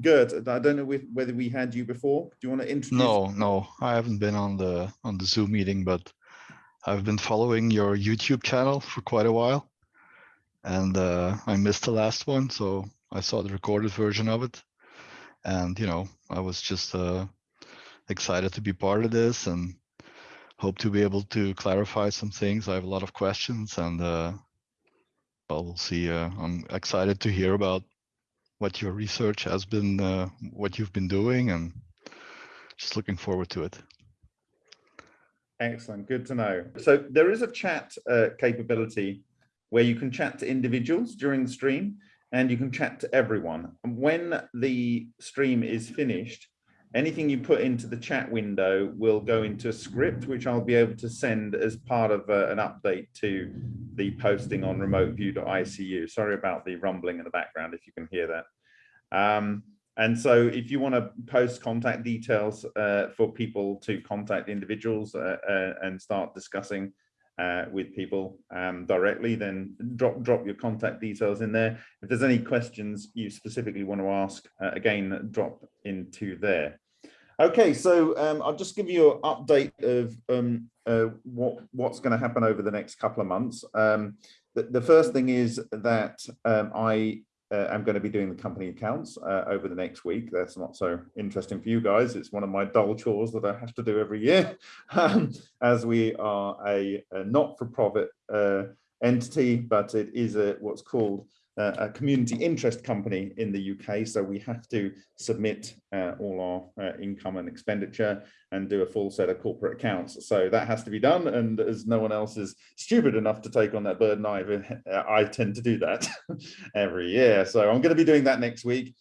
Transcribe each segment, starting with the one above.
Good. I don't know whether we had you before. Do you want to introduce? No, no, I haven't been on the on the Zoom meeting, but I've been following your YouTube channel for quite a while, and uh, I missed the last one, so I saw the recorded version of it, and you know, I was just uh, excited to be part of this and hope to be able to clarify some things. I have a lot of questions, and uh, well, we'll see. Uh, I'm excited to hear about what your research has been, uh, what you've been doing, and just looking forward to it. Excellent, good to know. So there is a chat uh, capability where you can chat to individuals during the stream and you can chat to everyone. And when the stream is finished, anything you put into the chat window will go into a script, which I'll be able to send as part of uh, an update to the posting on remoteview.icu. Sorry about the rumbling in the background, if you can hear that. Um, and so if you want to post contact details uh, for people to contact individuals uh, uh and start discussing uh, with people um, directly, then drop drop your contact details in there. If there's any questions you specifically want to ask, uh, again, drop into there. Okay, so um, I'll just give you an update of um, uh, what what's going to happen over the next couple of months. Um, the, the, first thing is that um, I uh, am going to be doing the company accounts uh, over the next week. That's not so interesting for you guys. It's one of my dull chores that I have to do every year, um, as we are a, a not-for-profit uh, entity, but it is a what's called a community interest company in the UK. So we have to submit uh, all our uh, income and expenditure and do a full set of corporate accounts. So that has to be done. And as no one else is stupid enough to take on that burden, I, I tend to do that every year. So I'm going to be doing that next week.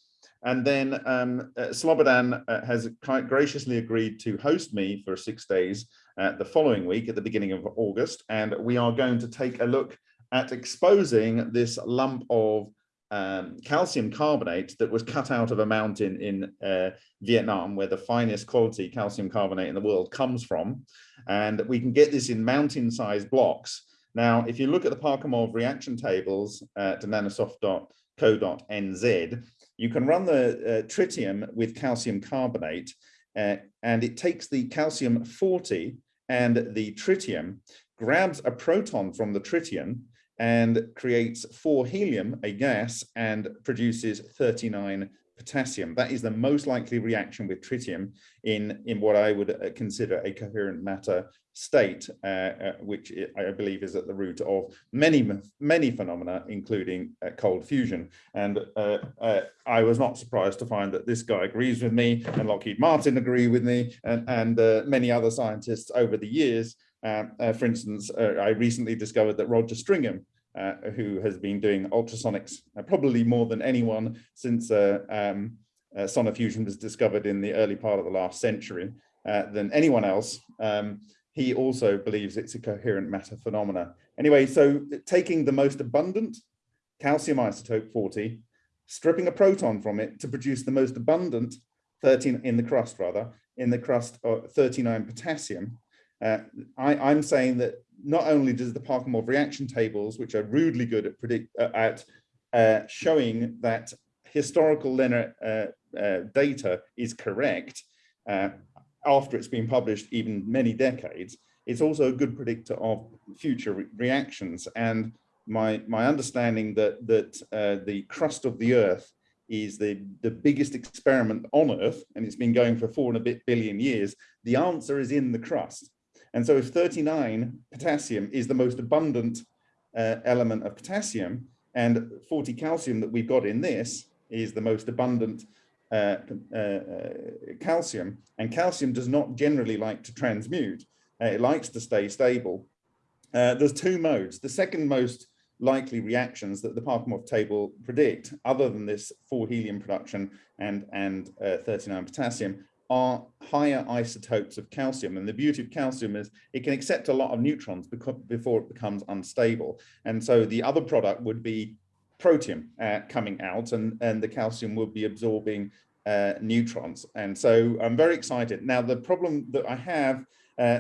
And then um, uh, Slobodan uh, has graciously agreed to host me for six days uh, the following week at the beginning of August. And we are going to take a look at exposing this lump of um, calcium carbonate that was cut out of a mountain in uh, Vietnam, where the finest quality calcium carbonate in the world comes from. And we can get this in mountain-sized blocks. Now, if you look at the Parkhomov reaction tables at nanosoft.co.nz, you can run the uh, tritium with calcium carbonate, uh, and it takes the calcium 40 and the tritium, grabs a proton from the tritium, and creates four helium, a gas, and produces 39 potassium. That is the most likely reaction with tritium in, in what I would uh, consider a coherent matter state, uh, uh, which I believe is at the root of many, many phenomena, including uh, cold fusion. And uh, uh, I was not surprised to find that this guy agrees with me and Lockheed Martin agree with me and, and many other scientists over the years for instance, uh, I recently discovered that Roger Stringham, uh, who has been doing ultrasonics uh, probably more than anyone since uh, um, sonofusion was discovered in the early part of the last century, than anyone else, um, he also believes it's a coherent matter phenomena. Anyway, so taking the most abundant calcium isotope 40, stripping a proton from it to produce the most abundant 13 in the crust rather, in the crust of 39 potassium, uh, I, am saying that not only does the Parkhomov reaction tables, which are rudely good at, predict, uh, at uh, showing that historical uh, uh, data is correct uh, after it's been published even many decades, it's also a good predictor of future re reactions. And my, my understanding that, that the crust of the Earth is the, the biggest experiment on Earth, and it's been going for four and a bit billion years, the answer is in the crust. And so if 39 potassium is the most abundant uh, element of potassium and 40 calcium that we've got in this is the most abundant uh, uh, uh calcium and calcium does not generally like to transmute. Uh, it likes to stay stable. Uh, there's two modes. The second most likely reactions that the Parkhomov table predict, other than this four helium production and, and 39 potassium, are higher isotopes of calcium. And the beauty of calcium is it can accept a lot of neutrons before it becomes unstable. And so the other product would be protium uh, coming out and, and the calcium will be absorbing uh, neutrons. And so I'm very excited. Now, the problem that I have uh,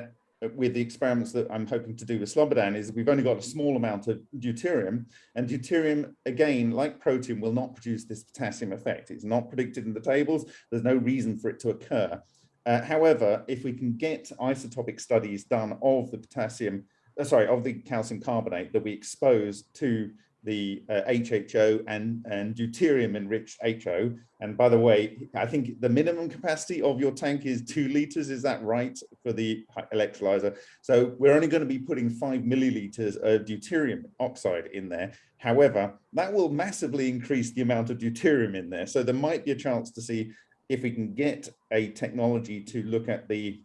with the experiments that I'm hoping to do with Slobodan is we've only got a small amount of deuterium and deuterium again like protium will not produce this potassium effect. It's not predicted in the tables. There's no reason for it to occur. Uh, however if we can get isotopic studies done of the potassium uh, sorry of the calcium carbonate that we expose to the uh, HHO and, and deuterium enriched HO. And by the way, I think the minimum capacity of your tank is two liters. Is that right for the electrolyzer? So we're only going to be putting five milliliters of deuterium oxide in there. However, that will massively increase the amount of deuterium in there. So there might be a chance to see if we can get a technology to look at the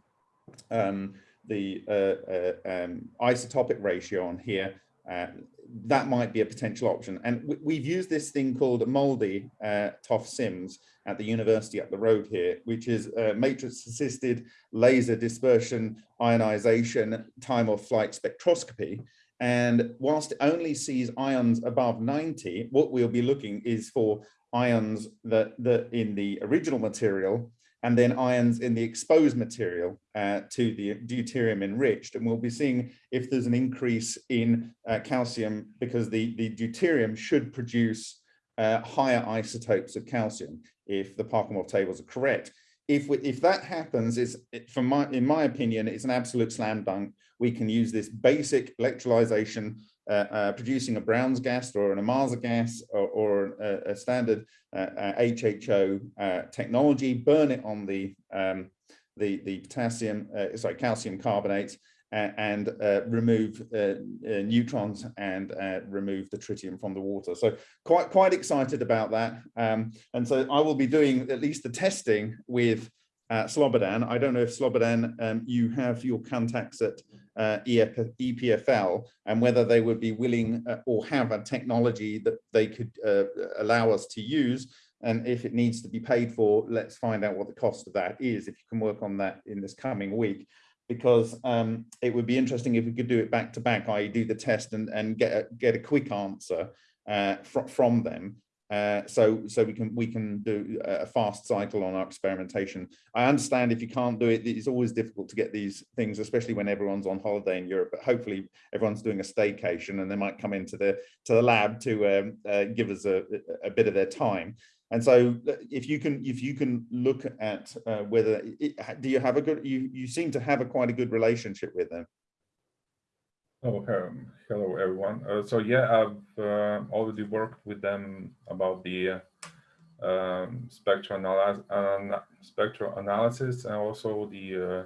um, the uh, uh, um, isotopic ratio on here uh, that might be a potential option. And we've used this thing called MALDI uh, TOF SIMS at the university up the road here, which is matrix assisted laser dispersion ionization time of flight spectroscopy. And whilst it only sees ions above 90, what we'll be looking is for ions that, that in the original material and then ions in the exposed material uh, to the deuterium enriched. And we'll be seeing if there's an increase in uh, calcium because the, the deuterium should produce uh, higher isotopes of calcium if the Parkhomov tables are correct. If, we, if that happens, it's, it, from my, in my opinion, it's an absolute slam dunk. We can use this basic electrolyzation producing a Brown's gas or an Ohmasa gas or, or a, a, standard HHO uh, technology, burn it on the um, the, the potassium, sorry, calcium carbonate, and uh, remove uh, uh, neutrons and remove the tritium from the water. So quite quite excited about that. Um, and so I will be doing at least the testing with uh, Slobodan. I don't know if Slobodan, um, you have your contacts at uh, EPFL and whether they would be willing uh, or have a technology that they could uh, allow us to use. And if it needs to be paid for, let's find out what the cost of that is, if you can work on that in this coming week. Because um, it would be interesting if we could do it back to back, i.e. do the test and, and get, a, get a quick answer uh, fr from them uh, so so we can we can do a fast cycle on our experimentation. I understand if you can't do it, it's always difficult to get these things, especially when everyone's on holiday in Europe. But hopefully everyone's doing a staycation and they might come into the to the lab to um, uh, give us a, a bit of their time. And so uh, if you can if you can look at uh, whether it, do you have a good you you seem to have a quite a good relationship with them. Oh, um, hello everyone. Uh, so yeah, I've uh, already worked with them about the uh, um, spectral, analysis, spectral analysis and also the uh,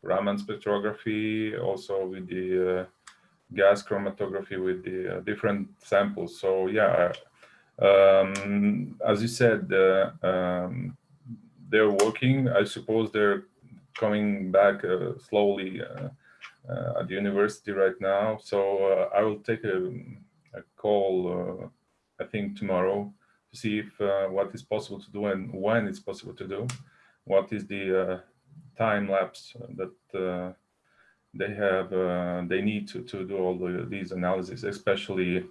Raman spectrography, also with the uh, gas chromatography with the uh, different samples. So yeah, um, as you said, um, they're working. I suppose they're coming back slowly at the university right now. So uh, I will take a, a call, uh, I think tomorrow, to see if what is possible to do and when it's possible to do. What is the time lapse that they have uh, they need to, to do all the, these analyses, especially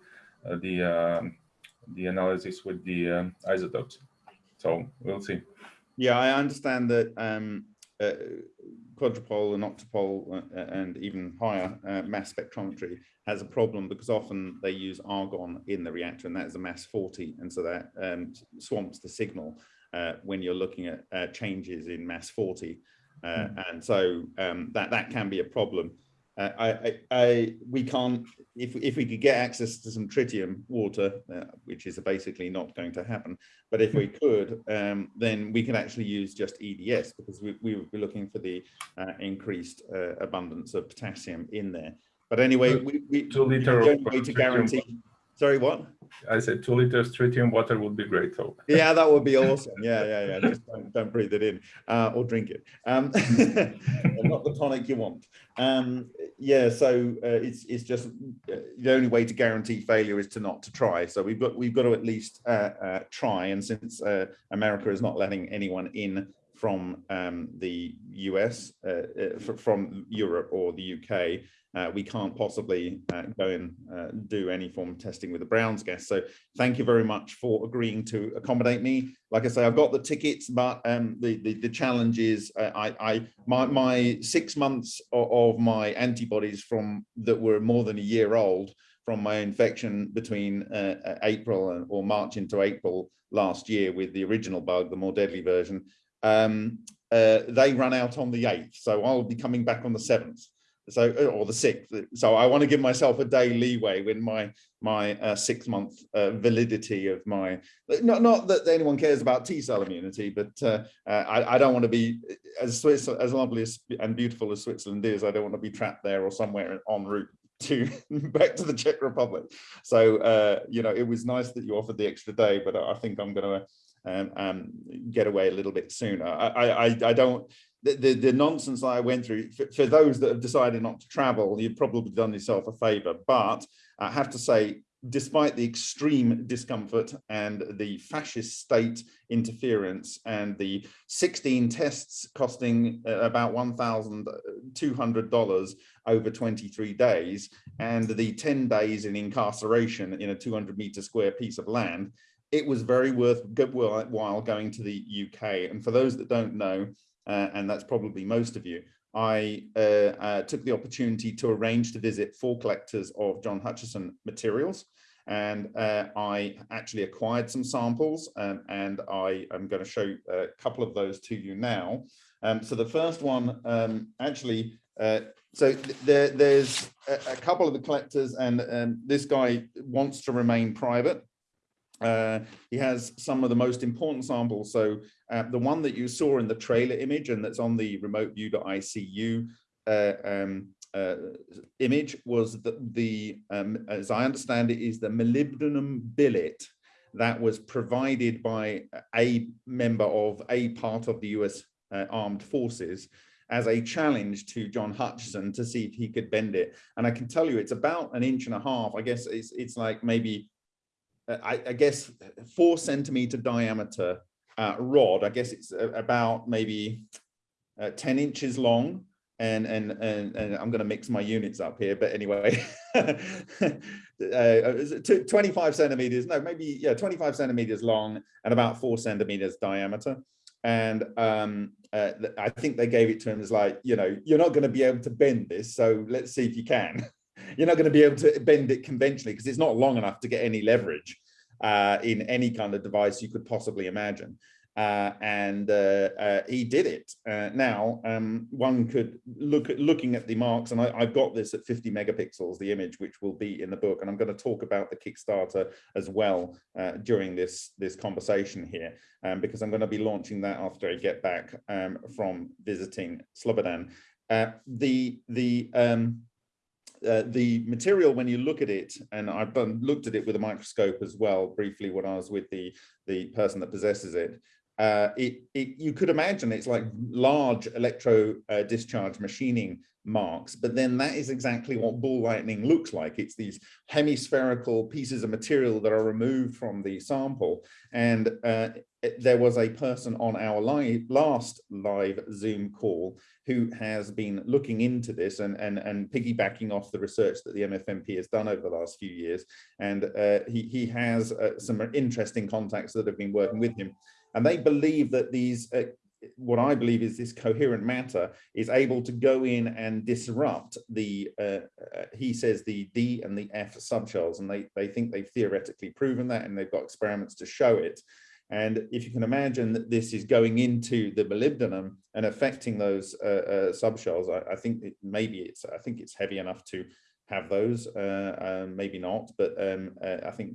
uh, the um, the analysis with the isotopes. So we'll see. Yeah, I understand that um, uh, quadrupole and octupole uh, and even higher uh, mass spectrometry has a problem because often they use argon in the reactor and that is a mass 40 and so that um, swamps the signal uh, when you're looking at uh, changes in mass 40 mm. and so um, that that can be a problem uh, I, I, I, we can't, if, if we could get access to some tritium water, uh, which is basically not going to happen, but if we could, um, then we could actually use just EDS because we, we would be looking for the uh, increased uh, abundance of potassium in there. But anyway, we, we, the only way to guarantee, Sorry, what? I said two liters tritium water would be great. So yeah, that would be awesome. Yeah, yeah, yeah. Just don't, don't breathe it in uh, or drink it. Um, not the tonic you want. Um, yeah, so uh, it's it's just uh, the only way to guarantee failure is to not to try. So we've got we've got to at least uh, uh try. And since uh, America is not letting anyone in from um, the US, uh, uh, from Europe or the UK, uh, we can't possibly uh, go and uh, do any form of testing with the Browns gas. So thank you very much for agreeing to accommodate me. Like I say, I've got the tickets, but um, the, the, the challenge is uh, I, I my, my six months of, my antibodies from that were more than a year old from my infection between uh, April or March into April last year with the original bug, the more deadly version, um, they run out on the 8th. So I'll be coming back on the 7th so uh, or the sixth so i want to give myself a day leeway when my my uh, six month uh, validity of my not not that anyone cares about t cell immunity but uh, uh, I, I don't want to be as Swiss as lovely and beautiful as switzerland is i don't want to be trapped there or somewhere en route to back to the czech republic. So uh, you know it was nice that you offered the extra day but i think i'm going to um, um, get away a little bit sooner. I, I i don't the, the, the, nonsense I went through, for, for, those that have decided not to travel, you've probably done yourself a favor. But I have to say, despite the extreme discomfort and the fascist state interference and the 16 tests costing uh, about $1,200 over 23 days and the 10 days in incarceration in a 200 meter square piece of land, it was very worth good while going to the UK. And for those that don't know, uh, and that's probably most of you, I uh, uh, took the opportunity to arrange to visit four collectors of John Hutchison materials. And uh, I actually acquired some samples um, and I am going to show a couple of those to you now. Um, so the first one um, actually, uh, so th there, there's a, a, couple of the collectors and um, this guy wants to remain private. Uh, he has some of the most important samples. So uh, the one that you saw in the trailer image and that's on the remote-view.icu uh, um, uh, image was the, the um, as I understand it, is the molybdenum billet that was provided by a member of a part of the US uh, armed forces as a challenge to John Hutchison to see if he could bend it. And I can tell you it's about an inch and a half. I guess it's, it's like maybe I, I, guess four centimeter diameter uh, rod. I guess it's about maybe uh, 10 inches long. And, and, and, and I'm going to mix my units up here, but anyway, uh, 25 centimeters, no, maybe, yeah, 25 centimeters long and about four centimeters diameter. And um, uh, I think they gave it to him as like, you know, you're not going to be able to bend this. So let's see if you can. you're not going to be able to bend it conventionally because it's not long enough to get any leverage uh, in any kind of device you could possibly imagine. Uh, and uh, uh he did it. Uh, now, um, one could look at looking at the marks, and I, have got this at 50 megapixels, the image, which will be in the book, and I'm going to talk about the Kickstarter as well uh, during this this conversation here, um, because I'm going to be launching that after I get back um, from visiting Slobodan. the the um, uh, the material, when you look at it, and I've done, looked at it with a microscope as well, briefly when I was with the, the person that possesses it, uh, it, it, you could imagine it's like large electro uh, discharge machining marks, but then that is exactly what ball lightning looks like. It's these hemispherical pieces of material that are removed from the sample. And uh, there was a person on our live, last live Zoom call who has been looking into this and, and, and piggybacking off the research that the MFMP has done over the last few years. And uh, he, he has uh, some interesting contacts that have been working with him. And they believe that these, uh, what I believe is this coherent matter is able to go in and disrupt the, uh, uh, he says the D and the F subshells, and they, they think they've theoretically proven that, and they've got experiments to show it. And if you can imagine that this is going into the molybdenum and affecting those uh, uh, subshells, I, I think it, maybe it's, I think it's heavy enough to have those, uh, um, maybe not, but um, uh, I think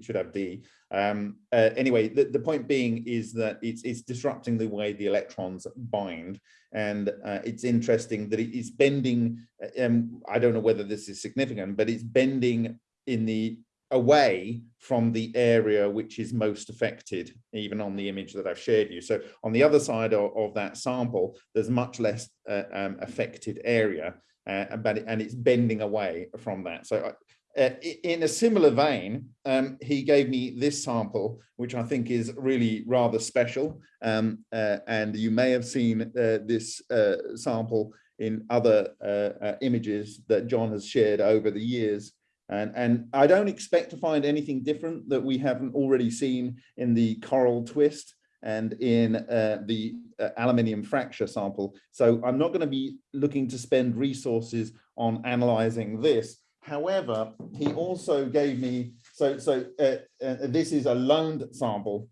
should have D. Um, uh, anyway, the, the point being is that it's, it's disrupting the way the electrons bind. And uh, it's interesting that it is bending, um, I don't know whether this is significant, but it's bending in the away from the area which is most affected, even on the image that I've shared you. So on the other side of, of that sample, there's much less uh, um, affected area, uh, but and it's bending away from that. So uh, in a similar vein, um, he gave me this sample, which I think is really rather special. Um, uh, and you may have seen uh, this uh, sample in other uh, uh, images that John has shared over the years. And, and I don't expect to find anything different that we haven't already seen in the coral twist and in the aluminium fracture sample. So I'm not going to be looking to spend resources on analyzing this However, he also gave me, so, so uh, uh, this is a loaned sample.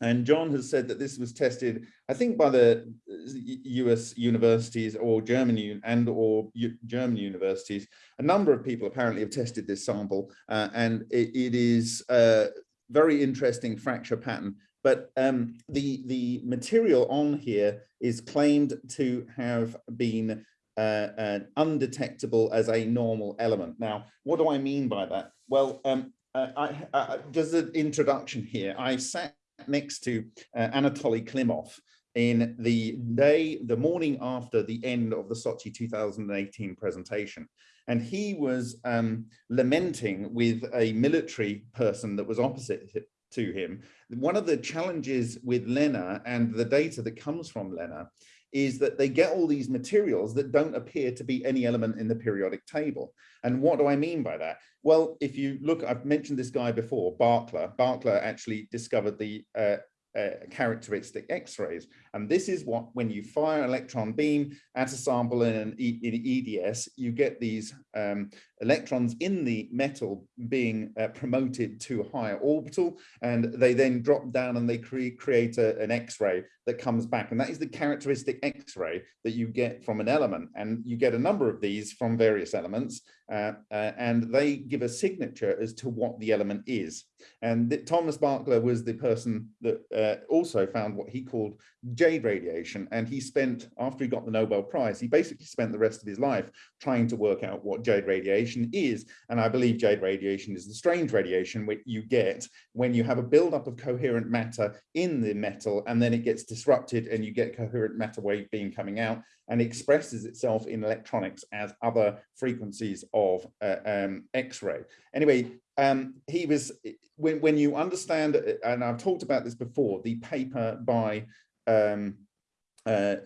And John has said that this was tested, I think by the US universities or German and or German universities. A number of people apparently have tested this sample uh, and it, it is a very interesting fracture pattern. But um, the, the material on here is claimed to have been uh, undetectable as a normal element. Now, what do I mean by that? Well, um, uh, I, just an introduction here. I sat next to uh, Anatoly Klimov in the day, the morning after the end of the Sochi 2018 presentation. And he was um, lamenting with a military person that was opposite to him. One of the challenges with LENR and the data that comes from LENR is that they get all these materials that don't appear to be any element in the periodic table. And what do I mean by that? Well, if you look, I've mentioned this guy before, Barkla. Barkla actually discovered the uh, uh, characteristic X-rays. And this is what, when you fire an electron beam at a sample in an e in EDS, you get these um, electrons in the metal being uh, promoted to a higher orbital, and they then drop down and they cre create a, an X-ray that comes back. And that is the characteristic X-ray that you get from an element. And you get a number of these from various elements, uh, uh, and they give a signature as to what the element is. And Thomas Barkla was the person that uh, also found what he called J radiation. And he spent, after he got the Nobel Prize, he basically spent the rest of his life trying to work out what J radiation is. And I believe J radiation is the strange radiation which you get when you have a buildup of coherent matter in the metal and then it gets disrupted and you get coherent matter wave beam coming out and expresses itself in electronics as other frequencies of uh, um, X-ray. Anyway, um, he was, when, when you understand, and I've talked about this before, the paper by um, uh,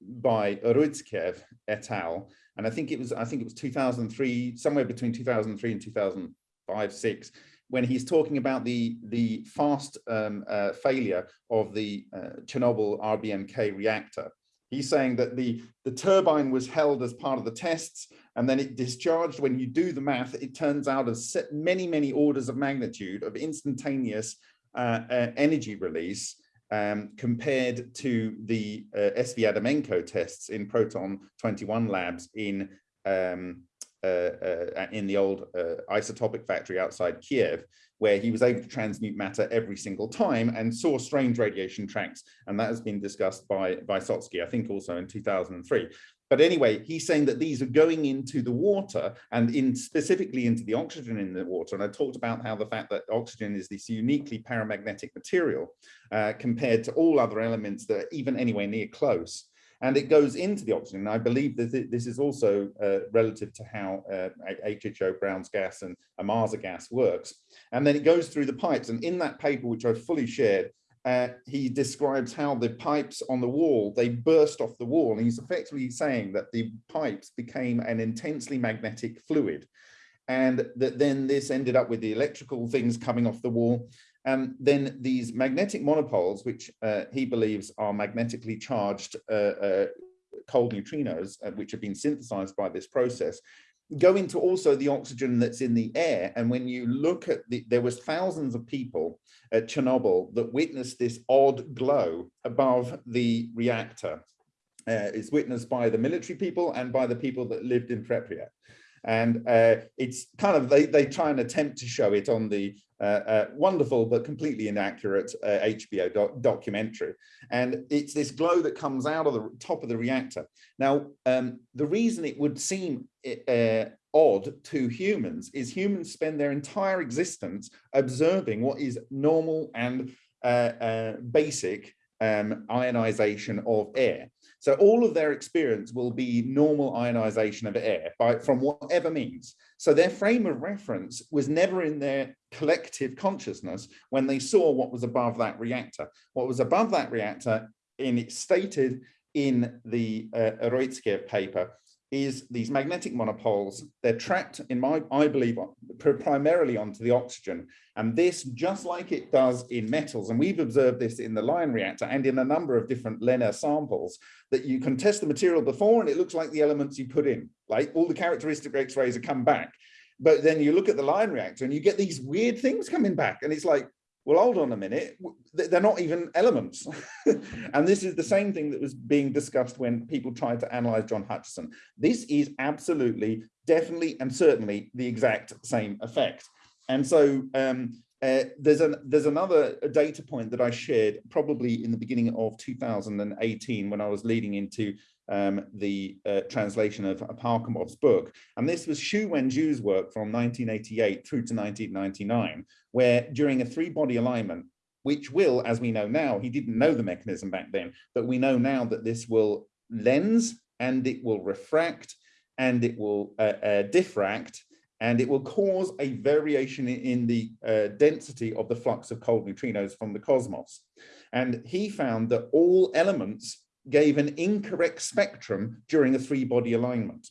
by Urutskoev et al. And I think it was, I think it was 2003, somewhere between 2003 and 2005, six, when he's talking about the the fast um, uh, failure of the uh, Chernobyl RBMK reactor. He's saying that the, the turbine was held as part of the tests and then it discharged. When you do the math, it turns out as many, many orders of magnitude of instantaneous uh, uh, energy release um, compared to the uh, SV Adamenko tests in Proton 21 labs in um, uh, uh, in the old uh, isotopic factory outside Kiev where he was able to transmute matter every single time and saw strange radiation tracks. And that has been discussed by Vysotsky, I think also in 2003. But anyway, he's saying that these are going into the water and in specifically into the oxygen in the water. And I talked about how the fact that oxygen is this uniquely paramagnetic material uh, compared to all other elements that are even anywhere near close and it goes into the oxygen. And I believe that this is also uh, relative to how uh, HHO Brown's gas and Ohmasa gas works. And then it goes through the pipes. And in that paper, which I've fully shared, uh, he describes how the pipes on the wall, they burst off the wall. And he's effectively saying that the pipes became an intensely magnetic fluid and that then this ended up with the electrical things coming off the wall and then these magnetic monopoles, which uh, he believes are magnetically charged uh, uh, cold neutrinos, uh, which have been synthesized by this process, go into also the oxygen that's in the air. And when you look at the, there was thousands of people at Chernobyl that witnessed this odd glow above the reactor. Uh, it's witnessed by the military people and by the people that lived in Pripyat. And uh, it's kind of, they, they try and attempt to show it on the uh, uh, wonderful but completely inaccurate uh, HBO doc documentary. And it's this glow that comes out of the top of the reactor. Now, um, the reason it would seem uh, odd to humans is humans spend their entire existence observing what is normal and uh, uh, basic um, ionization of air. So all of their experience will be normal ionization of air by from whatever means. So their frame of reference was never in their collective consciousness when they saw what was above that reactor. What was above that reactor in it stated in the uh, paper is these magnetic monopoles. They're trapped in my, I believe, primarily onto the oxygen. And this, just like it does in metals, and we've observed this in the Lion reactor and in a number of different LENR samples, that you can test the material before and it looks like the elements you put in, like all the characteristic X-rays have come back. But then you look at the Lion reactor and you get these weird things coming back. And it's like, well, hold on a minute, they're not even elements. and this is the same thing that was being discussed when people tried to analyze John Hutchison. This is absolutely, definitely, and certainly the exact same effect. And so um, uh, there's an there's another data point that I shared probably in the beginning of 2018 when I was leading into um, the uh, translation of Parkhomov's book. And this was Xu Wenju's work from 1988 through to 1999, where during a three body alignment, which will, as we know now, he didn't know the mechanism back then, but we know now that this will lens and it will refract and it will uh, uh, diffract and it will cause a variation in the uh, density of the flux of cold neutrinos from the cosmos. And he found that all elements gave an incorrect spectrum during a three body alignment.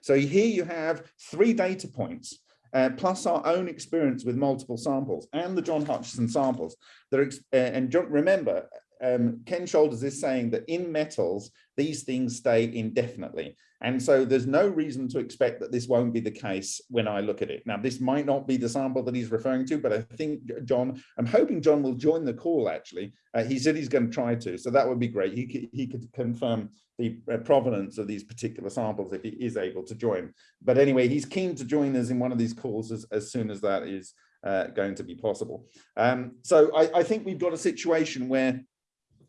So here you have three data points, uh, plus our own experience with multiple samples and the John Hutchison samples. That are, uh, and remember, um, Ken Shoulders is saying that in metals, these things stay indefinitely. And so there's no reason to expect that this won't be the case when I look at it. Now, this might not be the sample that he's referring to, but I think John, I'm hoping John will join the call actually. Uh, he said he's going to try to, so that would be great. He could, he could confirm the uh, provenance of these particular samples if he is able to join. But anyway, he's keen to join us in one of these calls as, as soon as that is uh, going to be possible. Um, so I, I think we've got a situation where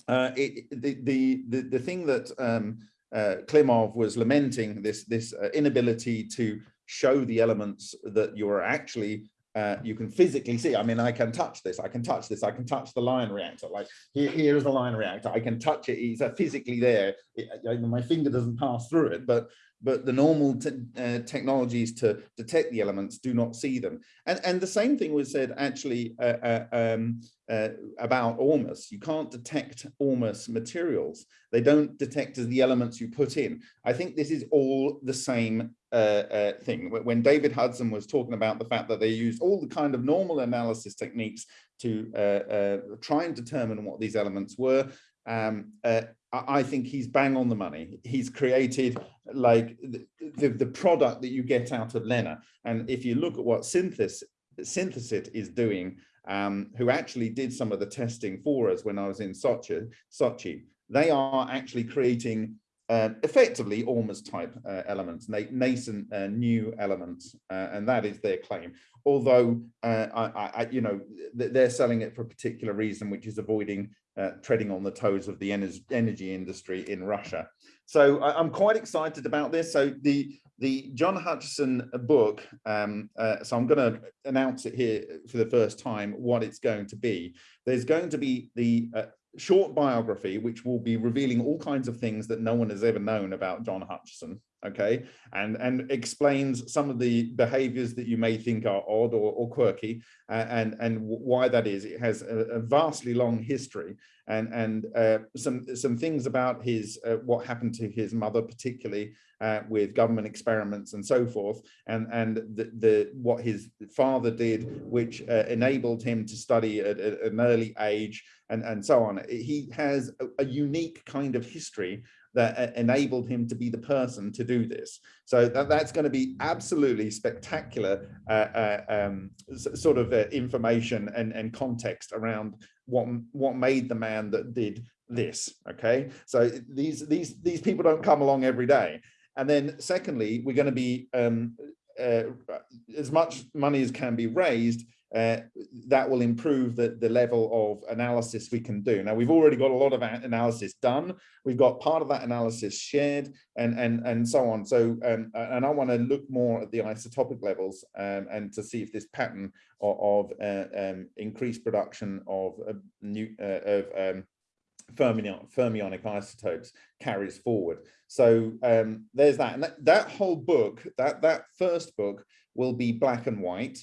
uh, it, the, the, the, the thing that um, uh, Klimov was lamenting, this, this uh, inability to show the elements that you're actually uh, you can physically see. I mean, I can touch this, I can touch this, I can touch the Lion reactor. Like here, here's the Lion reactor, I can touch it, it's uh, physically there. It, my finger doesn't pass through it, but but the normal uh, technologies to detect the elements do not see them. And, and the same thing was said actually uh, uh, um, uh, about ORMUS. You can't detect ORMUS materials. They don't detect as the elements you put in. I think this is all the same uh, uh, thing. When David Hudson was talking about the fact that they used all the kind of normal analysis techniques to try and determine what these elements were, um, uh, I think he's bang on the money. He's created like the, the, the, product that you get out of LENR. And if you look at what Synthesis, Synthesit is doing, um, who actually did some of the testing for us when I was in Sochi, Sochi they are actually creating uh, effectively ORMUS type uh, elements, na nascent uh, new elements, uh, and that is their claim. Although, uh, I, I, you know, they're selling it for a particular reason, which is avoiding uh, treading on the toes of the energy industry in Russia. So I, am quite excited about this. So the the John Hutchison book, um, uh, so I'm going to announce it here for the first time what it's going to be. There's going to be the uh, short biography, which will be revealing all kinds of things that no one has ever known about John Hutchison okay? And and explains some of the behaviors that you may think are odd or, or quirky uh, and and why that is. It has a, a vastly long history and and uh, some some things about his uh, what happened to his mother particularly uh, with government experiments and so forth and and the, the what his father did which uh, enabled him to study at, at, an early age and and so on. He has a, a unique kind of history that enabled him to be the person to do this. So that, that's going to be absolutely spectacular uh, uh, um, sort of uh, information and, and context around what, what made the man that did this. Okay, so these, these, these people don't come along every day. And then secondly, we're going to be um, uh, as much money as can be raised uh, that will improve the, the level of analysis we can do. Now, we've already got a lot of analysis done. We've got part of that analysis shared and, and, and so on. So, um, and I want to look more at the isotopic levels um, and to see if this pattern of, of uh, um, increased production of uh, new uh, of um, fermion, fermionic isotopes carries forward. So um, there's that. And that, that whole book, that, that first book will be black and white.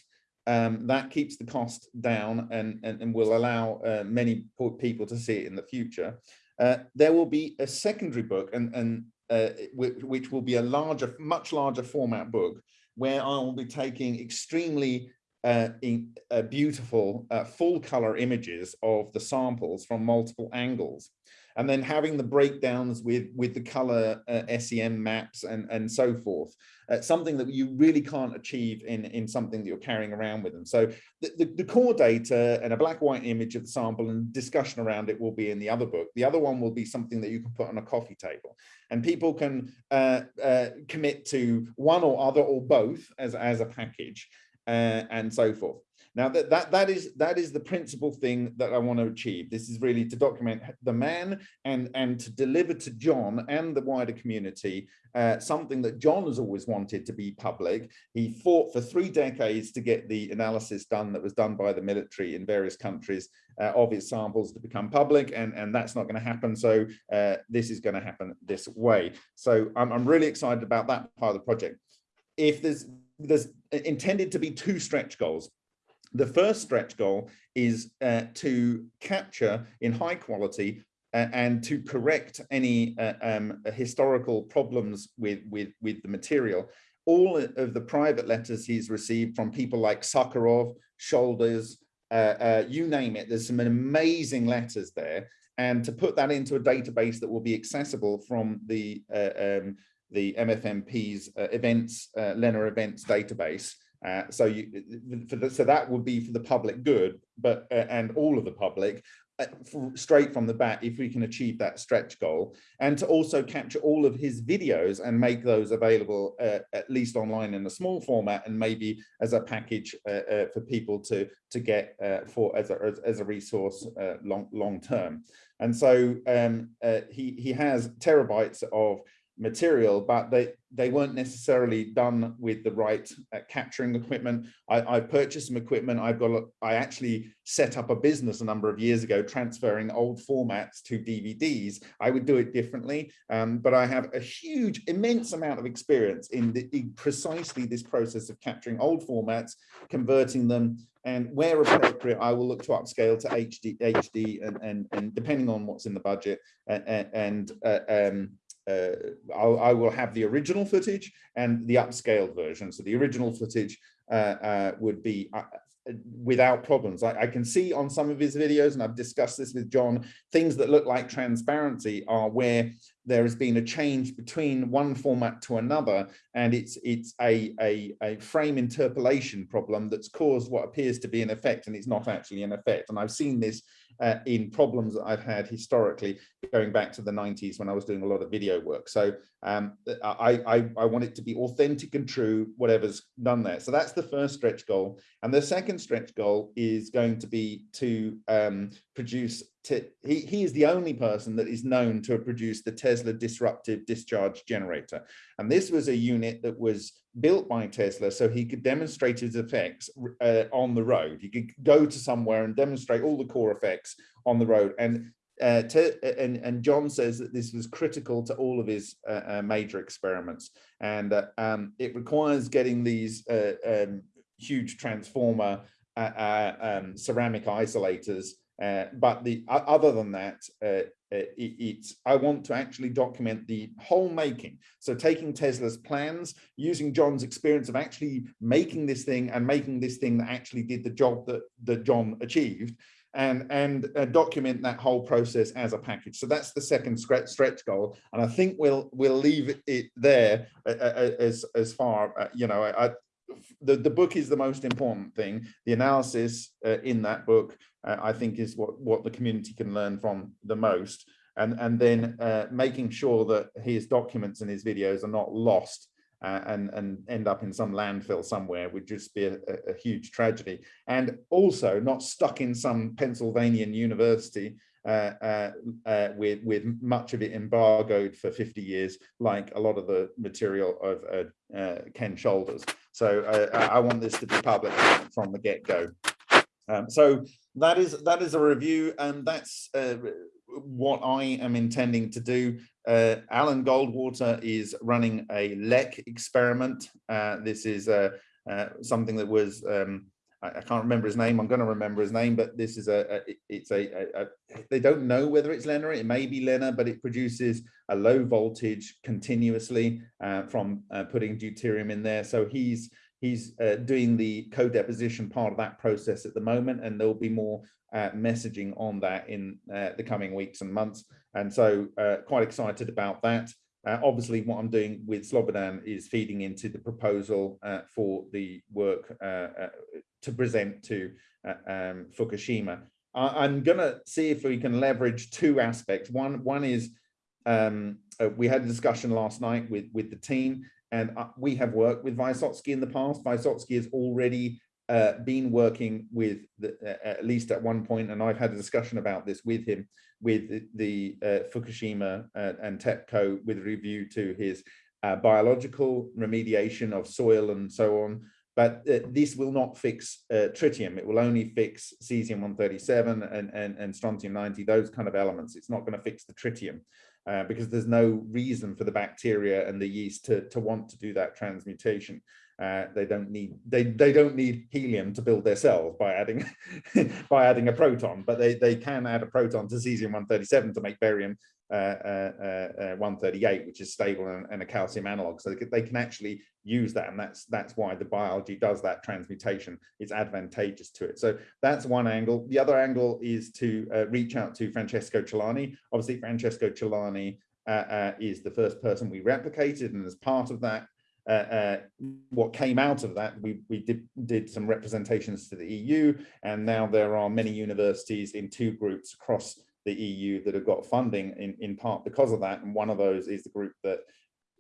Um, that keeps the cost down and, and, and will allow uh, many people to see it in the future. Uh, there will be a secondary book and, and uh, which, which will be a larger, much larger format book where I will be taking extremely uh, in, uh, beautiful uh, full color images of the samples from multiple angles and then having the breakdowns with with the color uh, SEM maps and and so forth uh, something that you really can't achieve in in something that you're carrying around with them. So the, the, the, core data and a black white image of the sample and discussion around it will be in the other book. The other one will be something that you can put on a coffee table. And people can uh, uh commit to one or other or both as as a package uh, and so forth. Now that, that that is that is the principal thing that I want to achieve. This is really to document the man and and to deliver to John and the wider community uh, something that John has always wanted to be public. He fought for three decades to get the analysis done that was done by the military in various countries uh, of his samples to become public, and and that's not going to happen. So uh, this is going to happen this way. So I'm I'm really excited about that part of the project. If there's there's intended to be two stretch goals. The first stretch goal is uh, to capture in high quality uh, and to correct any uh, um, historical problems with, with, with the material. All of the private letters he's received from people like Sakharov, Shoulders, uh, uh, you name it, there's some amazing letters there. And to put that into a database that will be accessible from the uh, um, the MFMP's events, uh, LENR events database. Uh, so you, the, so that would be for the public good, but uh, and all of the public, uh, straight from the bat, if we can achieve that stretch goal, and to also capture all of his videos and make those available uh, at least online in a small format, and maybe as a package for people to to get for as a as, as a resource long long term. And so um, he he has terabytes of material, but they, they weren't necessarily done with the right uh, capturing equipment. I, I, purchased some equipment. I've got, I actually set up a business a number of years ago, transferring old formats to DVDs. I would do it differently, um, but I have a huge, immense amount of experience in, the, in precisely this process of capturing old formats, converting them, and where appropriate, I will look to upscale to HD, HD and, and, and depending on what's in the budget and, and uh, um, I will have the original footage and the upscaled version. So the original footage uh, uh, would be uh, without problems. I, I, can see on some of his videos, and I've discussed this with John, things that look like transparency are where there has been a change between one format to another, and it's it's a, a, a frame interpolation problem that's caused what appears to be an effect, and it's not actually an effect. And I've seen this uh, in problems that I've had historically going back to the 90s when I was doing a lot of video work. So um, I, I, I, want it to be authentic and true, whatever's done there. So that's the first stretch goal. And the second stretch goal is going to be to um, produce, he, he is the only person that is known to have produced the Tesla disruptive discharge generator. And this was a unit that was built by Tesla so he could demonstrate his effects uh, on the road. He could go to somewhere and demonstrate all the core effects on the road. And uh, and, and John says that this was critical to all of his uh, uh major experiments. And uh, um, it requires getting these uh, um, huge transformer um, ceramic isolators uh, but the other than that, uh, it, it's I want to actually document the whole making. So taking Tesla's plans, using John's experience of actually making this thing and making this thing that actually did the job that that John achieved, and and uh, document that whole process as a package. So that's the second stretch, stretch goal, and I think we'll we'll leave it there uh, as as far you know. I, the, the book is the most important thing. The analysis uh, in that book, uh, I think, is what, what the community can learn from the most. And, and then uh, making sure that his documents and his videos are not lost uh, and, and end up in some landfill somewhere would just be a, a, huge tragedy. And also not stuck in some Pennsylvanian university uh, uh, uh, with, with much of it embargoed for 50 years, like a lot of the material of uh, uh, Ken Shoulders. So I want this to be public from the get-go. Um, so that is that is a review, and that's what I am intending to do. Uh, Alan Goldwater is running a LEC experiment. Uh, this is uh, uh, something that was, um, I, can't remember his name. I'm going to remember his name, but this is a, a it's a, a, they don't know whether it's LENR. It may be LENR, but it produces a low voltage continuously uh, from uh, putting deuterium in there. So he's he's uh, doing the co-deposition part of that process at the moment, and there'll be more uh, messaging on that in uh, the coming weeks and months. And so uh, quite excited about that. Uh, obviously, what I'm doing with Slobodan is feeding into the proposal uh, for the work to present to um, Fukushima. I am going to see if we can leverage two aspects. One, one is um, we had a discussion last night with, with the team and uh, we have worked with Vysotsky in the past. Vysotsky has already uh, been working with, the, uh, at least at one point, and I've had a discussion about this with him, with the, uh, Fukushima uh, and TEPCO with review to his uh, biological remediation of soil and so on. But this will not fix tritium. It will only fix cesium-137 and, and, and strontium-90, those kind of elements. It's not going to fix the tritium uh, because there's no reason for the bacteria and the yeast to, to want to do that transmutation. Uh, they don't need they they don't need helium to build their cells by adding by adding a proton, but they they can add a proton to cesium 137 to make barium uh, uh, uh, 138, which is stable and, and, a calcium analog. So they can, they can actually use that, and that's that's why the biology does that transmutation. It's advantageous to it. So that's one angle. The other angle is to uh, reach out to Francesco Celani. Obviously, Francesco Celani uh, is the first person we replicated, and as part of that, uh, uh, what came out of that, we, we did, did some representations to the EU, and now there are many universities in two groups across the EU that have got funding in, in part because of that. And one of those is the group that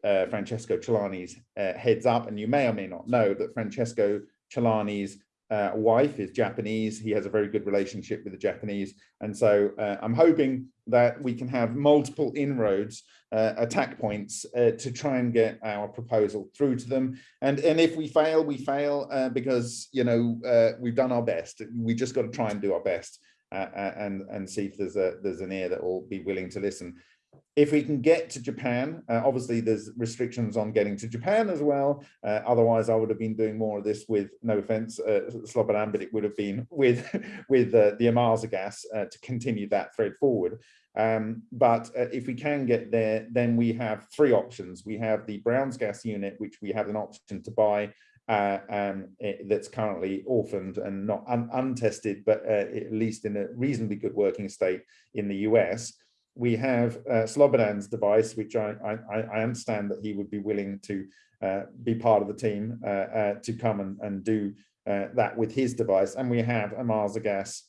uh, Francesco Celani's uh, heads up. And you may or may not know that Francesco Celani's uh, wife is Japanese. He has a very good relationship with the Japanese. And so uh, I'm hoping that we can have multiple inroads, uh, attack points uh, to try and get our proposal through to them. And, and if we fail, we fail because, you know, we've done our best. We just got to try and do our best uh, uh, and and see if there's a there's an ear that will be willing to listen. If we can get to Japan, uh, obviously there's restrictions on getting to Japan as well. Uh, otherwise, I would have been doing more of this with, no offense, uh, Slobodan, but it would have been with with uh, the Ohmasa gas uh, to continue that thread forward. Um, but if we can get there, then we have three options. We have the Browns gas unit, which we have an option to buy uh, um, it, that's currently orphaned and not un untested, but uh, at least in a reasonably good working state in the US. We have uh, Slobodan's device, which I, I, I, understand that he would be willing to uh, be part of the team uh, uh, to come and, and do that with his device. And we have Ohmasa Gas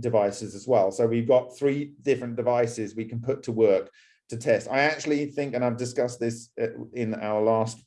devices as well. So we've got three different devices we can put to work to test. I actually think, and I've discussed this in our last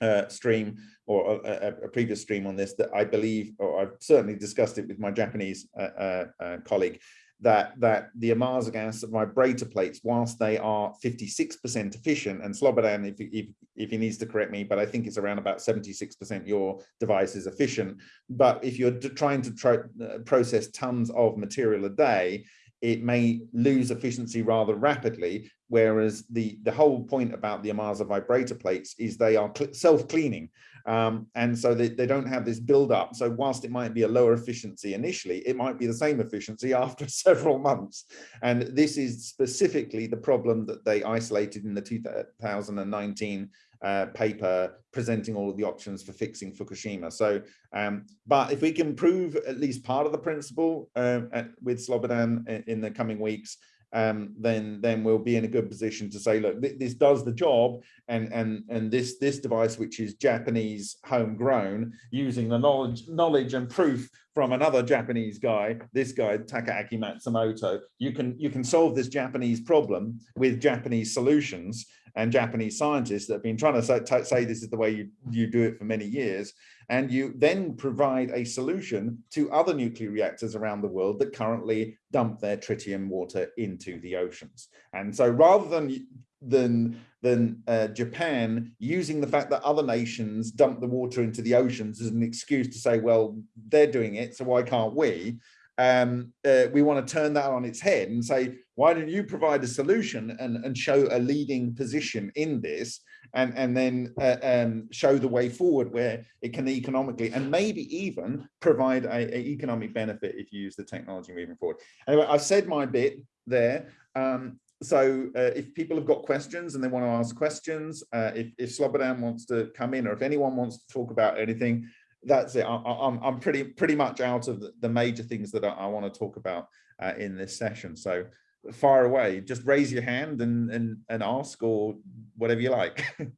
uh, stream or a, a, previous stream on this that I believe, or I've certainly discussed it with my Japanese uh, uh, uh colleague, that that the Ohmasa gas vibrator plates, whilst they are 56% efficient, and Slobodan, if, if, if he needs to correct me, but I think it's around about 76% your device is efficient. But if you're trying to try, uh, process tons of material a day, it may lose efficiency rather rapidly, whereas the, the whole point about the Ohmasa vibrator plates is they are self-cleaning. Um, and so they, they don't have this build up. So whilst it might be a lower efficiency initially, it might be the same efficiency after several months. And this is specifically the problem that they isolated in the 2019 uh, paper presenting all of the options for fixing Fukushima. So, um, but if we can prove at least part of the principle uh, at, with Slobodan in, in the coming weeks, um, then then we'll be in a good position to say, look, th this does the job, and and and this this device, which is Japanese homegrown, using the knowledge knowledge and proof from another Japanese guy, this guy Takaaki Matsumoto, you can you can solve this Japanese problem with Japanese solutions and Japanese scientists that have been trying to say, say this is the way you, you do it for many years. And you then provide a solution to other nuclear reactors around the world that currently dump their tritium water into the oceans. And so rather than than than uh, Japan using the fact that other nations dump the water into the oceans as an excuse to say, well, they're doing it, so why can't we? Um, uh, we want to turn that on its head and say, why don't you provide a solution and, and show a leading position in this and, and then uh, um, show the way forward where it can economically and maybe even provide a, a, economic benefit if you use the technology moving forward. Anyway, I've said my bit there. Um, so uh, if people have got questions and they want to ask questions, uh, if, if Slobodan wants to come in or if anyone wants to talk about anything, that's it. I, am I'm pretty pretty much out of the, major things that I, I want to talk about uh, in this session. So far away, just raise your hand and and and ask or whatever you like.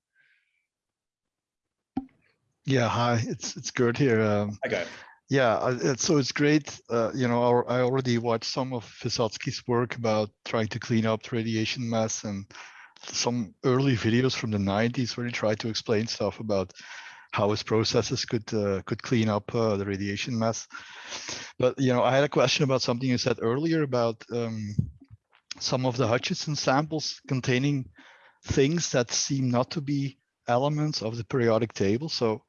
yeah, hi, it's it's good here. Um, okay. Yeah, so it's great. Uh, you know, I already watched some of Vysotsky's work about trying to clean up radiation mess and some early videos from the 90s where he tried to explain stuff about how his processes could uh, could clean up uh, the radiation mess. But you know, I had a question about something you said earlier about um, some of the Hutchison samples containing things that seem not to be elements of the periodic table. So,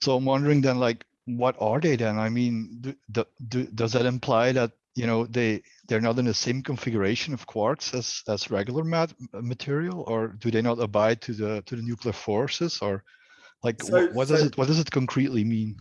so I'm wondering then, like, what are they then? I mean, do, do, do, does that imply that you know they they're not in the same configuration of quarks as as regular mat material, or do they not abide to the to the nuclear forces, or like, so, what, what so, does it what does it concretely mean?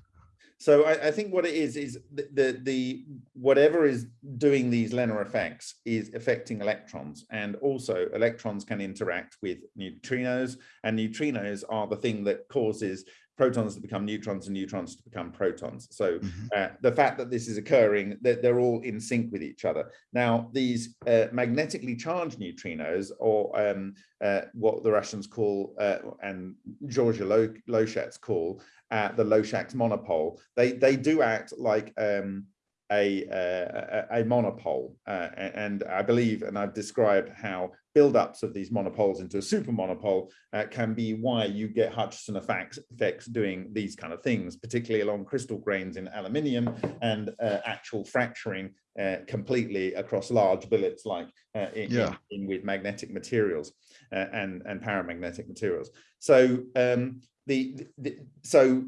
So I, I, think what it is is the, the, the whatever is doing these LENR effects is affecting electrons, and also electrons can interact with neutrinos, and neutrinos are the thing that causes protons to become neutrons and neutrons to become protons. So mm -hmm. uh, the fact that this is occurring, they're, they're, all in sync with each other. Now, these uh, magnetically charged neutrinos, or um, uh, what the Russians call, uh, and Georges Lochak call, uh, the Loshatz monopole, they, they do act like um, a, a, a, monopole. Uh, and I believe, and I've described how buildups of these monopoles into a super monopole uh, can be why you get Hutchison effects, effects doing these kind of things, particularly along crystal grains in aluminium and uh, actual fracturing uh, completely across large billets like uh, in, yeah. in, in, with magnetic materials uh, and, and paramagnetic materials. So um, the, the, so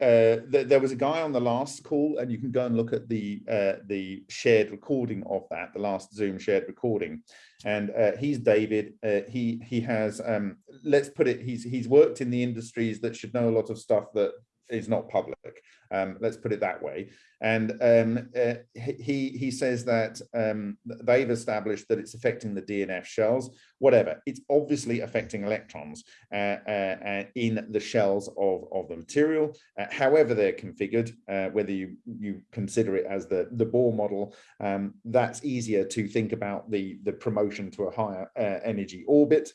uh, th there was a guy on the last call, and you can go and look at the uh, the shared recording of that, the last Zoom shared recording. And uh, he's David. Uh, he he has um, let's put it. He's he's worked in the industries that should know a lot of stuff that is not public. Um, let's put it that way. And um, uh, he he says that um, they've established that it's affecting the DNF shells. Whatever, it's obviously affecting electrons uh, uh, uh, in the shells of of the material. Uh, however, they're configured, uh, whether you you consider it as the the Bohr model, um, that's easier to think about the the promotion to a higher energy orbit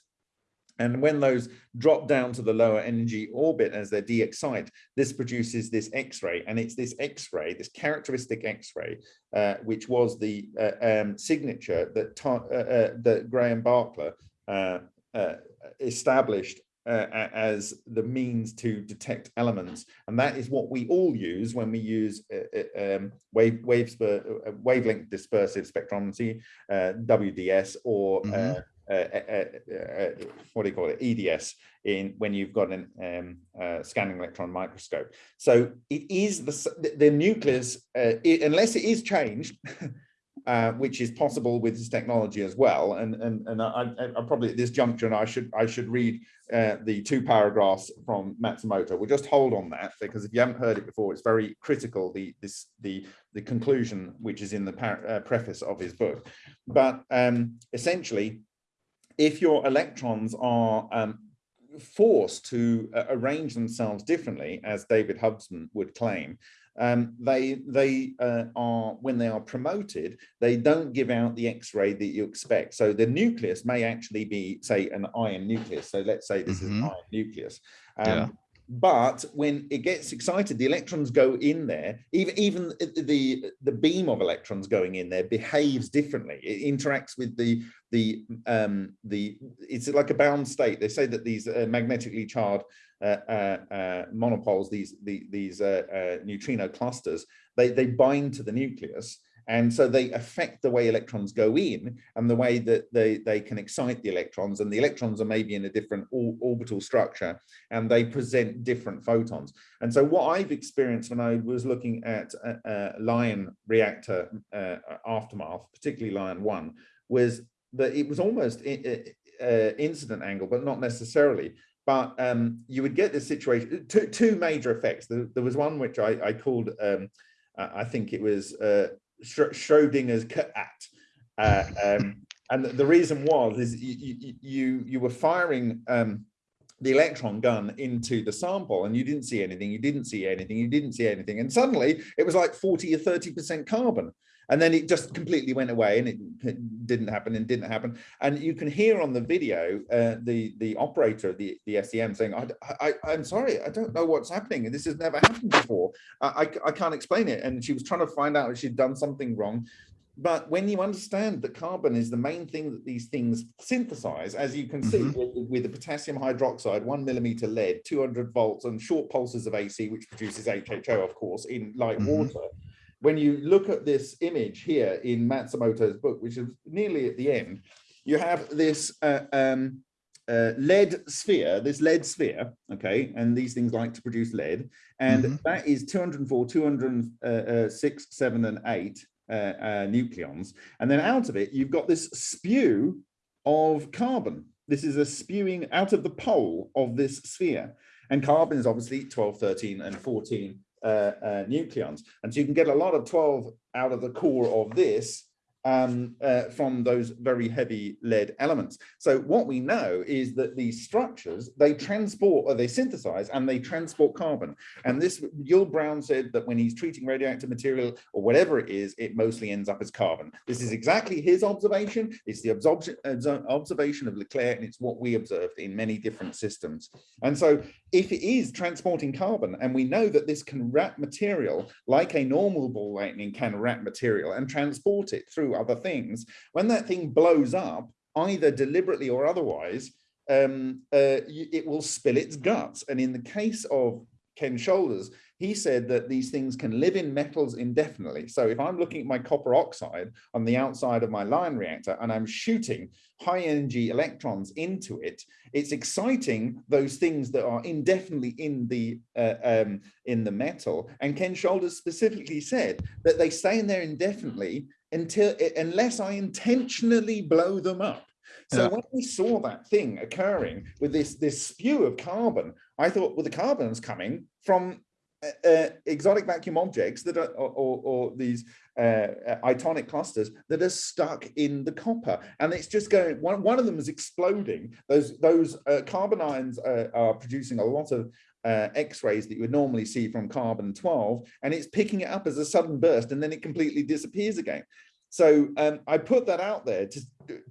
and when those drop down to the lower energy orbit as they're de-excite, this produces this X-ray. And it's this X-ray, this characteristic X-ray, uh, which was the uh, um, signature that, uh, uh, that Graham Barkla uh, uh, established as the means to detect elements. And that is what we all use when we use um, wave, wave, wavelength dispersive spectrometry, WDS, or mm -hmm what do you call it, EDS, in when you've got a um, scanning electron microscope. So it is the, the nucleus, it, unless it is changed, Uh, which is possible with this technology as well. And and and I, I probably at this juncture, I should I should read uh, the two paragraphs from Matsumoto. We'll just hold on that because if you haven't heard it before, it's very critical. The this the the conclusion which is in the uh, preface of his book, but um, essentially if your electrons are um, forced to uh, arrange themselves differently, as David Hudson would claim, um, they they uh, are when they are promoted, they don't give out the X-ray that you expect. So the nucleus may actually be, say, an iron nucleus. So let's say this mm -hmm. is an mm-hmm. iron nucleus. Um, yeah but when it gets excited the electrons go in there. Even even the the beam of electrons going in there behaves differently. It interacts with the the um the it's like a bound state. They say that these uh, magnetically charged uh, uh, uh monopoles these the, these uh, uh, neutrino clusters they they bind to the nucleus And so they affect the way electrons go in and the way that they, they can excite the electrons and the electrons are maybe in a different orbital structure and they present different photons. And so what I've experienced when I was looking at a, a LION reactor uh, aftermath, particularly LION 1, was that it was almost uh, incident angle, but not necessarily. But um, you would get this situation, two, two major effects. There, there was one which I, I called, um, I think it was uh, Schrodinger's cat. Uh, um, and the reason was is you, you, you were firing um, the electron gun into the sample and you didn't see anything, you didn't see anything, you didn't see anything. And suddenly it was like 40 or 30% carbon and then it just completely went away and it didn't happen and didn't happen. And you can hear on the video uh, the the operator the the SEM saying I, I i'm sorry i don't know what's happening. This has never happened before. I, I, I can't explain it. And she was trying to find out if she'd done something wrong. But when you understand that carbon is the main thing that these things synthesize, as you can see mm -hmm. with, with, the potassium hydroxide, one millimeter lead, 200 volts and short pulses of AC, which produces HHO, of course, in light mm -hmm. water, when you look at this image here in Matsumoto's book, which is nearly at the end, you have this uh, um, uh, lead sphere, this lead sphere, okay, and these things like to produce lead, and mm -hmm. that is 204, 206, uh, 7, and 8 uh, uh, nucleons. And then out of it, you've got this spew of carbon. This is a spewing out of the pole of this sphere. And carbon is obviously 12, 13, and 14 uh, uh, Uh, uh, nucleons. And so you can get a lot of 12 out of the core of this um, uh, from those very heavy lead elements. So what we know is that these structures, they transport or they synthesize and they transport carbon. And this, Yull Brown said that when he's treating radioactive material or whatever it is, it mostly ends up as carbon. This is exactly his observation. It's the observation of Leclerc and it's what we observed in many different systems. And so if it is transporting carbon and we know that this can wrap material like a normal ball lightning can wrap material and transport it through other things, when that thing blows up, either deliberately or otherwise, um, uh, it will spill its guts. And in the case of Ken Shoulders, he said that these things can live in metals indefinitely. So if I'm looking at my copper oxide on the outside of my LION reactor and I'm shooting high energy electrons into it, it's exciting those things that are indefinitely in the uh, um, in the metal. And Ken Shoulders specifically said that they stay in there indefinitely until unless I intentionally blow them up. So yeah. when we saw that thing occurring with this this spew of carbon, I thought, well, the carbon's coming from uh, uh, exotic vacuum objects that are, or, or, these uh, uh, itonic clusters that are stuck in the copper, and it's just going. One one of them is exploding. Those those uh, carbon ions uh, are producing a lot of X-rays that you would normally see from carbon 12, and it's picking it up as a sudden burst, and then it completely disappears again. So um, I put that out there to,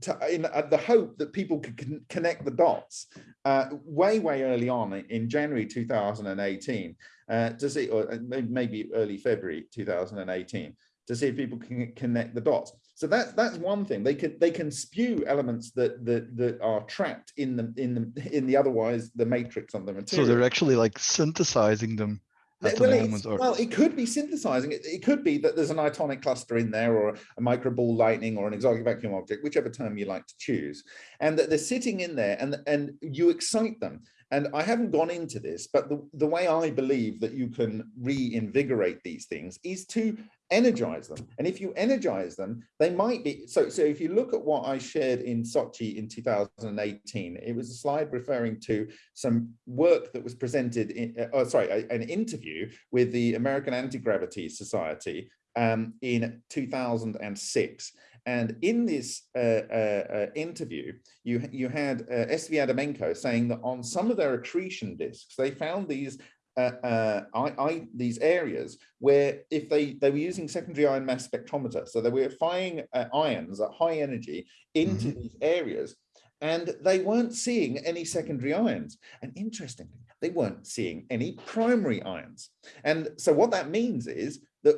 to in uh, the hope that people could con connect the dots uh, way, way early on in January 2018 uh, to see, or uh, maybe early February 2018, to see if people can connect the dots. So that's that's one thing. They can they can spew elements that that that are trapped in the in the in the otherwise the matrix of the material. So they're actually like synthesizing them well, well, it could be synthesizing. It, it could be that there's an itonic cluster in there or a micro ball lightning or an exotic vacuum object, whichever term you like to choose. And that they're sitting in there and, and you excite them. And I haven't gone into this, but the, the way I believe that you can reinvigorate these things is to energize them. And if you energize them, they might be, so, so if you look at what I shared in Sochi in 2018, it was a slide referring to some work that was presented in, uh, oh, sorry, an interview with the American Anti-Gravity Society um, in 2006. And in this uh, uh, uh, interview, you, you had uh, SV Adamenko saying that on some of their accretion disks, they found these uh, uh, I, I, these areas where if they they were using secondary ion mass spectrometer, so they were firing uh, ions at high energy into mm -hmm. these areas, and they weren't seeing any secondary ions. And interestingly, they weren't seeing any primary ions. And so what that means is that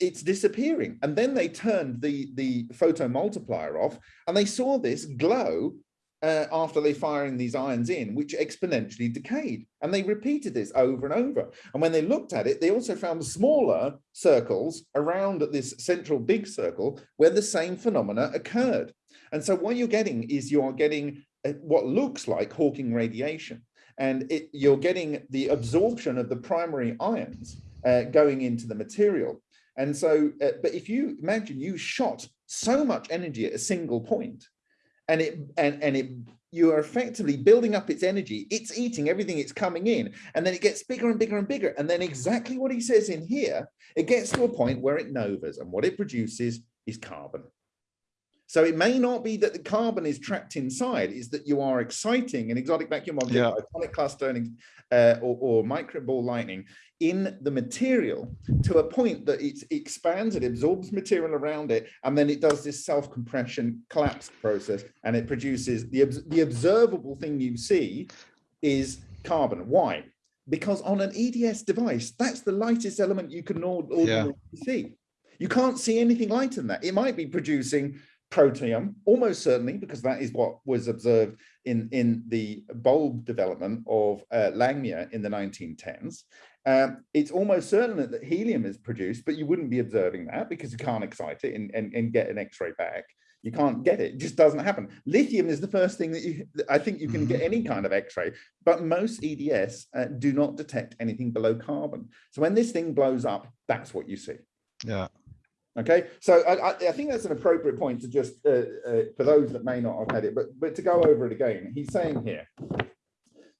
it's disappearing. And then they turned the, the photo multiplier off and they saw this glow uh, after they firing these ions in, which exponentially decayed. And they repeated this over and over. And when they looked at it, they also found smaller circles around this central big circle where the same phenomena occurred. And so what you're getting is you're getting uh, what looks like Hawking radiation. And it, you're getting the absorption of the primary ions uh, going into the material. And so, uh, but if you imagine you shot so much energy at a single point, and it and and it you are effectively building up its energy. It's eating everything it's coming in and then it gets bigger and bigger and bigger. And then exactly what he says in here it gets to a point where it novas and what it produces is carbon so it may not be that the carbon is trapped inside, is that you are exciting an exotic vacuum object, Yeah. atomic cluster, uh, or, or micro ball lightning in the material to a point that it expands, it absorbs material around it, and then it does this self-compression collapse process, and it produces the, the observable thing you see is carbon. Why? Because on an EDS device, that's the lightest element you can ord- ordinarily see. You can't see anything lighter than that. It might be producing protium, almost certainly, because that is what was observed in, in the bulb development of uh, Langmuir in the 1910s. Um, it's almost certain that, helium is produced, but you wouldn't be observing that because you can't excite it and, and, and get an X-ray back. You can't get it, it just doesn't happen. Lithium is the first thing that you, I think you can get any kind of X-ray, but most EDS uh, do not detect anything below carbon. So when this thing blows up, that's what you see. Yeah. Okay, so I, I, think that's an appropriate point to just, uh, uh, for those that may not have had it, but, but to go over it again, he's saying here,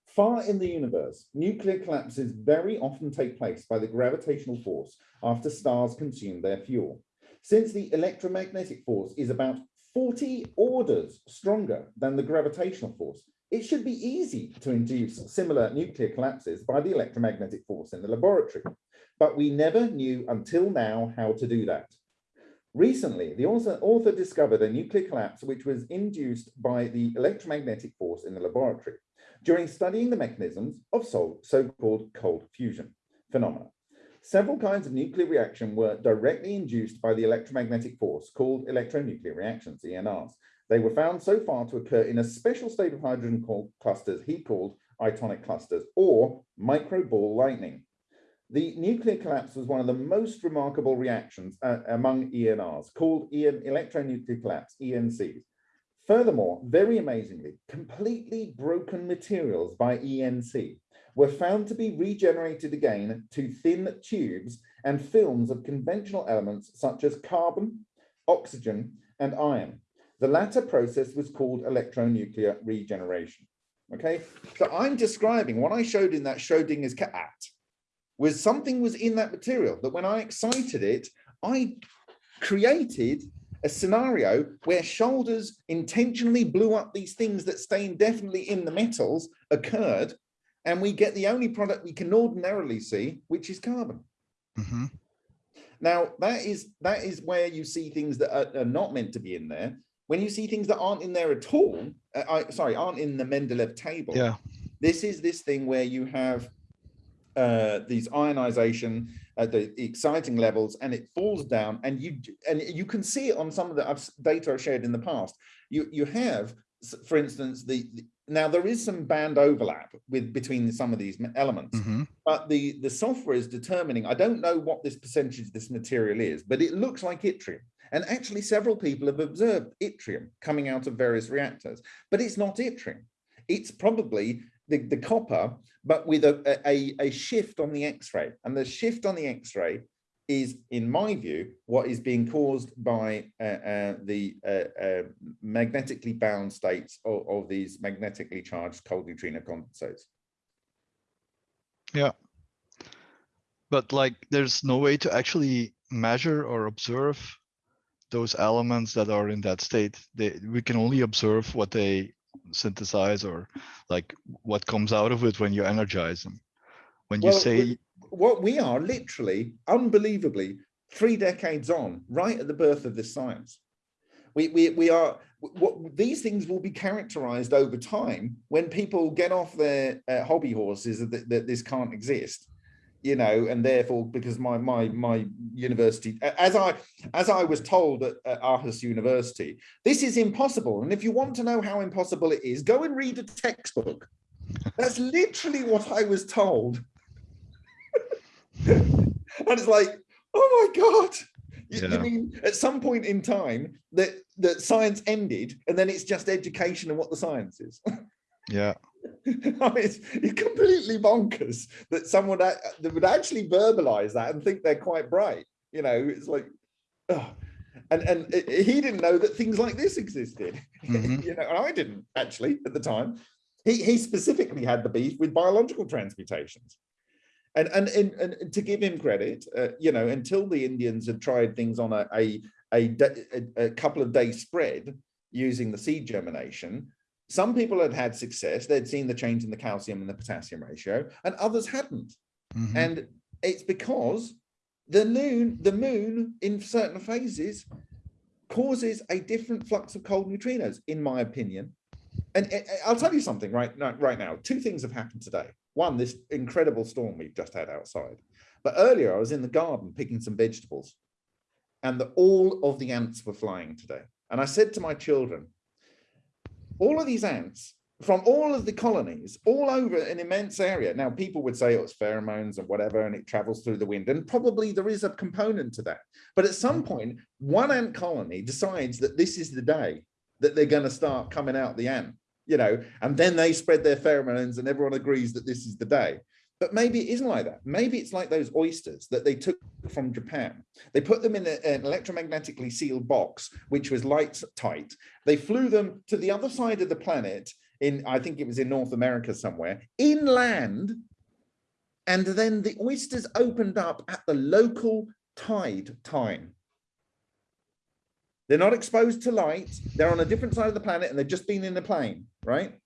far in the universe, nuclear collapses very often take place by the gravitational force after stars consume their fuel. Since the electromagnetic force is about 40 orders stronger than the gravitational force, it should be easy to induce similar nuclear collapses by the electromagnetic force in the laboratory. But we never knew until now how to do that. Recently, the author, author discovered a nuclear collapse which was induced by the electromagnetic force in the laboratory during studying the mechanisms of so- so-called cold fusion phenomena. Several kinds of nuclear reaction were directly induced by the electromagnetic force called electronuclear reactions, ENRs. They were found so far to occur in a special state of hydrogen called clusters he called itonic clusters or micro ball lightning. The nuclear collapse was one of the most remarkable reactions uh, among ENRs, called EN, electronuclear collapse, ENCs. Furthermore, very amazingly, completely broken materials by ENC were found to be regenerated again to thin tubes and films of conventional elements such as carbon, oxygen, and iron. The latter process was called electronuclear regeneration. Okay, so I'm describing what I showed in that Schrodinger's cat was something was in that material that when I excited it, I created a scenario where shoulders intentionally blew up these things that stay indefinitely in the metals occurred, and we get the only product we can ordinarily see, which is carbon. hmm Now, that is that is where you see things that are, are not meant to be in there. When you see things that aren't in there at all, uh, I, sorry, aren't in the Mendeleev table, Yeah. this is this thing where you have uh, these ionization at the exciting levels and it falls down and you and you can see it on some of the data I've shared in the past. You you have, for instance, the, the- now there is some band overlap with between some of these elements, hmm but the the software is determining. I don't know what this percentage of this material is, but it looks like yttrium. And actually, several people have observed yttrium coming out of various reactors, but it's not yttrium. It's probably the, the copper, but with a, a, a shift on the X-ray. And the shift on the X-ray is, in my view, what is being caused by uh, uh, the uh, uh, magnetically bound states of, of these magnetically charged cold neutrino condensates. Yeah. But like, there's no way to actually measure or observe those elements that are in that state. They, we can only observe what they synthesize or like what comes out of it when you energize them. When you Well, say, what we are literally, unbelievably, three decades on, right at the birth of this science. We, we, we are, what, these things will be characterized over time when people get off their uh, hobby horses that, that this can't exist. You know, and therefore because my my my university, as I as I was told at, at Aarhus University, this is impossible. And if you want to know how impossible it is, go and read a textbook. That's literally what I was told. and it's like, oh my God. You, you mean at some point in time that that science ended and then it's just education and what the science is? Yeah. I mean, it's, it's completely bonkers that someone a- that would actually verbalize that and think they're quite bright. You know, it's like, oh. and and it- it- he didn't know that things like this existed. Mhm. you know, and I didn't actually at the time. He he specifically had the beef with biological transmutations. And, and, and, and to give him credit, uh, you know, until the Indians had tried things on a, a, a, a, a couple of days spread using the seed germination, some people had had success. They'd seen the change in the calcium and the potassium ratio, and others hadn't. mhm. And it's because the moon, the moon in certain phases causes a different flux of cold neutrinos, in my opinion. And I- I- I'll tell you something right now, right now. Two things have happened today. One, this incredible storm we've just had outside. But earlier I was in the garden picking some vegetables and the, all of the ants were flying today. And I said to my children, all of these ants from all of the colonies all over an immense area. Now, people would say oh, it's pheromones and whatever, and it travels through the wind. And probably there is a component to that. But at some mm. point, one ant colony decides that this is the day that they're going to start coming out the ant, you know, and then they spread their pheromones and everyone agrees that this is the day. But maybe it isn't like that. Maybe it's like those oysters that they took from Japan. They put them in a- an electromagnetically sealed box, which was light tight. They flew them to the other side of the planet in, I think it was in North America somewhere, inland. And then the oysters opened up at the local tide time. They're not exposed to light. They're on a different side of the planet and they've just been in a plane, right?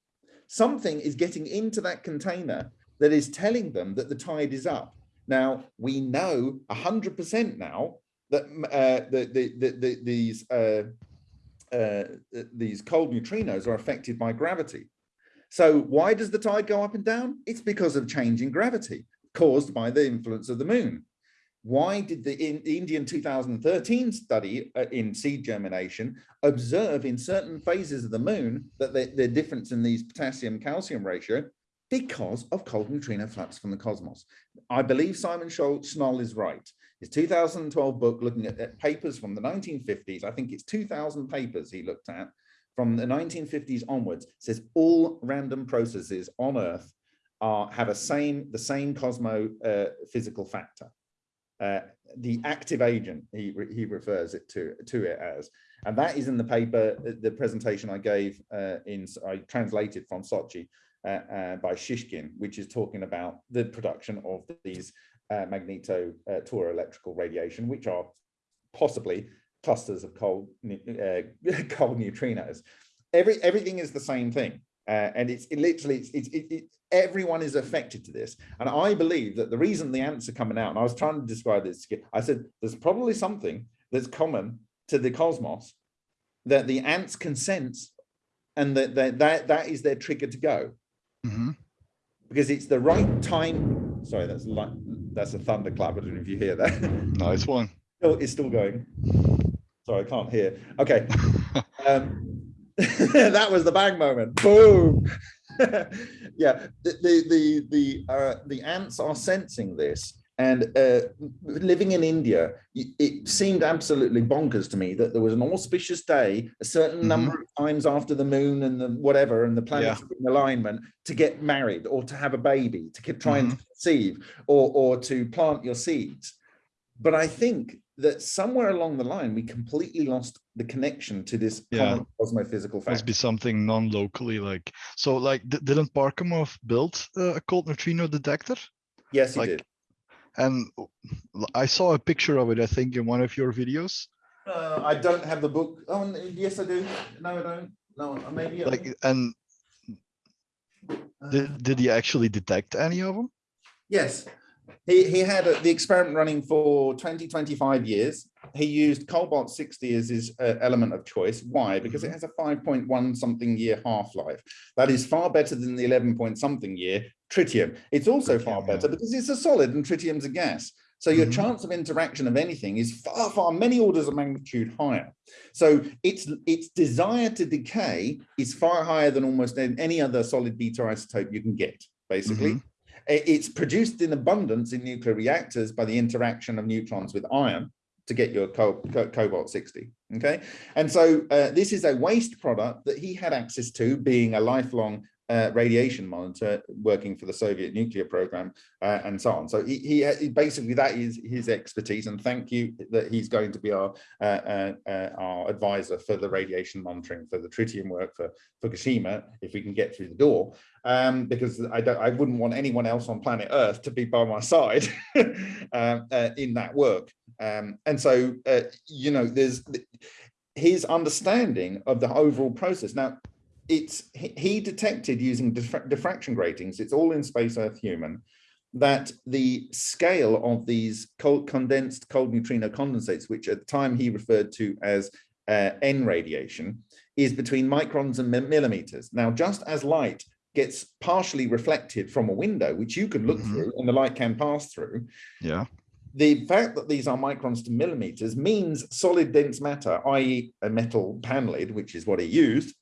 Something is getting into that container that is telling them that the tide is up. Now, we know 100% now that uh, the, the, the, the, these, uh, uh, these cold neutrinos are affected by gravity. So why does the tide go up and down? It's because of changing gravity caused by the influence of the moon. Why did the in, Indian 2013 study uh, in seed germination observe in certain phases of the moon that the, the difference in these potassium calcium ratio because of cold neutrino flux from the cosmos. I believe Simon Shnoll is right. His 2012 book looking at, papers from the 1950s, I think it's 2000 papers he looked at from the 1950s onwards, says all random processes on Earth are have a same the same cosmo uh, physical factor. Uh, the active agent, he, he refers it to, to it as. And that is in the paper, uh, the presentation I gave uh, in, I translated from Sochi by Shishkin, which is talking about the production of these uh, magneto uh, electrical radiation, which are possibly clusters of cold, uh, cold neutrinos. Every, everything is the same thing. Uh, and it's it literally, it's, it's, it, it, everyone is affected to this. And I believe that the reason the ants are coming out, and I was trying to describe this, I said, there's probably something that's common to the cosmos that the ants can sense and that, that, that, that is their trigger to go Mhm. because it's the right time. Sorry, that's like that's a thunderclap. I don't know if you hear that. Nice one. Still, it's still going. Sorry, I can't hear. Okay. Um, that was the bang moment. Boom. yeah, the the the the, uh, the ants are sensing this. And uh, living in India, it seemed absolutely bonkers to me that there was an auspicious day, a certain Mhm. number of times after the moon and the whatever, and the planets Yeah. in alignment to get married or to have a baby, to keep trying and Mhm. conceive or, or to plant your seeds. But I think that somewhere along the line, we completely lost the connection to this Yeah. cosmophysical Must be something non-locally like, so like, didn't Parkhomov build uh, a cold neutrino detector? Yes, he like- did. And I saw a picture of it, I think, in one of your videos. Uh, I don't have the book. Oh, yes, I do. No, I don't. No, maybe. I Like, do. and Uh, did, did he actually detect any of them? Yes. he, he had a, the experiment running for 20, 25 years. He used cobalt 60 as his uh, element of choice. Why? Because it has a 5.1 something year half-life. That is far better than the 11 point something year tritium. It's also far Tritium, yeah. better because it's a solid and tritium's a gas. So your Mhm. chance of interaction of anything is far, far many orders of magnitude higher. So its its desire to decay is far higher than almost any other solid beta isotope you can get, basically. I- It's produced in abundance in nuclear reactors by the interaction of neutrons with iron to get your co co- cobalt 60, okay? And so uh, this is a waste product that he had access to being a lifelong uh, radiation monitor working for the Soviet nuclear program uh, and so on. So he, he, basically that is his expertise and thank you that he's going to be our uh, uh, uh, our advisor for the radiation monitoring for the tritium work for Fukushima if we can get through the door um, because I don't I wouldn't want anyone else on planet Earth to be by my side um, in that work. Um, and so you know there's his understanding of the overall process. Now it's he, detected using diffra- diffraction gratings, it's all in space Earth human, that the scale of these cold, condensed cold neutrino condensates, which at the time he referred to as uh, N radiation, is between microns and millimeters. Now, just as light gets partially reflected from a window, which you can look Mhm. through and the light can pass through, Yeah. the fact that these are microns to millimeters means solid dense matter, i.e. a metal panelid, which is what he used,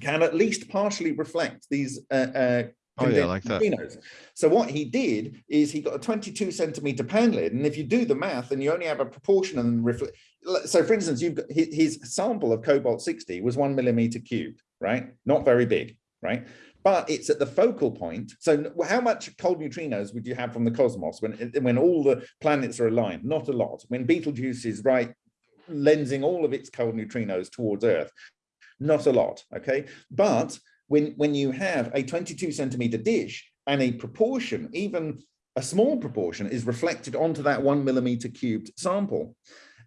can at least partially reflect these uh, uh, Oh, yeah, like that. neutrinos. So what he did is he got a 22 centimeter panelid, and if you do the math and you only have a proportion and reflect, so for instance, you've got his, his sample of cobalt 60 was one millimeter cubed, right? Not very big, right? But it's at the focal point. So how much cold neutrinos would you have from the cosmos when when all the planets are aligned? Not a lot. When Betelgeuse is right, lensing all of its cold neutrinos towards Earth, not a lot. Okay, but when when you have a 22 centimeter dish and a proportion, even a small proportion, is reflected onto that one millimeter cubed sample,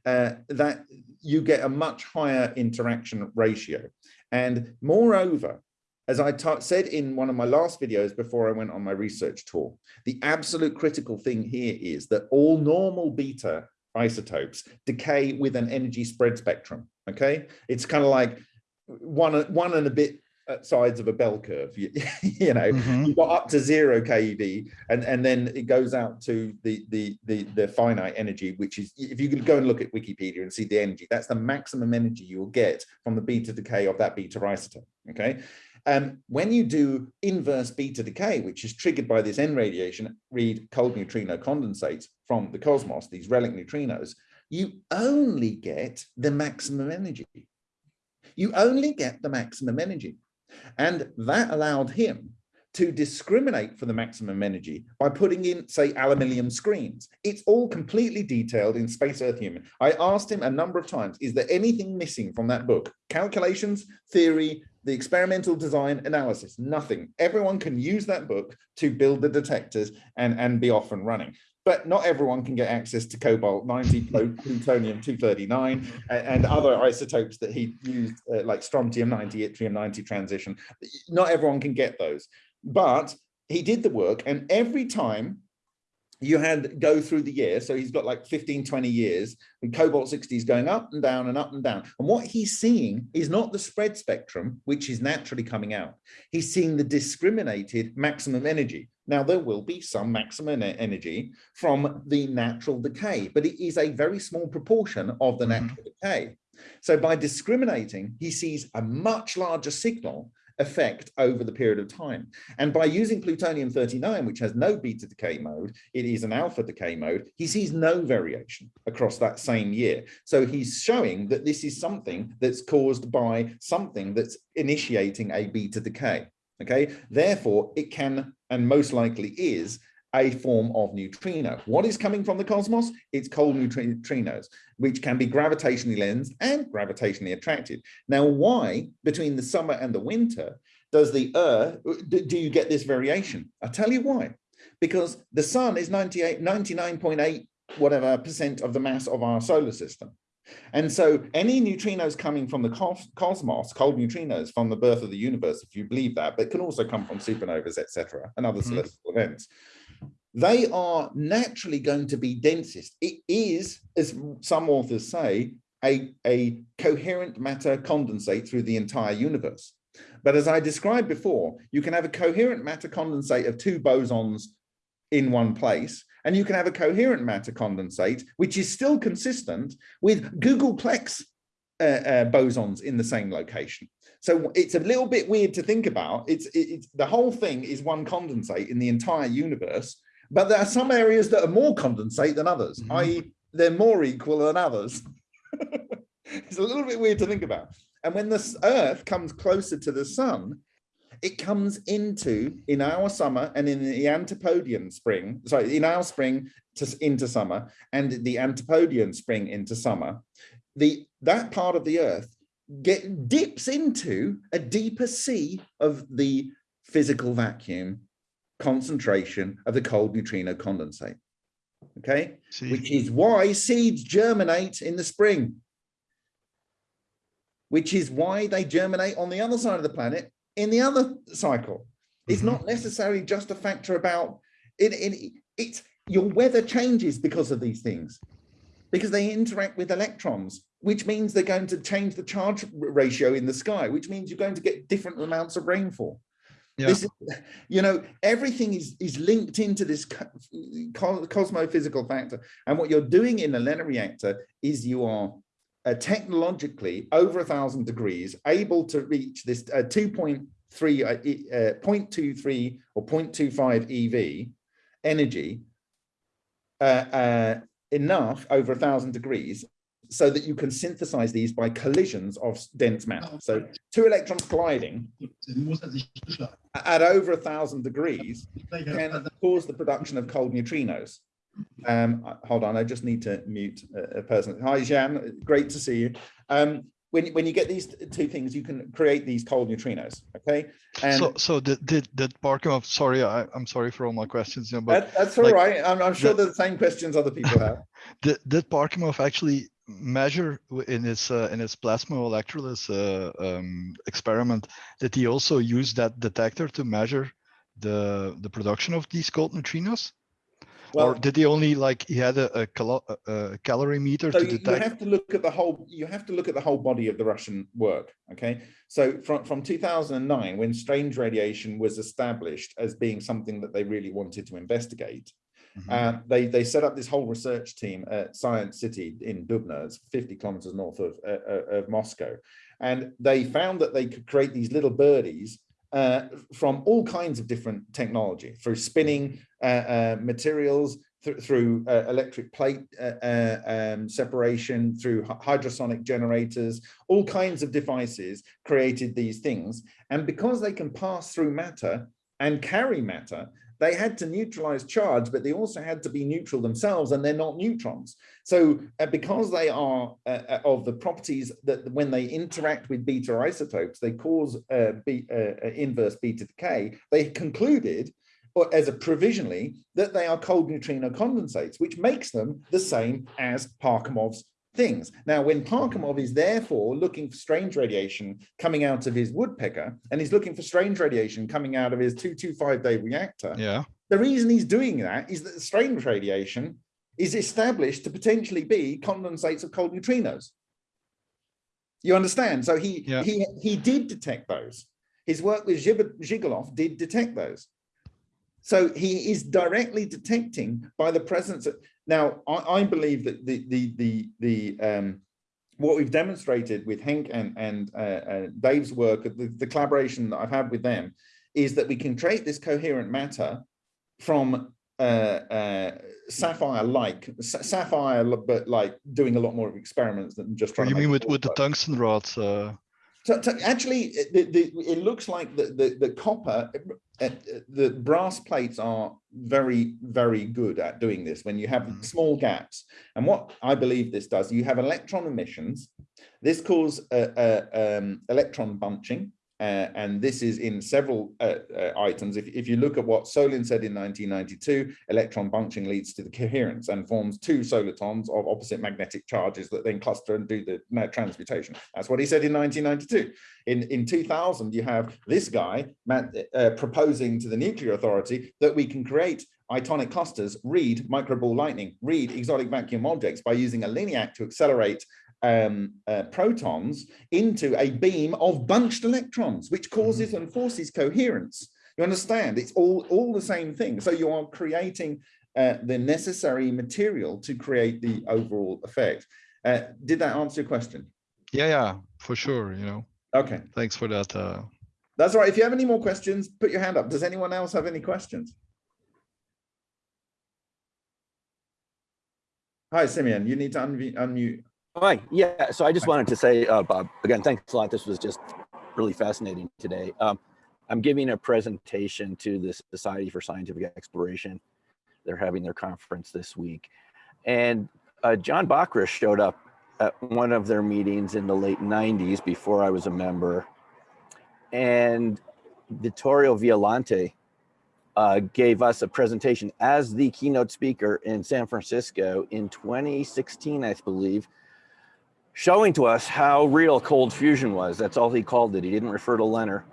uh, that you get a much higher interaction ratio. And moreover, as I said in one of my last videos before I went on my research tour, the absolute critical thing here is that all normal beta isotopes decay with an energy spread spectrum. Okay, it's kind of like one one and a bit sides of a bell curve. You, you know, Mhm. you've got up to zero keV, and and then it goes out to the the the the finite energy, which is if you could go and look at Wikipedia and see the energy, that's the maximum energy you will get from the beta decay of that beta isotope. Okay. Um, when you do inverse beta decay, which is triggered by this N radiation, read cold neutrino condensates from the cosmos, these relic neutrinos, you only get the maximum energy. You only get the maximum energy. And that allowed him to discriminate for the maximum energy by putting in, say, aluminium screens. It's all completely detailed in Space Earth Human. I asked him a number of times, is there anything missing from that book? Calculations, theory, the experimental design, analysis, nothing. Everyone can use that book to build the detectors and, and be off and running. But not everyone can get access to cobalt 90, plutonium 239, a- and other isotopes that he used, uh, like strontium 90, yttrium 90 transition. Not everyone can get those. But he did the work and every time you had go through the year so he's got like 15 20 years and cobalt 60 is going up and down and up and down. And what he's seeing is not the spread spectrum which is naturally coming out. He's seeing the discriminated maximum energy now there will be some maximum energy from the natural decay but it is a very small proportion of the Mhm. natural decay so by discriminating he sees a much larger signal effect over the period of time. And by using plutonium-39, which has no beta decay mode, it is an alpha decay mode, he sees no variation across that same year. So he's showing that this is something that's caused by something that's initiating a beta decay. Okay, therefore it can, and most likely is, a form of neutrino. What is coming from the cosmos? It's cold neutrinos, which can be gravitationally lensed and gravitationally attracted. Now, why between the summer and the winter does the Earth, do you get this variation? I'll tell you why. Because the sun is 98, 99.8 whatever percent of the mass of our solar system. And so any neutrinos coming from the cosmos, cold neutrinos from the birth of the universe, if you believe that, but can also come from supernovas, etc., and other Mhm. celestial events. they are naturally going to be densest. It is, as some authors say, a, a coherent matter condensate through the entire universe. But as I described before, you can have a coherent matter condensate of two bosons in one place, and you can have a coherent matter condensate, which is still consistent with googolplex uh, uh, bosons in the same location. So it's a little bit weird to think about. It's, it's the whole thing is one condensate in the entire universe, but there are some areas that are more condensate than others, Mhm. i.e. they're more equal than others. it's a little bit weird to think about. And when the earth comes closer to the sun, it comes into, in our summer and in the Antipodean spring, sorry, in our spring to, into summer and the Antipodean spring into summer, the that part of the earth get dips into a deeper sea of the physical vacuum concentration of the cold neutrino condensate. Okay, See, which is why seeds germinate in the spring. Which is why they germinate on the other side of the planet in the other cycle. It's Mhm. not necessarily just a factor about it, it. It's your weather changes because of these things, because they interact with electrons, which means they're going to change the charge ratio in the sky, which means you're going to get different amounts of rainfall. Yeah. This is, you know, everything is is linked into this co- co- cosmophysical factor. And what you're doing in a LENR reactor is you are uh, technologically over a thousand degrees able to reach this uh, 2.3 uh, uh, 0.23 or 0.25 EV energy uh, uh, enough over a thousand degrees so that you can synthesize these by collisions of dense matter. So two electrons colliding C'est le mot, ça sich beschlagen. at over a thousand degrees Là, il y a pas can cause the production of cold neutrinos. Um, hold on, I just need to mute a, a person. Hi, Jan, great to see you. Um, when, when you get these two things, you can create these cold neutrinos, okay? And so so did did did? Sorry, I, I'm sorry for all my questions, but that, that's all like, right. I'm, I'm sure the- the same questions other people have. did did Parkhomov actually measure in his uh, in his plasma electrolysis uh, um, experiment? Did he also use that detector to measure the the production of these cold neutrinos? Or did he only like he had a, a, calo- a calorimeter so to you, you have to look at the whole you have to look at the whole body of the russian work okay? So from from 2009 when strange radiation was established as being something that they really wanted to investigate Mhm. uh, they they set up this whole research team at science city in dubna it's 50 kilometers north of uh, uh, of moscow. And they found that they could create these little birdies uh, from all kinds of different technology through spinning uh, uh, materials thr- through uh, electric plate uh, um, separation, through hydrosonic generators, all kinds of devices created these things. And because they can pass through matter and carry matter, they had to neutralize charge, but they also had to be neutral themselves, and they're not neutrons. So uh, because they are uh, uh, of the properties that when they interact with beta isotopes, they cause uh, be, uh, uh, inverse beta decay, they concluded or as a provisionally that they are cold neutrino condensates, which makes them the same as Parkhomov's things. Now, when Parkhomov mm-hmm. is therefore looking for strange radiation coming out of his woodpecker, and he's looking for strange radiation coming out of his 225 day reactor, Yeah. the reason he's doing that is that the strange radiation is established to potentially be condensates of cold neutrinos. You understand? So he Yeah. he he did detect those. His work with Zhigalov did detect those. So he is directly detecting by the presence of now. I, I believe that the the the the um, what we've demonstrated with Henk and and uh, uh, Dave's work, the, the collaboration that I've had with them, is that we can create this coherent matter from uh, uh, sapphire like sapphire, but like doing a lot more experiments than just trying. You mean with with the tungsten rods? Uh, So, so actually, it- the, the, it looks like the, the, the copper, uh, the brass plates are very, very good at doing this when you have Mhm. small gaps. And what I believe this does, you have electron emissions. This causes uh, uh, um, electron bunching uh, and this is in several uh, uh, items. If, if you look at what Solin said in 1992, electron bunching leads to the coherence and forms two solitons of opposite magnetic charges that then cluster and do the uh, transmutation. That's what he said in 1992. In, in 2000, you have this guy uh, proposing to the Nuclear Authority that we can create itonic clusters, read microball lightning, read exotic vacuum objects by using a linac to accelerate um, uh, protons into a beam of bunched electrons, which causes and forces coherence. You understand? It's all, all the same thing. So you are creating uh, the necessary material to create the overall effect. Uh, did that answer your question? Yeah, yeah, for sure. You know, Okay, thanks for that. Uh, that's all right. If you have any more questions, put your hand up. Does anyone else have any questions? Hi, Simeon, you need to unmute. Hi, yeah, so I just wanted to say, uh, Bob, again, thanks a lot. This was just really fascinating today. Um, I'm giving a presentation to the Society for Scientific Exploration. They're having their conference this week. And uh, John Bockris showed up at one of their meetings in the late 90s before I was a member. And Vittorio Violante uh, gave us a presentation as the keynote speaker in San Francisco in 2016, I believe, showing to us how real cold fusion was. That's all he called it. He didn't refer to LENR.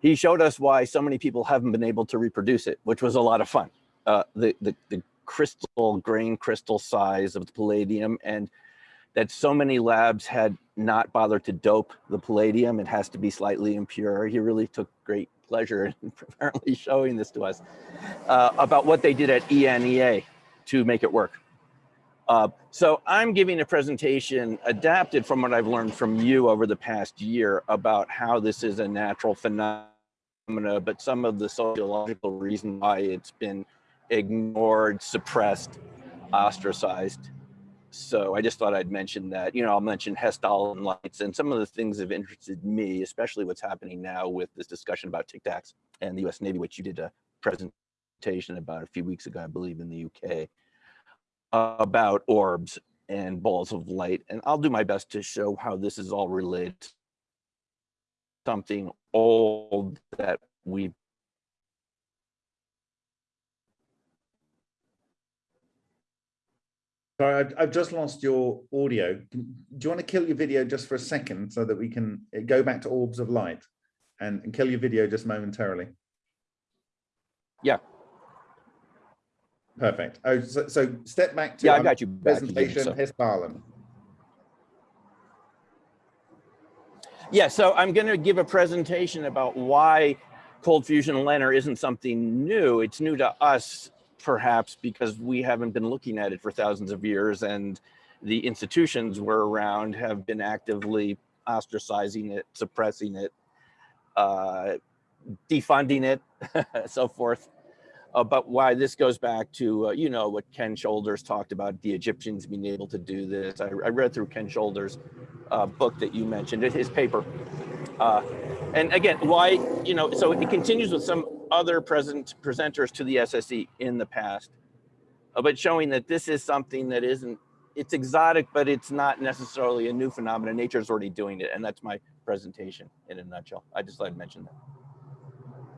He showed us why so many people haven't been able to reproduce it, which was a lot of fun. Uh, the, the, the crystal, grain crystal size of the palladium and that so many labs had not bothered to dope the palladium. It has to be slightly impure. He really took great pleasure in apparently showing this to us uh, about what they did at ENEA to make it work. Uh, so I'm giving a presentation adapted from what I've learned from you over the past year about how this is a natural phenomena, but some of the sociological reason why it's been ignored, suppressed, ostracized. So I just thought I'd mention that, you know, I'll mention Hessdalen lights and some of the things have interested me, especially what's happening now with this discussion about Tic Tacs and the US Navy, which you did a presentation about a few weeks ago, I believe in the UK about orbs and balls of light. And I'll do my best to show how this is all related to something old that we Sorry, I've, just lost your audio. Do you want to kill your video just for a second so that we can uh, go back to orbs of light and, and kill your video just momentarily? Yeah. Perfect. Oh, so, so step back to Yeah, I got you back again, presentation so. Yeah, so I'm going to give a presentation about why cold fusion LENR isn't something new. It's new to us, perhaps, because we haven't been looking at it for thousands of years and the institutions were around have been actively ostracizing it, suppressing it, uh, defunding it, so forth. About why this goes back to, uh, you know, what Ken Shoulders talked about, the Egyptians being able to do this. I, I read through Ken Shoulders' uh, book that you mentioned, his paper. Uh, and again, why, you know, so it continues with some other present presenters to the SSE in the past, uh, but showing that this is something that isn't, it's exotic, but it's not necessarily a new phenomenon. Nature's already doing it. And that's my presentation in a nutshell. I just thought I'd mention that.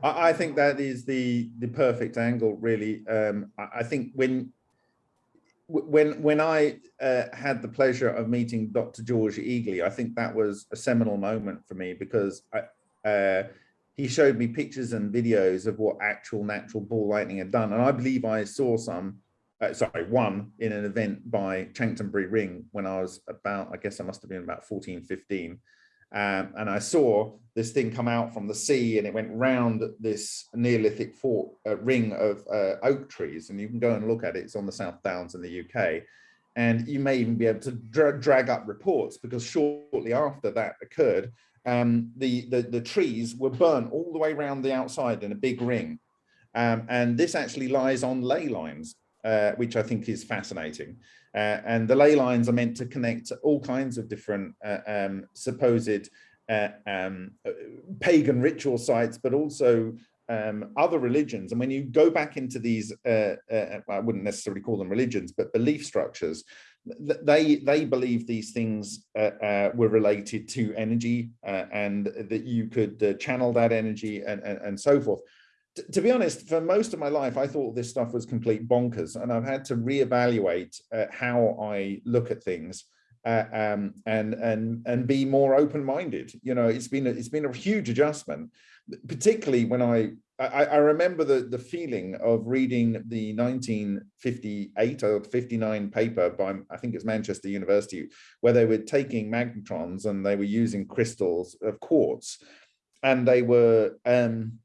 I, I think that is the the perfect angle, really. Um, I, I think when when when I uh, had the pleasure of meeting Dr. George Egely, I think that was a seminal moment for me because I, uh, he showed me pictures and videos of what actual natural ball lightning had done, and I believe I saw some. Uh, sorry, one in an event by Chanctonbury Ring when I was about, I guess I must have been about 14, 15. Um, and I saw this thing come out from the sea and it went round this Neolithic fort uh, ring of uh, oak trees. And you can go and look at it. It's on the South Downs in the UK. And you may even be able to dra drag up reports because shortly after that occurred, um, the, the, the trees were burnt all the way around the outside in a big ring. Um, and this actually lies on ley lines, uh, which I think is fascinating. Uh, and the ley lines are meant to connect all kinds of different uh, um, supposed uh, um, uh, pagan ritual sites, but also um, other religions, and when you go back into these, uh, uh, I wouldn't necessarily call them religions, but belief structures, they they believe these things uh, uh, were related to energy uh, and that you could channel that energy and, and, and so forth. To be honest, for most of my life, I thought this stuff was complete bonkers, and I've had to reevaluate uh, how I look at things uh, um, and and and be more open-minded. You know, it's been a, it's been a huge adjustment, particularly when I I, I remember the the feeling of reading the 1958 or 59 paper by I think it's Manchester University, where they were taking magnetrons and they were using crystals of quartz, and they were um,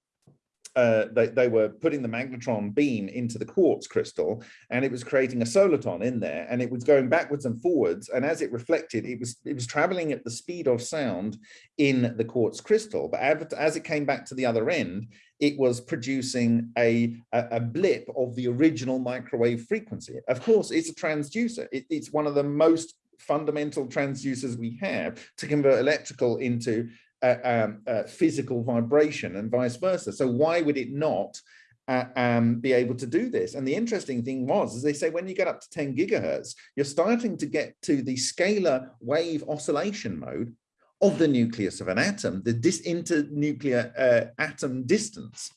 uh, they, they were putting the magnetron beam into the quartz crystal and it was creating a soliton in there and it was going backwards and forwards and as it reflected it was it was traveling at the speed of sound in the quartz crystal. But as, it came back to the other end it was producing a, a, a blip of the original microwave frequency. Of course it's a transducer. It, it's one of the most fundamental transducers we have to convert electrical into um, physical vibration and vice versa. So why would it not uh, um, be able to do this? And the interesting thing was, as they say, when you get up to 10 gigahertz, you're starting to get to the scalar wave oscillation mode of the nucleus of an atom, the dis internuclear uh, atom distance.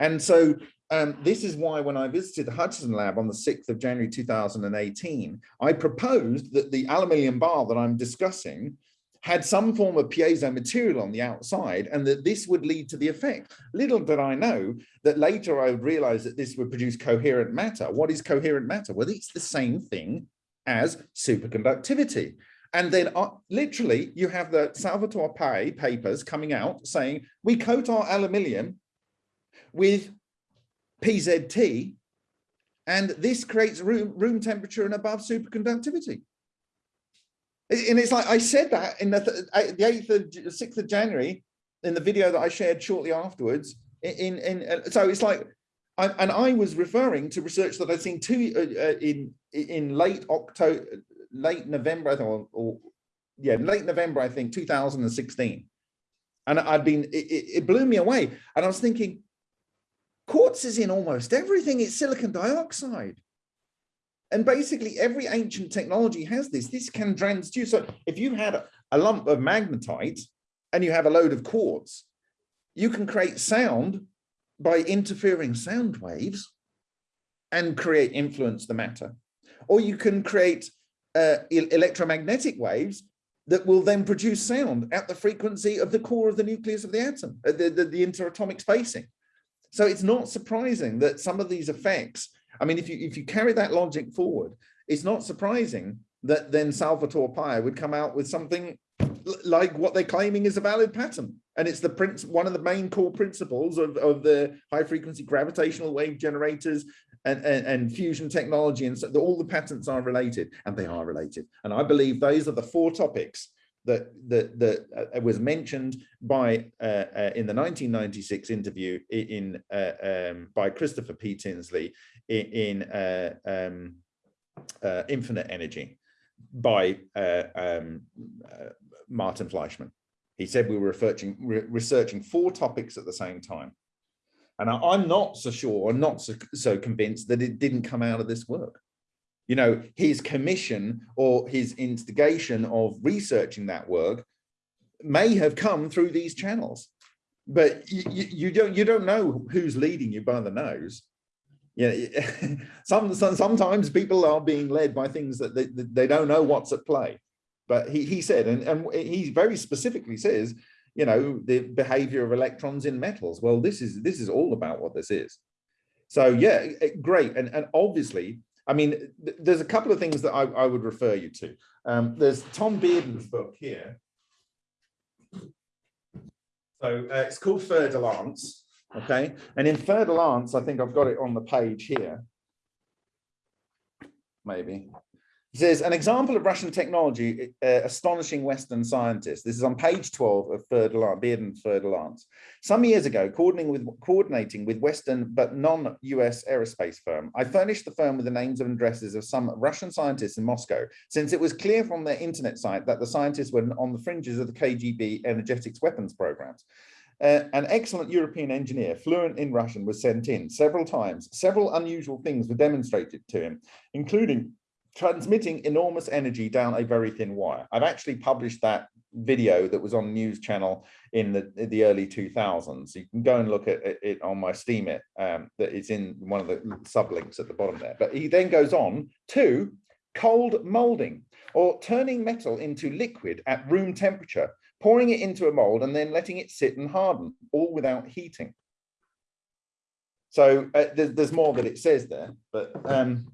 And so um, this is why when I visited the Hudson lab on the 6th of January 2018, I proposed that the aluminium bar that I'm discussing had some form of piezo material on the outside and that this would lead to the effect. Little did I know that later I would realize that this would produce coherent matter. What is coherent matter? Well, it's the same thing as superconductivity. And then uh, literally you have the Salvatore Pais papers coming out saying, we coat our aluminium with PZT and this creates room, room temperature and above superconductivity. And it's like I said that in the, the 8th of 6th of January in the video that I shared shortly afterwards. In, in, in so it's like, I, and I was referring to research that I'd seen two uh, in in late October, late November, I think, or, or yeah, late November, I think, 2016. And I'd been, it, it blew me away. And I was thinking, quartz is in almost everything. It's silicon dioxide. And basically every ancient technology has this. This can transduce. So if you had a lump of magnetite and you have a load of quartz, you can create sound by interfering sound waves and create influence the matter. Or you can create uh, electromagnetic waves that will then produce sound at the frequency of the core of the nucleus of the atom, uh, the, the, the interatomic spacing. So it's not surprising that some of these effects I mean, if you if you carry that logic forward, it's not surprising that then Salvatore Pais would come out with something like what they're claiming is a valid pattern. And it's the prince one of the main core principles of, of the high frequency gravitational wave generators and, and, and fusion technology. And so the, all the patents are related and they are related. And I believe those are the four topics that that that uh, was mentioned by uh, uh, in the 1996 interview in uh, um, by Christopher P. Tinsley in, in uh, um, uh, Infinite Energy by um, Martin Fleischmann. He said we were researching re researching four topics at the same time. And I, am not so sure, I'm not so, so convinced that it didn't come out of this work you know, his commission or his instigation of researching that work may have come through these channels, but you, you don't you don't know who's leading you by the nose. Yeah, some, some sometimes people are being led by things that they, they don't know what's at play. But he, he said, and, and he very specifically says, you know, the behavior of electrons in metals. Well, this is this is all about what this is. So yeah, great. And, and obviously I mean, th there's a couple of things that I, I would refer you to. Um, there's Tom Bearden's book here. So uh, it's called Fer de Lance, okay? And in Fer de Lance, I think I've got it on the page here, maybe. He says, an example of Russian technology, uh, astonishing Western scientists. This is on page 12 of Fer-de-Lance, Bearden. Some years ago, coordinating with, coordinating with Western but non-US aerospace firm, I furnished the firm with the names and addresses of some Russian scientists in Moscow, since it was clear from their internet site that the scientists were on the fringes of the KGB energetics weapons programs. uh, an excellent European engineer, fluent in Russian, was sent in several times. Several unusual things were demonstrated to him, including transmitting enormous energy down a very thin wire. I've actually published that video that was on news channel in the the early 2000s you can go and look at it on my steemit um that is in one of the sublinks at the bottom there. But he then goes on to cold molding or turning metal into liquid at room temperature pouring it into a mold and then letting it sit and harden all without heating. So uh, there's, there's more that it says there but um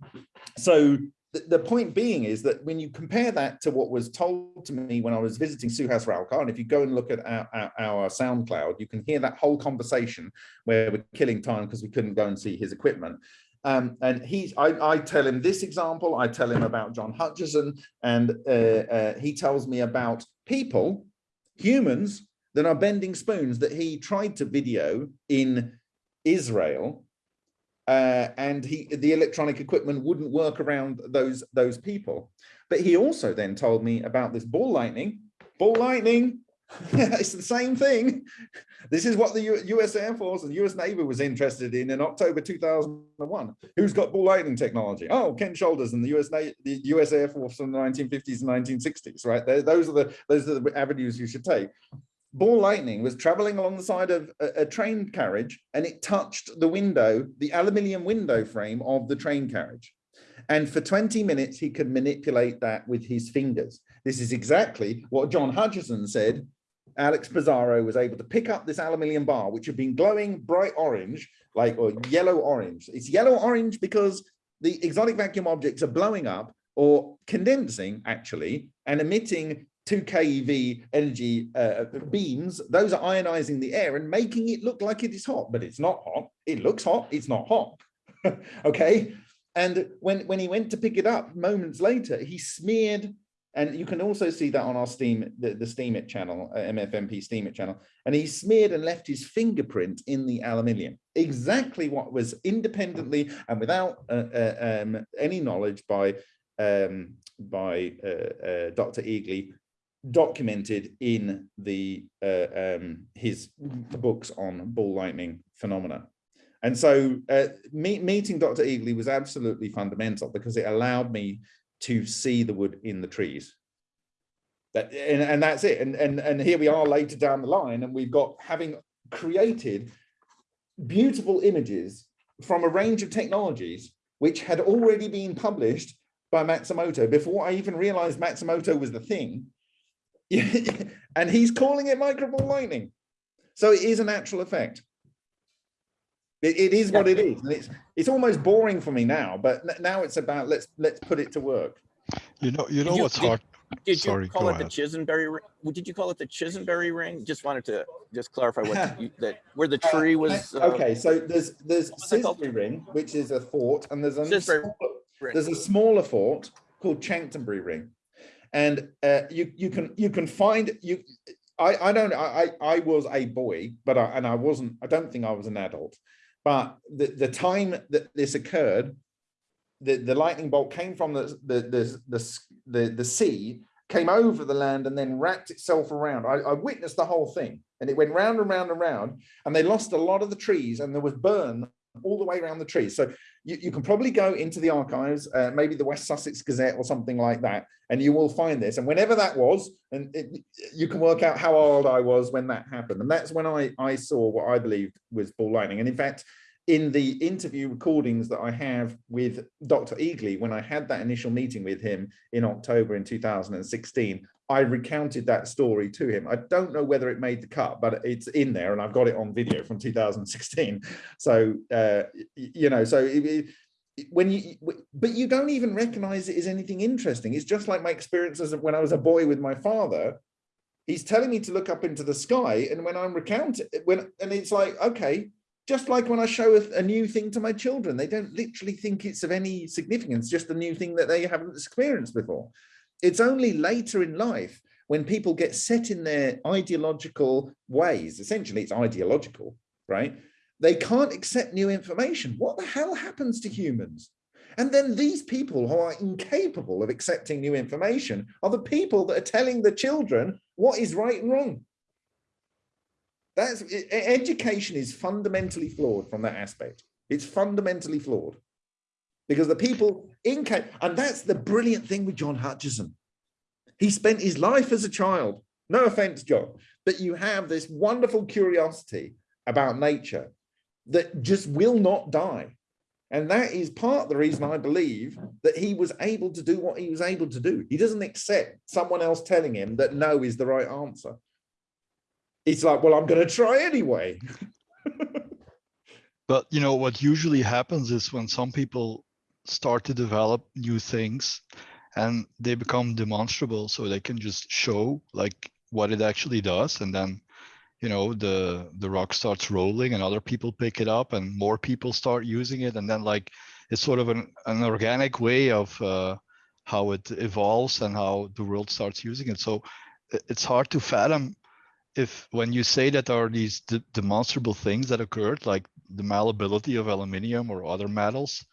so the, point being is that when you compare that to what was told to me when I was visiting Suhas Ralkar, and if you go and look at our, our, our SoundCloud, you can hear that whole conversation where we're killing time because we couldn't go and see his equipment. Um, and he's, I, I, tell him this example, I tell him about John Hutchison, and uh, uh, he tells me about people, humans, that are bending spoons that he tried to video in Israel uh, and he the electronic equipment wouldn't work around those those people. But he also then told me about this ball lightning. Ball lightning, it's the same thing. This is what the U US Air Force and US Navy was interested in in October 2001. Who's got ball lightning technology? Oh, Ken Shoulders and the US Na the US Air Force from the 1950s and 1960s, right? Those are the those are the avenues you should take ball lightning was traveling along the side of a, a, train carriage and it touched the window, the aluminium window frame of the train carriage. And for 20 minutes, he could manipulate that with his fingers. This is exactly what John Hutchison said. Alex Pizarro was able to pick up this aluminium bar, which had been glowing bright orange, like or yellow orange. It's yellow orange because the exotic vacuum objects are blowing up or condensing actually and emitting 2 keV energy uh, beams, those are ionizing the air and making it look like it is hot, but it's not hot. It looks hot, it's not hot. okay. And when, when he went to pick it up moments later, he smeared, and you can also see that on our Steam, the, the Steemit channel, uh, MFMP Steemit channel, and he smeared and left his fingerprint in the aluminium. Exactly what was independently and without uh, uh, um, any knowledge by um, by uh, uh, Dr. Egely documented in the uh, um, his books on ball lightning phenomena. And so uh, meet, meeting Dr. Egely was absolutely fundamental because it allowed me to see the wood in the trees. That, and, and that's it. And, and, and here we are later down the line and we've got having created beautiful images from a range of technologies which had already been published by Matsumoto before I even realized Matsumoto was the thing and he's calling it microball lightning. So it is a natural effect. It, it is what it is. And it's it's almost boring for me now, but now it's about let's let's put it to work. You know, you know you- what's did- hard. Did Sorry, you call go it the ahead. Chisenberry ring? Did you call it the Chisenberry ring? Just wanted to just clarify what you, that where the tree was. uh, okay, so there's there's what's it called? Cissbury Ring, which is a fort, and there's a Cissbury smaller- there's a smaller fort called Chanctonbury Ring, and uh, you you can you can find you. I I don't I I was a boy, but I, and I wasn't. I don't think I was an adult, but the the time that this occurred, the the lightning bolt came from the the the the the, the sea, came over the land, and then wrapped itself around. I, I witnessed the whole thing, and it went round and round and round, and they lost a lot of the trees, and there was burn all the way around the trees. So you, you can probably go into the archives, uh, maybe the West Sussex Gazette or something like that, and you will find this. And whenever that was, and it, you can work out how old I was when that happened. And that's when I, I saw what I believed was ball lightning. And in fact, in the interview recordings that I have with Dr. Egely, when I had that initial meeting with him in October in 2016, I recounted that story to him. I don't know whether it made the cut, but it's in there and I've got it on video from 2016. So, uh, you know, so it, it- when you, but you don't even recognize it as anything interesting. It's just like my experiences when I was a boy with my father. He's telling me to look up into the sky. And when I'm recounting, when, and it's like, okay, just like when I show a, a new thing to my children, they don't literally think it's of any significance, just a new thing that they haven't experienced before. It's only later in life when people get set in their ideological ways, essentially it's ideological, right? They can't accept new information. What the hell happens to humans? And then these people who are incapable of accepting new information are the people that are telling the children what is right and wrong. That's education is fundamentally flawed from that aspect. It's fundamentally flawed. Because the people in Ca- and that's the brilliant thing with John Hutchison. He spent his life as a child. No offense, John, but you have this wonderful curiosity about nature that just will not die. And that is part of the reason I believe that he was able to do what he was able to do. He doesn't accept someone else telling him that no is the right answer. It's like, well, I'm going to try anyway. But you know what usually happens is when some people start to develop new things and they become demonstrable so they can just show like what it actually does and then you know the the rock starts rolling and other people pick it up and more people start using it and then like it's sort of an, an organic way of uh, how it evolves and how the world starts using it. So it's hard to fathom if when you say that there are these de- demonstrable things that occurred like the malleability of aluminium or other metals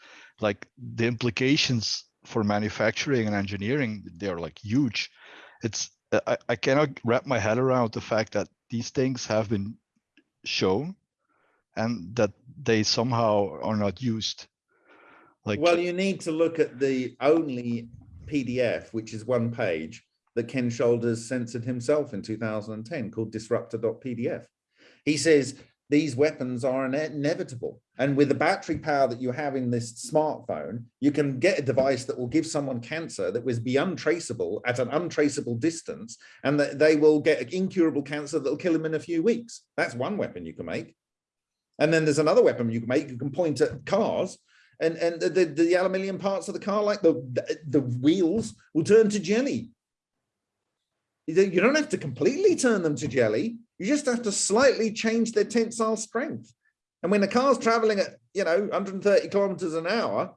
like the implications for manufacturing and engineering they're like huge it's uh, I, I cannot wrap my head around the fact that these things have been shown and that they somehow are not used like Well, you need to look at the only PDF, which is one page, that Ken Shoulders censored himself in 2010 called disruptor.pdf. He says these weapons are inevitable. And with the battery power that you have in this smartphone, you can get a device that will give someone cancer that will be untraceable at an untraceable distance, and that they will get incurable cancer that will kill them in a few weeks. That's one weapon you can make. And then there's another weapon you can make. You can point at cars and and the, the, the aluminium parts of the car like the, the the wheels will turn to jelly you don't- you don't have to completely turn them to jelly you just have to slightly change their tensile strength and when the car's traveling at you know 130 kilometers an hour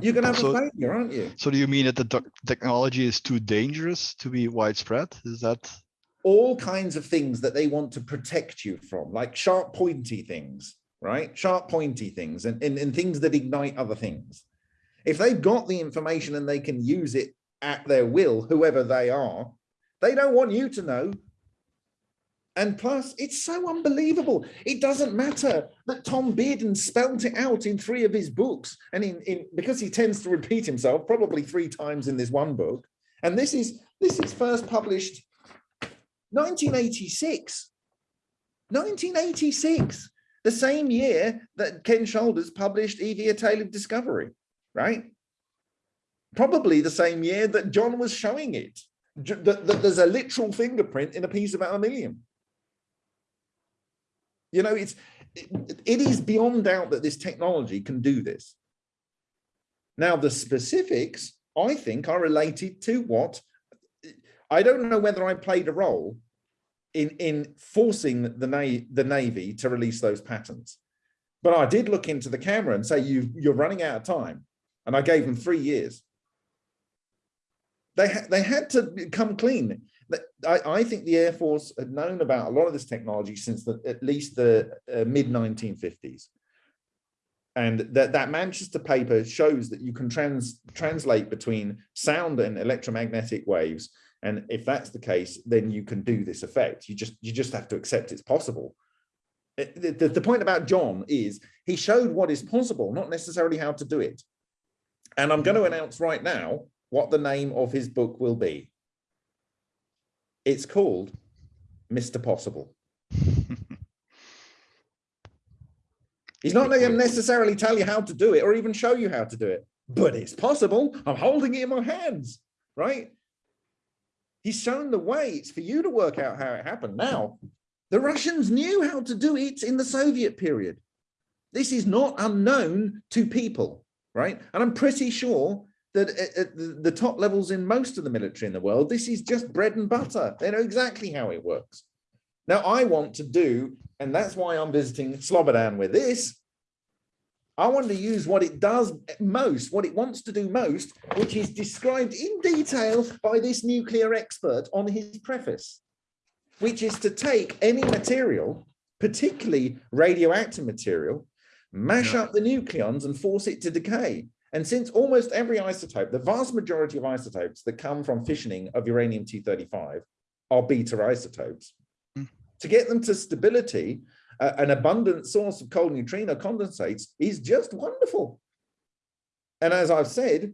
you're gonna have So- a failure aren't you so do you mean that the technology is too dangerous to be widespread is that all kinds of things that they want to protect you from, like sharp pointy things, right? Sharp pointy things and, and, and things that ignite other things. If they've got the information and they can use it at their will, whoever they are, they don't want you to know. And plus, it's so unbelievable. It doesn't matter that Tom Bearden spelt it out in three of his books. And in, in because he tends to repeat himself probably three times in this one book. And this is this is first published 1986. 1986, the same year that Ken Shoulders published EV, A Tale of Discovery, right? Probably the same year that John was showing it, that, that there's a literal fingerprint in a piece of aluminium. You know, it's it, it is beyond doubt that this technology can do this. Now, the specifics, I think, are related to what I don't know whether I played a role in in forcing the navy the navy to release those patents, but I did look into the camera and say you you're running out of time, and I gave them three years. They ha- they had to come clean. I, I think the Air Force had known about a lot of this technology since the, at least the uh, mid 1950s. And that, that Manchester paper shows that you can trans, translate between sound and electromagnetic waves and if that's the case, then you can do this effect. You just you just have to accept it's possible. The, the- the point about John is he showed what is possible, not necessarily how to do it. And I'm going to announce right now what the name of his book will be. It's called Mr. Possible. He's not going to necessarily tell you how to do it or even show you how to do it, but it's possible. I'm holding it in my hands, right? He's shown the way. It's for you to work out how it happened. Now, the Russians knew how to do it in the Soviet period. This is not unknown to people, right? And I'm pretty sure that at, at the, the top levels in most of the military in the world, this is just bread and butter. They know exactly how it works. Now, I want to do, and that's why I'm visiting Slobodan with this. I want to use what it does most, what it wants to do most, which is described in detail by this nuclear expert on his preface, which is to take any material, particularly radioactive material, mash Yeah. up the nucleons and force it to decay. And since almost every isotope, the vast majority of isotopes that come from fissioning of uranium 235 are beta isotopes, Mm. To get them to stability, uh, an abundant source of cold neutrino condensates is just wonderful. And as I've said,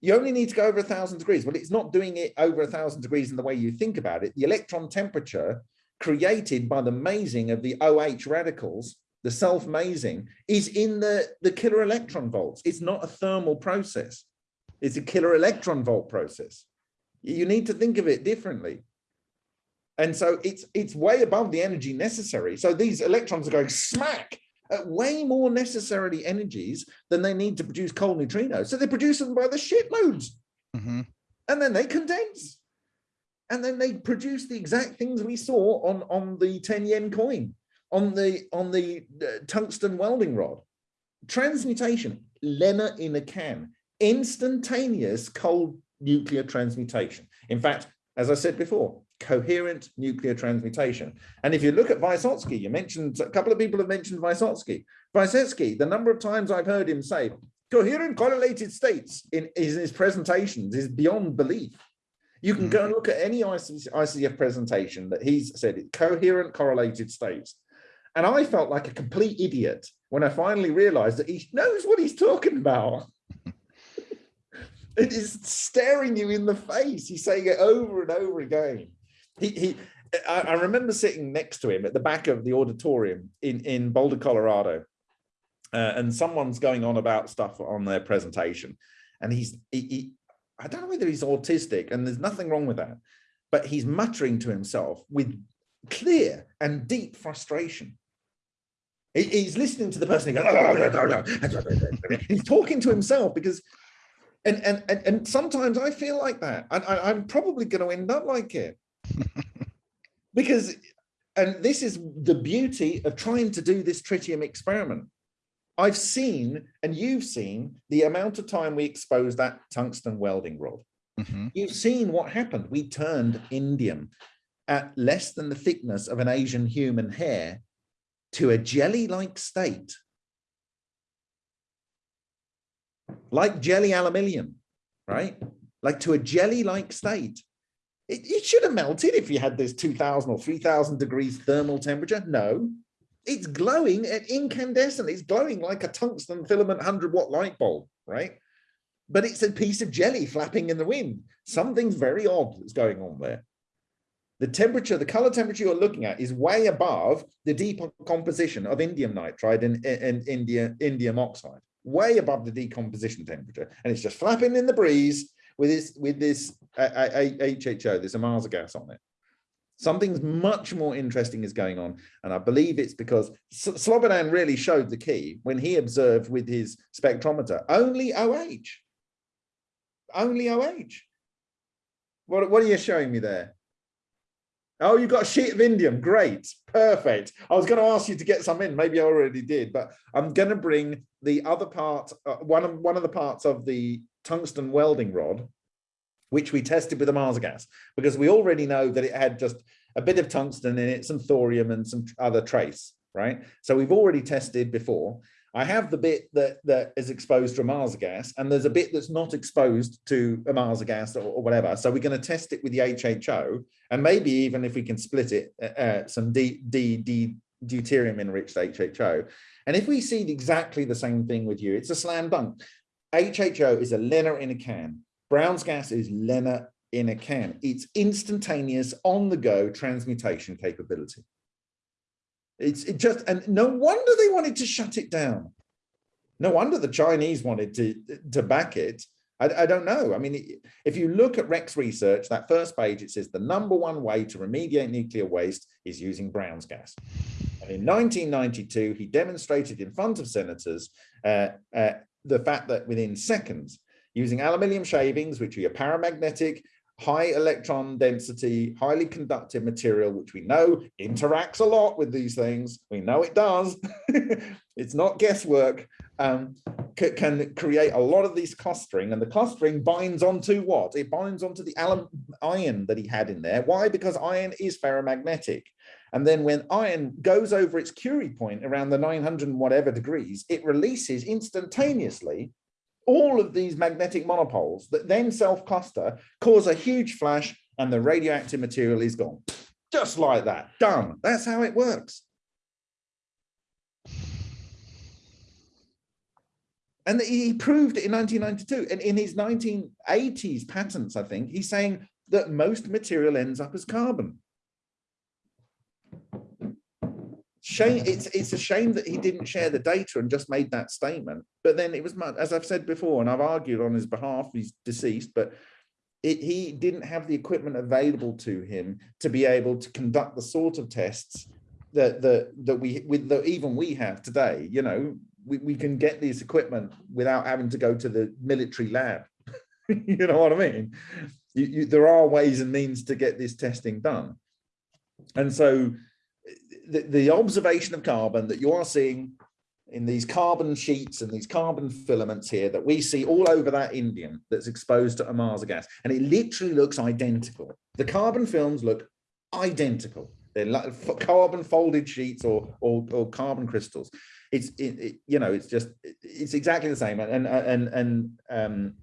you only need to go over a thousand degrees. Well, it's not doing it over a thousand degrees in the way you think about it. The electron temperature created by the mazing of the OH radicals, the self-mazing, is in the, the kiloelectron volts. It's not a thermal process. It's a kiloelectron volt process. You need to think of it differently. And so it's it's way above the energy necessary. So these electrons are going smack at way more necessarily energies than they need to produce cold neutrinos. So they produce them by the shitloads Mhm. and then they condense. And then they produce the exact things we saw on, on the 10 yen coin, on the on the tungsten welding rod. Transmutation, LENR in a can, instantaneous cold nuclear transmutation. In fact, as I said before, coherent nuclear transmutation. And if you look at Vysotsky, you mentioned, a couple of people have mentioned Vysotsky. Vysotsky, the number of times I've heard him say, coherent correlated states in, in his presentations is beyond belief. You can go mm. and look at any IC ICF presentation that he's said, coherent correlated states. And I felt like a complete idiot when I finally realized that he knows what he's talking about. it is staring you in the face. He's saying it over and over again. He, he I, I remember sitting next to him at the back of the auditorium in, in Boulder, Colorado. Uh, and someone's going on about stuff on their presentation. And he's, he, he, I don't know whether he's autistic and there's nothing wrong with that, but he's muttering to himself with clear and deep frustration. He- He's listening to the person. He goes, he's talking to himself because, and, and, and, and sometimes I feel like that. I, I, I'm probably going to end up like it because, and this is the beauty of trying to do this tritium experiment. I've seen, and you've seen, the amount of time we exposed that tungsten welding rod. Mhm. You've seen what happened. We turned indium at less than the thickness of an Asian human hair to a jelly-like state. Like jelly aluminium, right? Like to a jelly-like state. It, it should have melted if you had this 2000 or 3000 degrees thermal temperature. No, it's glowing at incandescent. It's glowing like a tungsten filament 100 watt light bulb, right? But it's a piece of jelly flapping in the wind. Something's very odd that's going on there. The temperature, the color temperature you're looking at is way above the decomposition of indium nitride and, and India, indium oxide, way above the decomposition temperature. And it's just flapping in the breeze with this, with this HHO, this Ohmasa gas on it. Something's much more interesting is going on. And I believe it's because Slobodan really showed the key when he observed with his spectrometer, only OH. Only OH. What, what are you showing me there? Oh, you got a sheet of indium. Great. Perfect. I was going to ask you to get some in. Maybe I already did, but I'm going to bring the other part, uh, one, of, one of the parts of the tungsten welding rod, which we tested with the Ohmasa gas, because we already know that it had just a bit of tungsten in it, some thorium and some other trace, right? So we've already tested before. I have the bit that, that is exposed to Ohmasa gas, and there's a bit that's not exposed to Ohmasa gas or, or whatever. So we're going to test it with the HHO, and maybe even if we can split it, uh, uh, some D, D, D, deuterium enriched HHO. And if we see exactly the same thing with you, it's a slam dunk. HHO is a LENR in a can. Brown's gas is LENR in a can. It's instantaneous on the go transmutation capability. It's it just, and no wonder they wanted to shut it down. No wonder the Chinese wanted to, to back it. I, I don't know. I mean, if you look at Rex research, that first page, it says the number one way to remediate nuclear waste is using Brown's gas. And in 1992, he demonstrated in front of senators uh, uh, the fact that within seconds, using aluminium shavings, which are paramagnetic, high electron density, highly conductive material, which we know interacts a lot with these things. We know it does. it's not guesswork. Um, can create a lot of these clustering and the clustering binds onto what? It binds onto the iron that he had in there. Why? Because iron is ferromagnetic. And then when iron goes over its Curie point around the 900 and whatever degrees, it releases instantaneously all of these magnetic monopoles that then self-cluster, cause a huge flash, and the radioactive material is gone. just like that, done. That's how it works. And he proved it in 1992. And in his 1980s patents, I think, he's saying that most material ends up as carbon. Shame, it's, it's a shame that he didn't share the data and just made that statement. But then it was, as I've said before, and I've argued on his behalf, he's deceased, but it, he didn't have the equipment available to him to be able to conduct the sort of tests that that that we with the even we have today you know we, we can get this equipment without having to go to the military lab. You know what i mean? You, you, there are ways and means to get this testing done. And so the, observation of carbon that you are seeing in these carbon sheets and these carbon filaments here that we see all over that indium that's exposed to Ohmasa gas. And it literally looks identical. The carbon films look identical. They're like carbon folded sheets or, or, or carbon crystals. It's, it, it, you know, it's just, it's exactly the same. And, and, and um,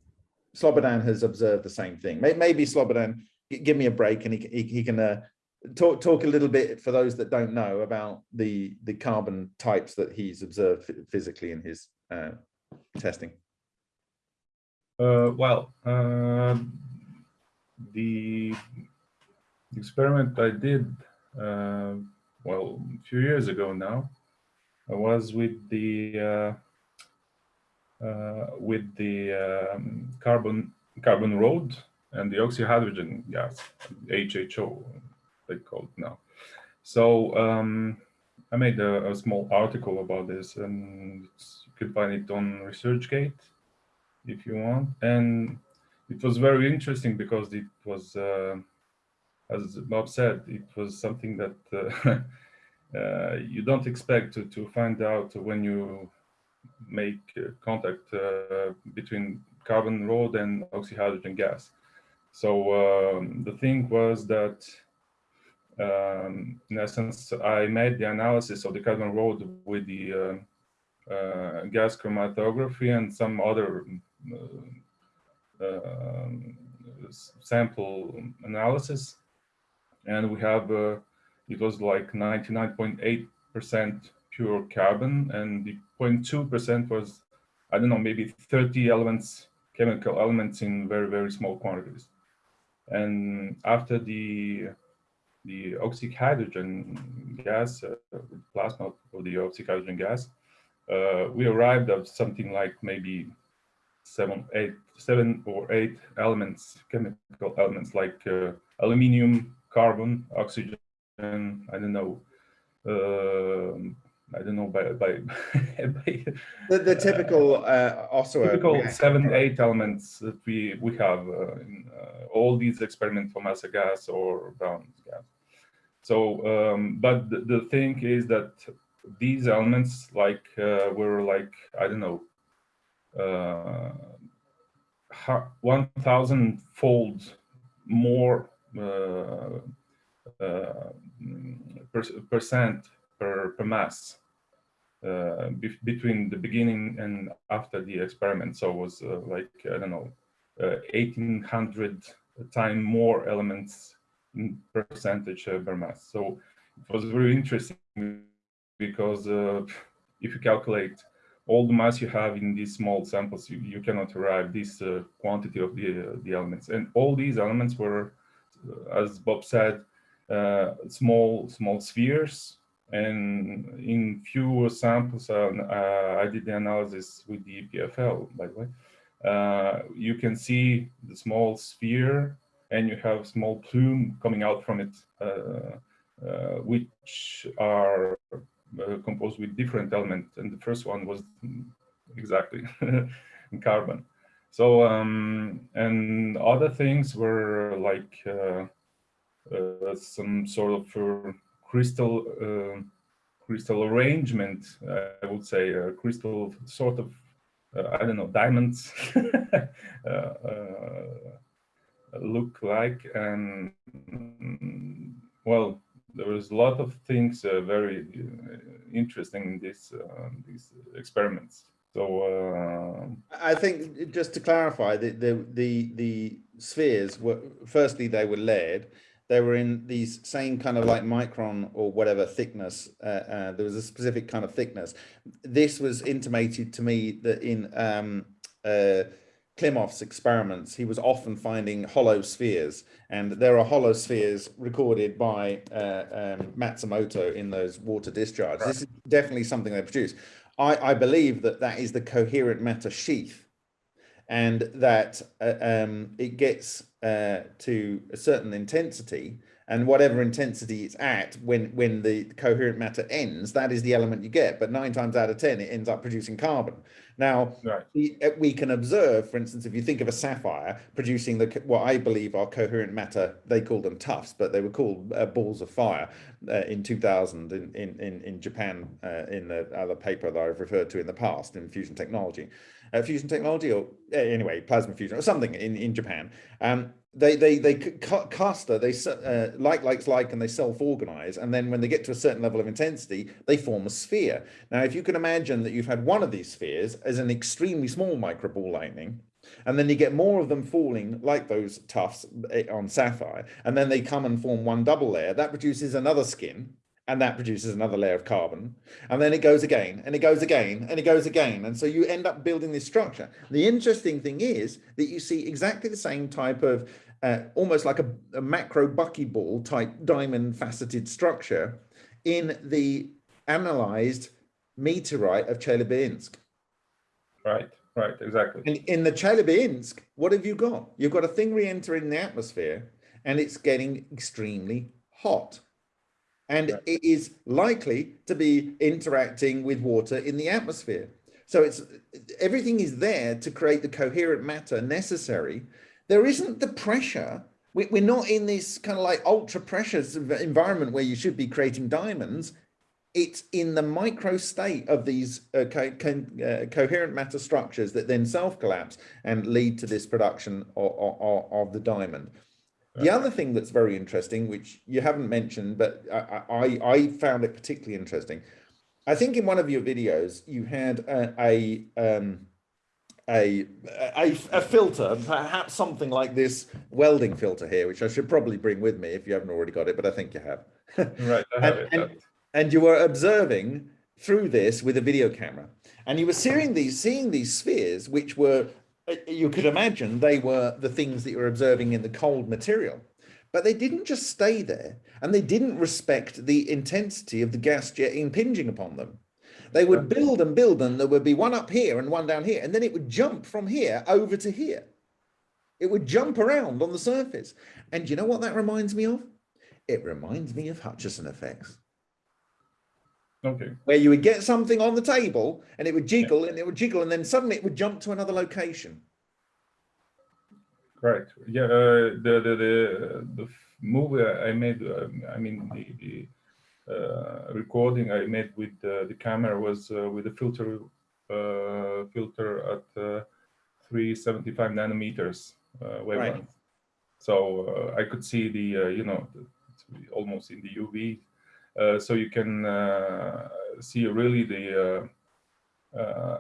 Slobodan has observed the same thing. Maybe Slobodan, give me a break and he, he, he can uh, talk talk a little bit for those that don't know about the the carbon types that he's observed physically in his uh, testing. Uh, well, uh, the experiment I did, uh, well, a few years ago now, I was with the uh, uh, with the um, carbon carbon road and the oxyhydrogen gas, HHO, they call it now. So um, I made a, a small article about this, and you can find it on ResearchGate if you want. And it was very interesting because it was, uh, as Bob said, it was something that uh, uh, you don't expect to, to find out when you make contact uh, between carbon rod and oxyhydrogen gas. So um, the thing was that, um, in essence, I made the analysis of the carbon rod with the uh, uh, gas chromatography and some other uh, sample analysis, and we have uh, it was like 99.8% pure carbon, and the 0.2% was I don't know maybe 30 elements, chemical elements in very very small quantities. And after the the oxyhydrogen gas, uh, plasma of the oxyhydrogen gas, uh, we arrived at something like maybe seven, eight, seven or eight elements, chemical elements like uh, aluminium, carbon, oxygen. I don't know. um I don't know by by, by The, the typical uh, also typical seven, eight elements that we we have uh, in uh, all these experiments for Ohmasa gas or brown gas. So, um, but the, the thing is that these elements, like, uh, were like I don't know, uh, one thousand fold more uh, uh, per, percent per, per mass uh, be between the beginning and after the experiment. So it was uh, like, I don't know, uh, 1800 time more elements in percentage uh, per mass. So it was very interesting because uh, if you calculate all the mass you have in these small samples, you, you cannot arrive this uh, quantity of the, uh, the elements. And all these elements were, uh, as Bob said, uh, small, small spheres. And in few samples, uh, uh, I did the analysis with the EPFL, by the way. Uh, you can see the small sphere and you have small plume coming out from it, which are composed with different elements. And the first one was exactly carbon. So, um, and other things were like uh, uh, some sort of crystal uh, crystal arrangement, I would say, a crystal sort of, uh, I don't know, diamonds uh, uh, look like. And well, there was a lot of things very interesting in this, these experiments. So, uh, I think just to clarify, the the the, the spheres were firstly they were lead, they were in these same kind of like micron or whatever thickness. Uh, uh, there was a specific kind of thickness. This was intimated to me that in um, uh, Klimov's experiments, he was often finding hollow spheres, and there are hollow spheres recorded by uh, um, Matsumoto in those water discharges. This is definitely something they produce. I, I believe that that is the coherent matter sheath and that uh, um, it gets uh, to a certain intensity and whatever intensity it's at when when the coherent matter ends that is the element you get. But nine times out of ten it ends up producing carbon now Right. we, uh, we can observe for instance if you think of a sapphire producing the what i believe are coherent matter they call them tufts but they were called uh, balls of fire uh, in 2000 in in in, in japan uh, in the other paper that i've referred to in the past in fusion technology. Uh, fusion technology or uh, anyway plasma fusion or something in in japan. Um they they they c- caster they uh, like likes like and they self-organize and then when they get to a certain level of intensity they form a sphere. Now if you can imagine that you've had one of these spheres as an extremely small microball lightning and then you get more of them falling like those tufts eh, on sapphire and then they come and form one double layer that produces another skin and that produces another layer of carbon and then it goes again and it goes again and it goes again and so you end up building this structure the interesting thing is that you see exactly the same type of uh, almost like a, a macro buckyball type diamond faceted structure in the analyzed meteorite of Chelyabinsk. Right. Right. Exactly. And in the Chelyabinsk, what have you got? You've got a thing re-entering the atmosphere and it's getting extremely hot. And Right. it is likely to be interacting with water in the atmosphere. So it's everything is there to create the coherent matter necessary. There isn't the pressure. We, we're not in this kind of like ultra pressure environment where you should be creating diamonds it's in the micro state of these uh, co- co- uh, coherent matter structures that then self collapse and lead to this production of, of, of the diamond. The other thing that's very interesting, which you haven't mentioned, but I, I, I found it particularly interesting. I think in one of your videos you had a a, um, a, a, a filter, perhaps something like this welding filter here, which I should probably bring with me if you haven't already got it, but I think you have. Right. I have And- it. And- you were observing through this with a video camera. And you were seeing these seeing these spheres which were uh, you could imagine they were the things that you're observing in the cold material. But they didn't just stay there and they didn't respect the intensity of the gas jet impinging upon them. They would build and build and there would be one up here and one down here and then it would jump from here over to here. It would jump around on the surface. And you know what that reminds me of? It reminds me of hutchison effects Okay. where you would get something on the table and it would jiggle and it would jiggle and then suddenly it would jump to another location. Correct. Yeah. Uh, the the the the movie I made. Um, I mean the the uh, recording I made with uh, the camera was uh, with a filter uh, filter at uh, 375 nanometers uh, wavelength. So uh, I could see the uh, you know the, almost in the UV. Uh, so you can uh, see really the uh, uh,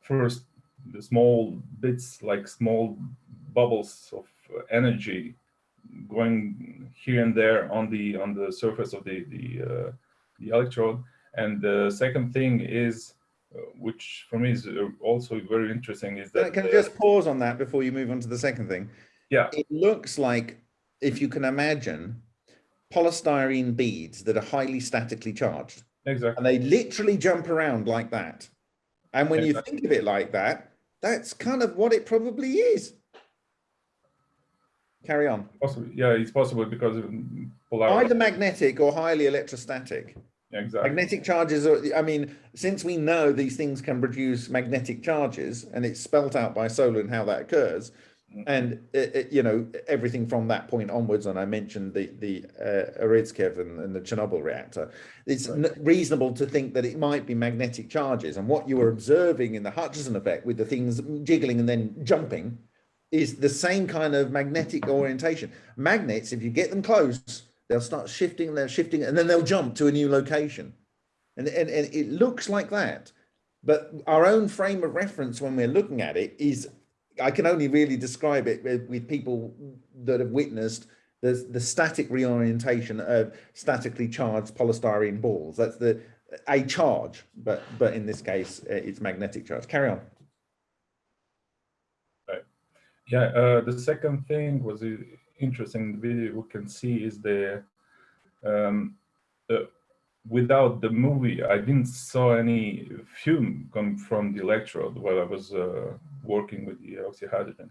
first the small bits like small bubbles of energy going here and there on the on the surface of the the uh, the electrode and the second thing is uh, which for me is also very interesting is that can I just pause on that before you move on to the second thing? Yeah. It looks like, if you can imagine, polystyrene beads that are highly statically charged exactly and they literally jump around like that. And when you think of it like that, that's kind of what it probably is. Carry on. possible yeah it's possible because of polarity Either magnetic or highly electrostatic. exactly Magnetic charges are, I mean, since we know these things can produce magnetic charges and it's spelt out by Solar and how that occurs, Mm-hmm. and it, it- you know everything from that point onwards, and I mentioned the the uh, Urutskoev and, and the Chernobyl reactor. It's n- reasonable to think that it might be magnetic charges, and what you are observing in the Hutchison effect with the things jiggling and then jumping is the same kind of magnetic orientation. Magnets, if you get them close, they'll start shifting, they're shifting, and then they'll jump to a new location. And, and, and it looks like that. But our own frame of reference when we're looking at it is, I can only really describe it with, with people that have witnessed there's the static reorientation of statically charged polystyrene balls. That's the a charge, but but in this case, uh, it's magnetic charge. Carry on. Right. Yeah, uh, the second thing was interesting the video we can see is the um, uh, without the movie, I didn't saw any fume come from the electrode while I was uh, working with the oxyhydrogen.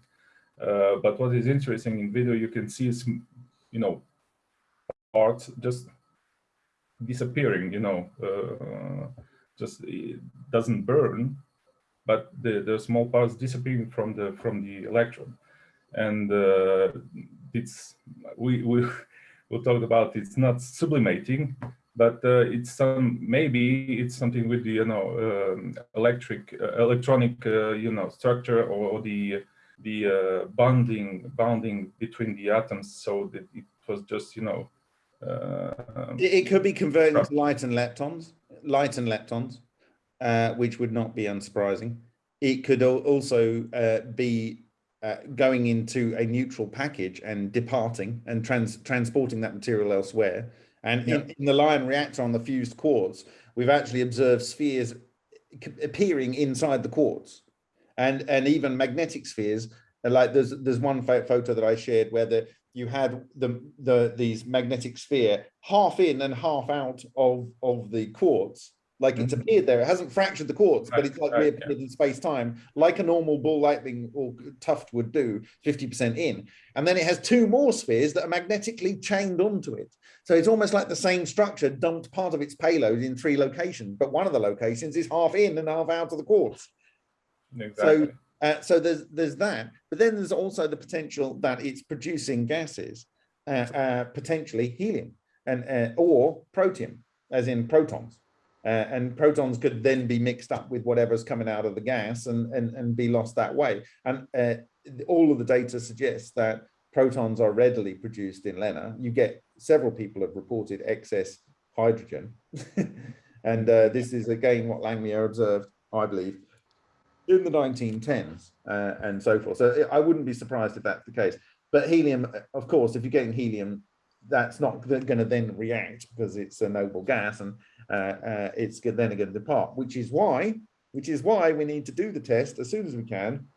Uh, but what is interesting in video, you can see, is, you know, parts just disappearing, you know, uh, just it doesn't burn, but the, the small parts disappearing from the from the electrode. And uh, it's, we, we, we talked about it's not sublimating, but uh, it's some maybe it's something with the you know um, electric uh, electronic uh, you know structure or the the uh, bonding bonding between the atoms so that it was just you know uh, It, could be converted into light and leptons, light and leptons, uh, which would not be unsurprising. It could also uh, be uh, going into a neutral package and departing and trans transporting that material elsewhere. And Yeah. in, in the Lion reactor on the fused quartz, we've actually observed spheres appearing inside the quartz, and and even magnetic spheres. uh, Like there's there's one photo that I shared where the you had the the these magnetic sphere half in and half out of of the quartz like it's Mhm. appeared there. It hasn't fractured the quartz but it's like right, yeah. reappeared in space time like a normal ball lightning or tuft would do 50 percent in. And then it has two more spheres that are magnetically chained onto it. So it's almost like the same structure dumped part of its payload in three locations but one of the locations is half in and half out of the quartz exactly. uh, so there's there's that, but then there's also the potential that it's producing gases, uh, uh, potentially helium and uh, or protium, as in protons, uh, and protons could then be mixed up with whatever's coming out of the gas and and and be lost that way. And uh, all of the data suggests that protons are readily produced in LENR. You get several people have reported excess hydrogen, and uh, this is again what Langmuir observed, I believe in the 1910s uh, and so forth. So I wouldn't be surprised if that's the case. But helium, uh, of course, if you're getting helium, that's not going to then react because it's a noble gas and uh, uh, it's then going to depart, which is why, which is why we need to do the test as soon as we can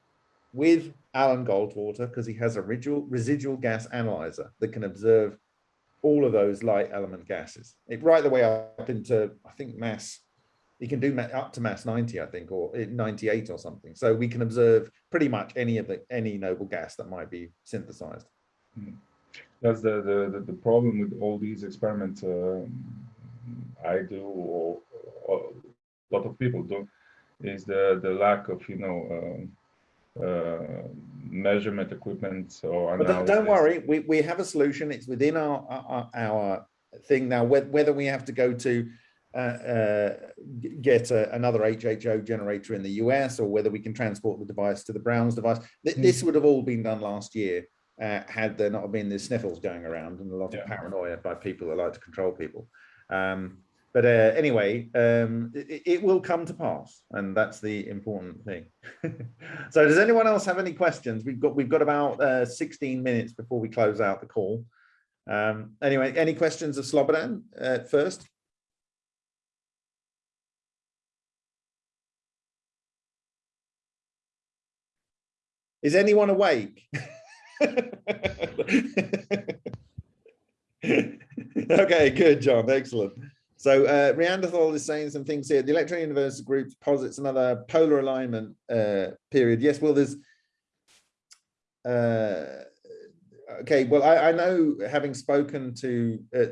with Alan Goldwater because he has a residual, residual gas analyzer that can observe all of those light element gases. It right the way up into, I think, mass He can do up to mass 90 i think or eh, 98 or something. So we can observe pretty much any of the any noble gas that might be synthesized that's the, the the the problem with all these experiments um, i do or, or a lot of people do is the the lack of you know um, uh, measurement equipment or but don't, worry we, we have a solution it's within our our, our thing now whether we have to go to uh, uh, get a, another HHO generator in the US or whether we can transport the device to the Browns device. Th- Hmm. This would have all been done last year uh, had there not been the sniffles going around and a lot Yeah. of paranoia by people that like to control people. Um, but uh, anyway, um, it, it will come to pass, and that's the important thing. so, does anyone else have any questions? We've got we've got about uh, 16 minutes before we close out the call. Um, anyway, any questions of Slobodan uh, first? Is anyone awake? okay, good, John. Excellent. So uh, is saying some things here. The Electric Universe group posits another polar alignment uh, period. Yes, well, there's. Uh, okay, well, I, I know having spoken to uh,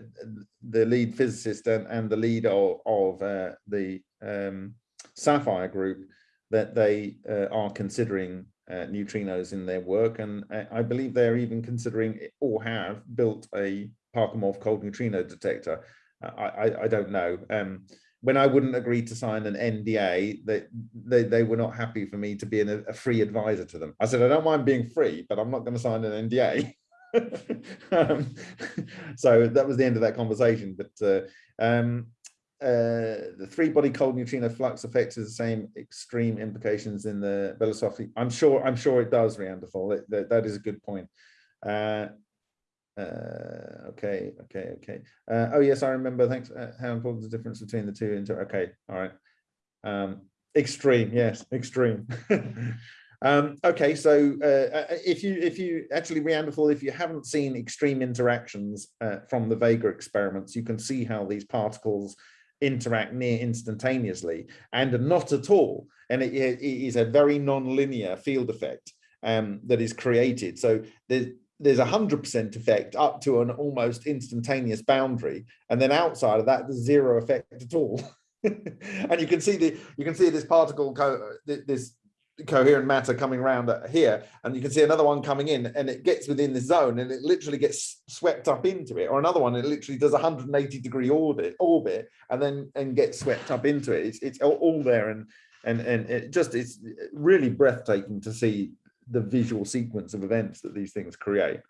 the lead physicist and, and the lead of, of uh, the um, SAFIRE group that they uh, are considering uh, neutrinos in their work, and uh, I believe they're even considering or have built a Parkhomov cold neutrino detector. I, I, I don't know. Um, when I wouldn't agree to sign an NDA, they, they, they were not happy for me to be an, a free advisor to them. I said, I don't mind being free, but I'm not going to sign an NDA. um, so that was the end of that conversation. But uh, um, uh, the three-body cold neutrino flux effect has the same extreme implications in the Belousov. I'm sure. I'm sure it does, Neanderthal. It, that, that is a good point. Uh, Uh, okay, okay, okay. Uh, oh yes, I remember. Thanks. Uh, how important the difference between the two? Okay, all right. Um, extreme, yes, extreme. um, okay, so uh, if you if you actually Neanderthal, if you haven't seen extreme interactions uh, from the Vega experiments, you can see how these particles interact near instantaneously and not at all. And it, it is a very non-linear field effect um, that is created. So there's there's a hundred percent effect up to an almost instantaneous boundary, and then outside of that, there's zero effect at all. and you can see the you can see this particle co this coherent matter coming around here, and you can see another one coming in, and it gets within the zone, and it literally gets swept up into it, or another one, it literally does a 180 degree orbit, orbit, and then and gets swept up into it. It's it's all, there, and and and it just it's really breathtaking to see the visual sequence of events that these things create.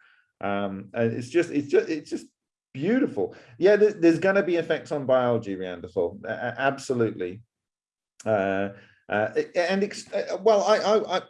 Um, and it's just it's just it's just beautiful. Yeah, there's, there's going to be effects on biology, Neanderthal, absolutely. Uh, uh, and uh, well, I, I, I,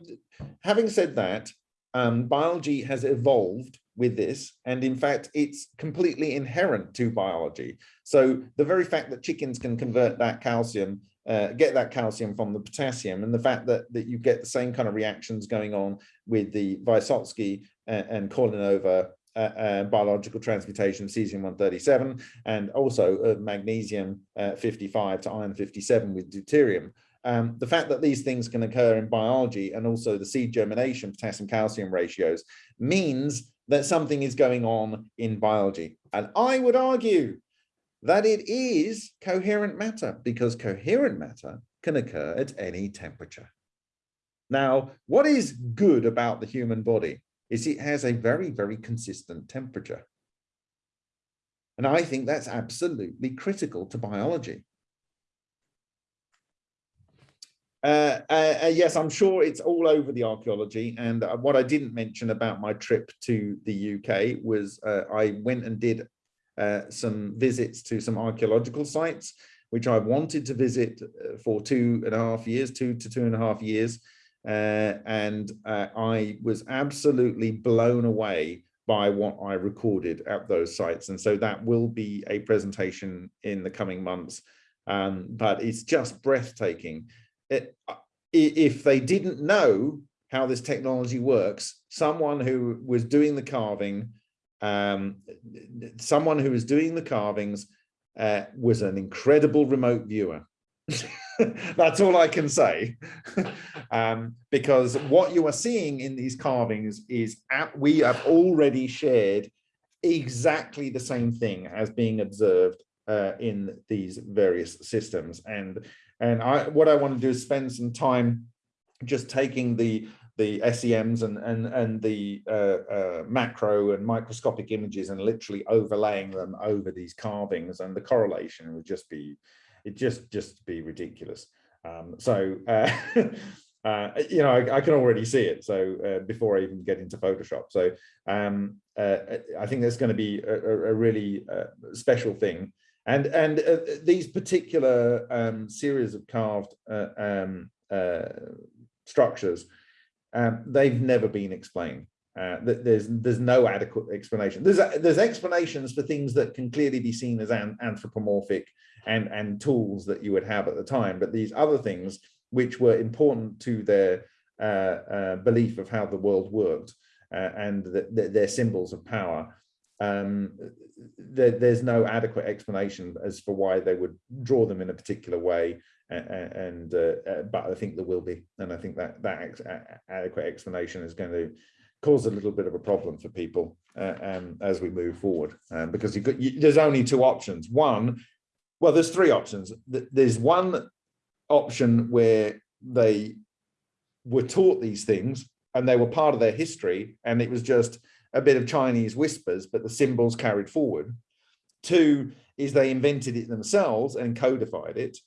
having said that, um, biology has evolved with this, and in fact, it's completely inherent to biology. So the very fact that chickens can convert that calcium uh, get that calcium from the potassium and the fact that that you get the same kind of reactions going on with the Vysotsky and, and Kornilova uh, uh, biological transmutation of cesium-137 and also of magnesium uh, 55 to iron 57 with deuterium. Um, the fact that these things can occur in biology and also the seed germination potassium calcium ratios means that something is going on in biology. And I would argue that it is coherent matter because coherent matter can occur at any temperature. Now, what is good about the human body is it has a very, very consistent temperature. And I think that's absolutely critical to biology. Uh, uh, uh, yes, I'm sure it's all over the archaeology. And uh, what I didn't mention about my trip to the UK was uh, I went and did uh, some visits to some archaeological sites, which I wanted to visit for two and a half years, two to two and a half years. And I was absolutely blown away by what I recorded at those sites. And so that will be a presentation in the coming months. Um, but it's just breathtaking. It, if they didn't know how this technology works, someone who was doing the carving um, someone who was doing the carvings uh, was an incredible remote viewer. That's all I can say. um, because what you are seeing in these carvings is at, we have already shared exactly the same thing as being observed uh, in these various systems. And and I what I want to do is spend some time just taking the the SEMs and and and the uh, uh, macro and microscopic images and literally overlaying them over these carvings and the correlation would just be it just just be ridiculous. Um, so uh, uh, you know I, I, can already see it so uh, before I even get into Photoshop. So um, uh, I think there's going to be a, a really special thing and and these particular um, series of carved um, structures um, they've never been explained. Uh, there's there's no adequate explanation. There's there's explanations for things that can clearly be seen as an, anthropomorphic and and tools that you would have at the time, but these other things which were important to their uh, uh, belief of how the world worked uh, and the, the, their symbols of power. Um, there's no adequate explanation as for why they would draw them in a particular way and uh, uh, but I think there will be, and I think that that adequate explanation is going to cause a little bit of a problem for people uh, um, as we move forward, um, because you got, you, there's only two options. One, well, there's three options. There's one option where they were taught these things and they were part of their history, and it was just a bit of Chinese whispers, but the symbols carried forward. Two is they invented it themselves and codified it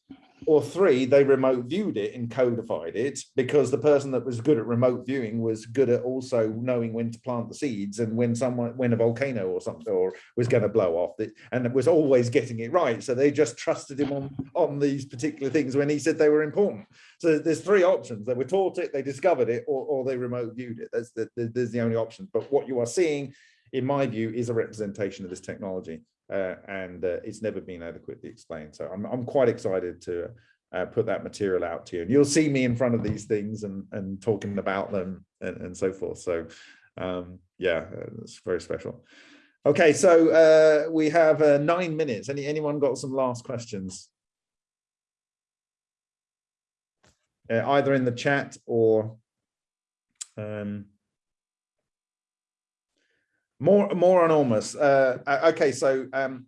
or three, they remote viewed it and codified it because the person that was good at remote viewing was good at also knowing when to plant the seeds and when someone, when a volcano or something or was going to blow off it and was always getting it right. So they just trusted him on, on these particular things when he said they were important. So there's three options. They were taught it, they discovered it, or, or they remote viewed it. That's the, the, there's the only option. But what you are seeing in my view, is a representation of this technology. Uh, and uh, it's never been adequately explained. So I'm, I'm quite excited to uh, put that material out to you. And you'll see me in front of these things and, and talking about them and, and so forth. So um, yeah, it's very special. Okay, so uh, we have uh, nine minutes. Any Anyone got some last questions? Uh, either in the chat or um, more more on Ormus. Uh, uh, okay, so um,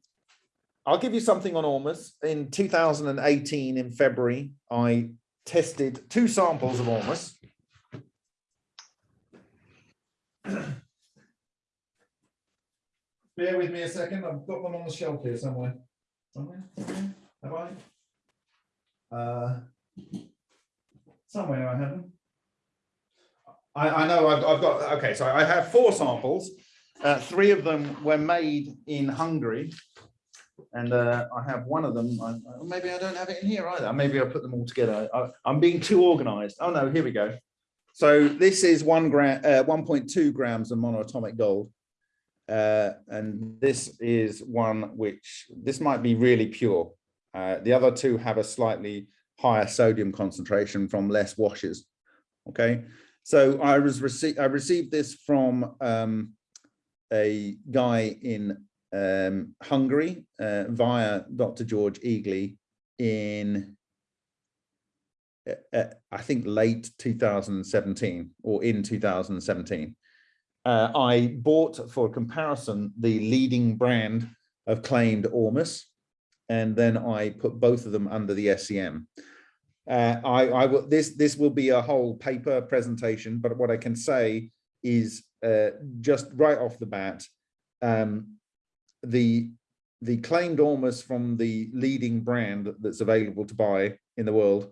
I'll give you something on Ormus. In 2018, in February, I tested two samples of Ormus. Bear with me a second. I've got them on the shelf here somewhere. Somewhere? Have I? Uh, somewhere I have them. I, I know I've, I've got, okay, so I have four samples. Uh, three of them were made in Hungary. And uh, I have one of them, I, I- maybe I don't have it in here either. Maybe I'll put them all together. I, I'm being too organized. Oh no, here we go. So this is one gram, uh, 1.2 grams of monoatomic gold. Uh, and this is one which, this might be really pure. Uh, the other two have a slightly higher sodium concentration from less washes. Okay, so I was received, I received this from um, a guy in um, Hungary uh, via Dr. George Egely in, uh, uh, I think, late 2017 or in 2017. Uh, I bought for comparison the leading brand of claimed Ormus, and then I put both of them under the SEM. Uh, I, I will, this, this will be a whole paper presentation, but what I can say is uh, just right off the bat, um, the the claimed Ormus from the leading brand that's available to buy in the world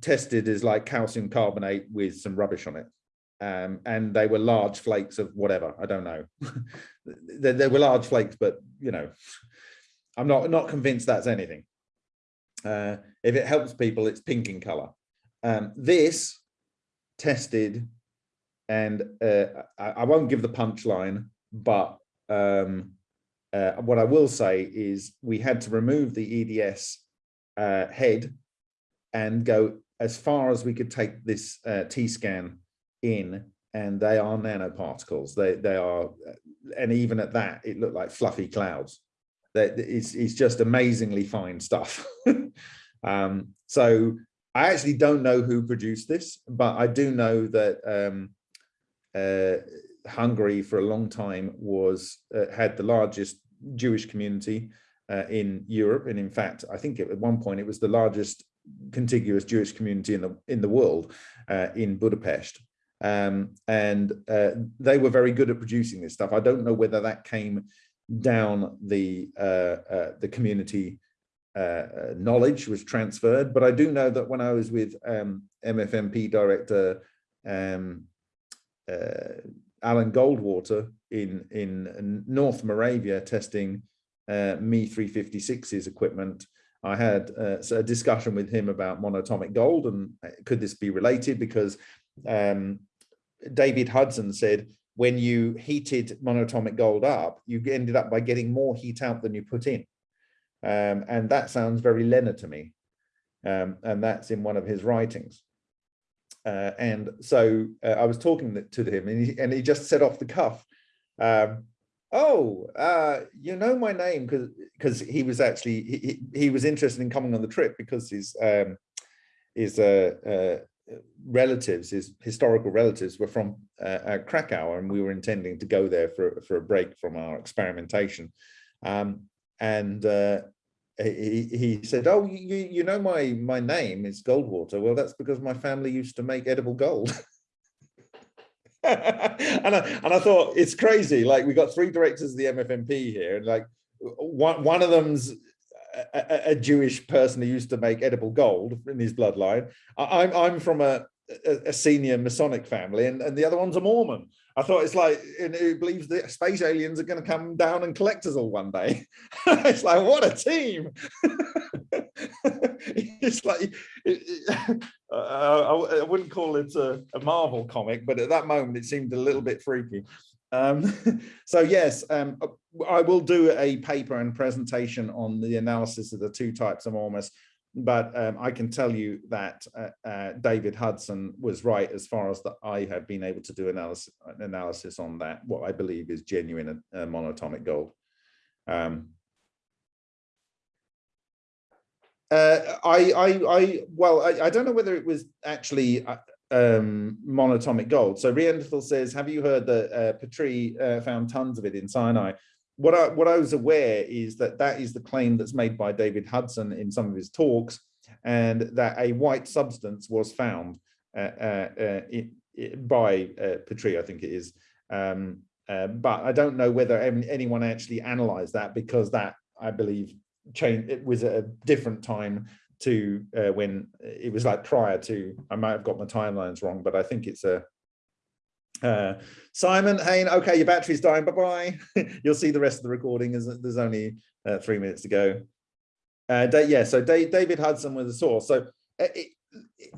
tested is like calcium carbonate with some rubbish on it. Um, and they were large flakes of whatever, I don't know. they, they were large flakes, but you know, I'm not, not convinced that's anything. Uh, if it helps people, it's pink in color. Um, this tested, and uh, I, I won't give the punchline, but um, uh, what I will say is we had to remove the EDS uh, head and go as far as we could take this uh, T-scan in, and they are nanoparticles. They they are, and even at that, it looked like fluffy clouds. That it's it's just amazingly fine stuff. um, so I actually don't know who produced this, but I do know that um, uh, Hungary for a long time was uh, had the largest Jewish community uh, in Europe, and in fact, I think at one point it was the largest contiguous Jewish community in the in the world uh, in Budapest. Um, and uh, they were very good at producing this stuff. I don't know whether that came down the uh, the community knowledge was transferred, but I do know that when I was with um, MFMP director um, Alan Goldwater in, in North Moravia testing uh, Me 356's equipment, I had uh, a discussion with him about monatomic gold and uh, could this be related because um, David Hudson said when you heated monatomic gold up, you ended up by getting more heat out than you put in. Um, and that sounds very LENR to me. Um, and that's in one of his writings. Uh, and so uh, I was talking to him and he, and he just said off the cuff, um, oh, uh, you know my name because because he was actually, he, he was interested in coming on the trip because his, um, his uh, uh, relatives, his historical relatives were from uh, Krakow and we were intending to go there for, for a break from our experimentation. Um, and he, said, oh, you, you know my, my name is Goldwater. Well, that's because my family used to make edible gold. and, I, and I thought, it's crazy. Like we got three directors of the MFMP here and like one, one of them's a, a, Jewish person who used to make edible gold in his bloodline. I, I'm, I'm from a, a, senior Masonic family and, and the other one's a Mormon. I thought it's like, and who believes that space aliens are going to come down and collect us all one day. it's like, what a team. it's like, it, it, uh, I, I, wouldn't call it a, a, Marvel comic, but at that moment it seemed a little bit freaky. Um, so yes, um, I will do a paper and presentation on the analysis of the two types of ormus, but um, I can tell you that uh, uh, David Hudson was right as far as that I have been able to do analysis analysis on that, what I believe is genuine uh, monatomic gold. Um, uh, I, I, I, well, I, I don't know whether it was actually uh, um, monatomic gold. So Rienthal says, have you heard that uh, Petrie found tons of it in Sinai? What I, what I was aware is that that is the claim that's made by David Hudson in some of his talks, and that a white substance was found uh, uh, uh, it, it, by uh, I think it is. Um, uh, but I don't know whether anyone actually analyzed that because that, I believe, changed. It was a different time to uh, when it was like prior to, I might have got my timelines wrong, but I think it's a, uh, Simon Hain, okay, your battery's dying, bye-bye. You'll see the rest of the recording, there's only uh, three minutes to go. Uh, yeah, so David Hudson was the source. So uh, it,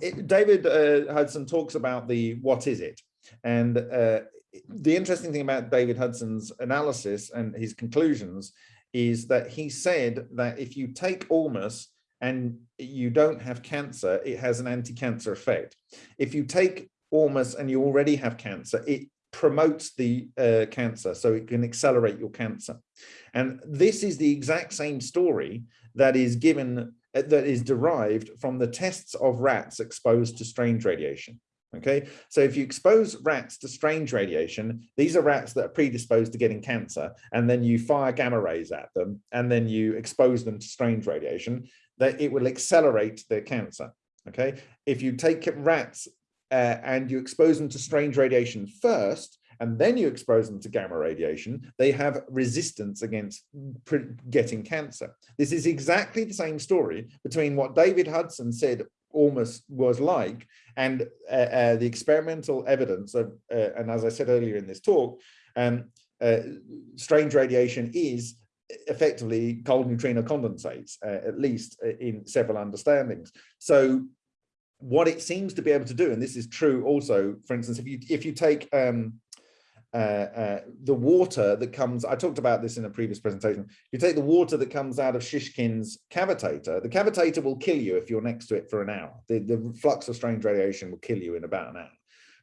it, David uh, Hudson talks about the what is it? And uh, the interesting thing about David Hudson's analysis and his conclusions is that he said that if you take ormus and you don't have cancer, it has an anti-cancer effect. If you take ormus and you already have cancer, it promotes the uh, cancer, so it can accelerate your cancer. And this is the exact same story that is given, uh, that is derived from the tests of rats exposed to strange radiation. Okay, so if you expose rats to strange radiation, these are rats that are predisposed to getting cancer, and then you fire gamma rays at them, and then you expose them to strange radiation, that it will accelerate their cancer. Okay, if you take rats uh, and you expose them to strange radiation first, and then you expose them to gamma radiation, they have resistance against getting cancer. This is exactly the same story between what David Hudson said almost was like and uh, uh, the experimental evidence of, uh, and as I said earlier in this talk, um, uh, strange radiation is effectively cold neutrino condensates, uh, at least uh, in several understandings. So what it seems to be able to do, and this is true also, for instance, if you if you take um, uh, uh, the water that comes, I talked about this in a previous presentation, you take the water that comes out of Shishkin's cavitator, the cavitator will kill you if you're next to it for an hour. The, the flux of strange radiation will kill you in about an hour.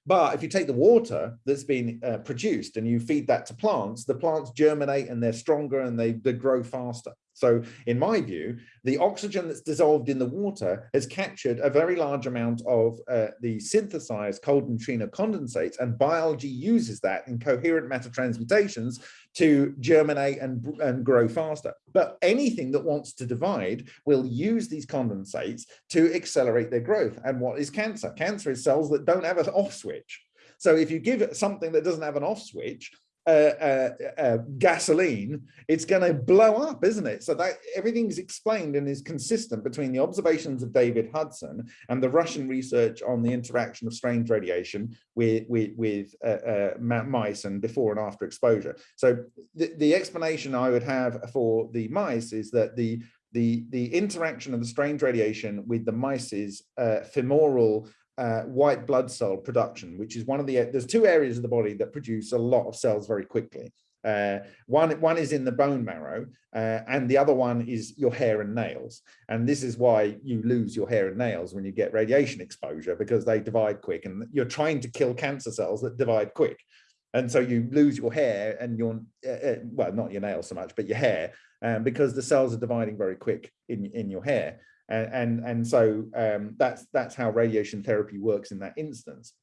But if you take the water that's been uh, produced and you feed that to plants, the plants germinate and they're stronger and they, they grow faster. So in my view, the oxygen that's dissolved in the water has captured a very large amount of uh, the synthesized cold neutrino condensates and biology uses that in coherent matter transmutations to germinate and, and grow faster. But anything that wants to divide will use these condensates to accelerate their growth. And what is cancer? Cancer is cells that don't have an off switch. So if you give it something that doesn't have an off switch, uh, uh, uh, gasoline, it's going to blow up, isn't it? So that everything's explained and is consistent between the observations of David Hudson and the Russian research on the interaction of strange radiation with with, with uh, uh, mice and before and after exposure. So the, the explanation I would have for the mice is that the the the interaction of the strange radiation with the mice's uh, femoral uh, white blood cell production, which is one of the, there's two areas of the body that produce a lot of cells very quickly. Uh, one, one is in the bone marrow, uh, and the other one is your hair and nails. And this is why you lose your hair and nails when you get radiation exposure, because they divide quick and you're trying to kill cancer cells that divide quick. And so you lose your hair and your, uh, uh well, not your nails so much, but your hair, um, because the cells are dividing very quick in, in your hair and and, so um, that's that's how radiation therapy works in that instance.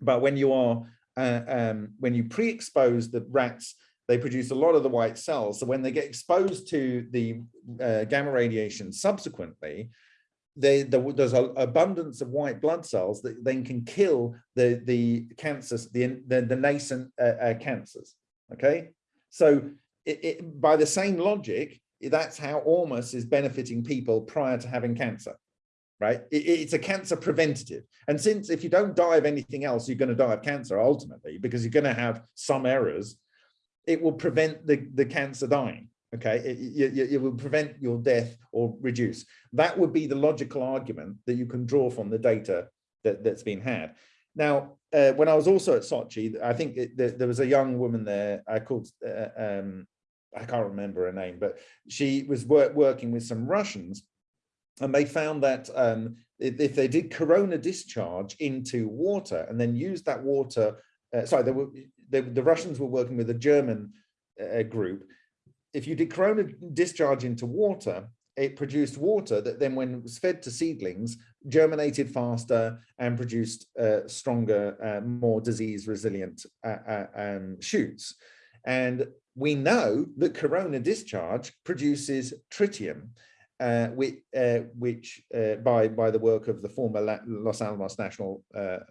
But when you are uh, um, when you pre-expose the rats, they produce a lot of the white cells. So when they get exposed to the uh, gamma radiation subsequently, they, the, there's an abundance of white blood cells that then can kill the the cancers, the the, the nascent uh, uh cancers. Okay, so it, it, by the same logic, that's how Ormus is benefiting people prior to having cancer, right? It, it's a cancer preventative. And since if you don't die of anything else, you're going to die of cancer ultimately, because you're going to have some errors, it will prevent the, the cancer dying. Okay, it, it, it will prevent your death or reduce. That would be the logical argument that you can draw from the data that, that's been had. Now, uh, when I was also at Sochi, I think it, there, there was a young woman there uh, called, uh, um, I can't remember her name, but she was work, working with some Russians and they found that um, if, they did corona discharge into water and then used that water, uh, sorry, they were, they, the Russians were working with a German uh, group. If you did corona discharge into water, it produced water that then when it was fed to seedlings germinated faster and produced uh, stronger uh, more disease resilient uh, uh, um, shoots and we know that corona discharge produces tritium uh, which, uh, which by by the work of the former La Los Alamos National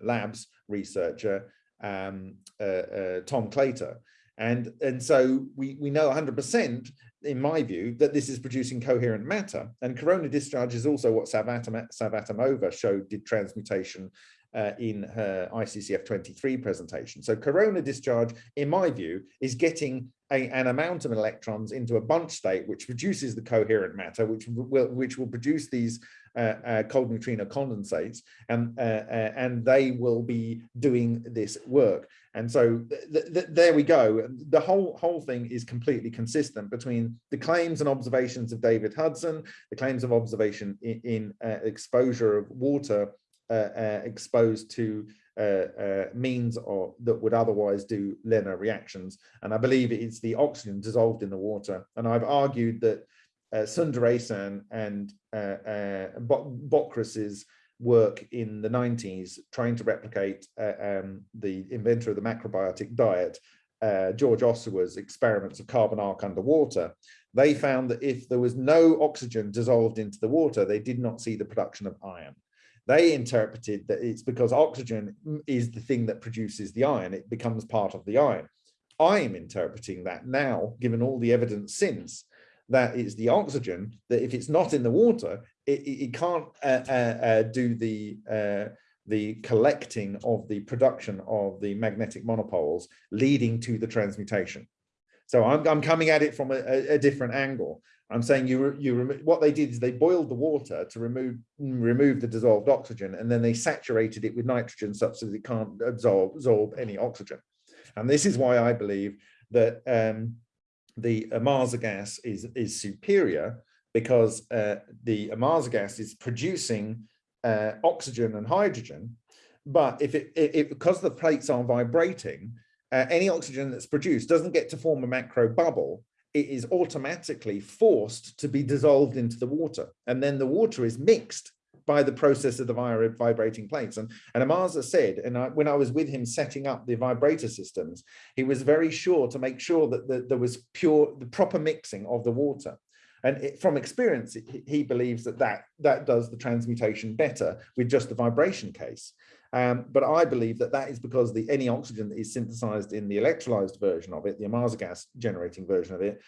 Labs researcher um, Tom Claytor and and so we we know 100 percent in my view, that this is producing coherent matter. And corona discharge is also what Savvatimova showed did transmutation uh, in her ICCF 23 presentation. So corona discharge, in my view, is getting a, an amount of electrons into a bunch state, which produces the coherent matter, which will, which will produce these uh, uh, cold neutrino condensates, and uh, uh, and they will be doing this work. And so th th there we go. The whole whole thing is completely consistent between the claims and observations of David Hudson, the claims of observation in, in uh, exposure of water uh, exposed to means or that would otherwise do LENR reactions. And I believe it's the oxygen dissolved in the water. And I've argued that uh, Sundaresan and uh, uh, work in the 90s trying to replicate uh, um, the inventor of the macrobiotic diet, uh, George Ohsawa's experiments of carbon arc underwater, they found that if there was no oxygen dissolved into the water, they did not see the production of iron. They interpreted that it's because oxygen is the thing that produces the iron, it becomes part of the iron. I am interpreting that now, given all the evidence since, that it's the oxygen that if it's not in the water, it, it, it can't uh, uh, uh, do the uh, the collecting of the production of the magnetic monopoles leading to the transmutation. So I'm, I'm coming at it from a, a, a different angle. I'm saying you you what they did is they boiled the water to remove remove the dissolved oxygen and then they saturated it with nitrogen such that it can't absorb absorb any oxygen. And this is why I believe that um, the Ohmasa gas is, is superior because uh, the Ohmasa gas is producing uh, oxygen and hydrogen. But if it, it, it because the plates are vibrating, uh, any oxygen that's produced doesn't get to form a macro bubble. It is automatically forced to be dissolved into the water. And then the water is mixed by the process of the vibrating plates. And, and Ohmasa said, and I, when I was with him setting up the vibrator systems, he was very sure to make sure that the, there was pure, the proper mixing of the water. And it, from experience, it, he believes that, that that does the transmutation better with just the vibration case. Um, but I believe that that is because the any oxygen that is synthesized in the electrolyzed version of it, the Ohmasa gas generating version of it,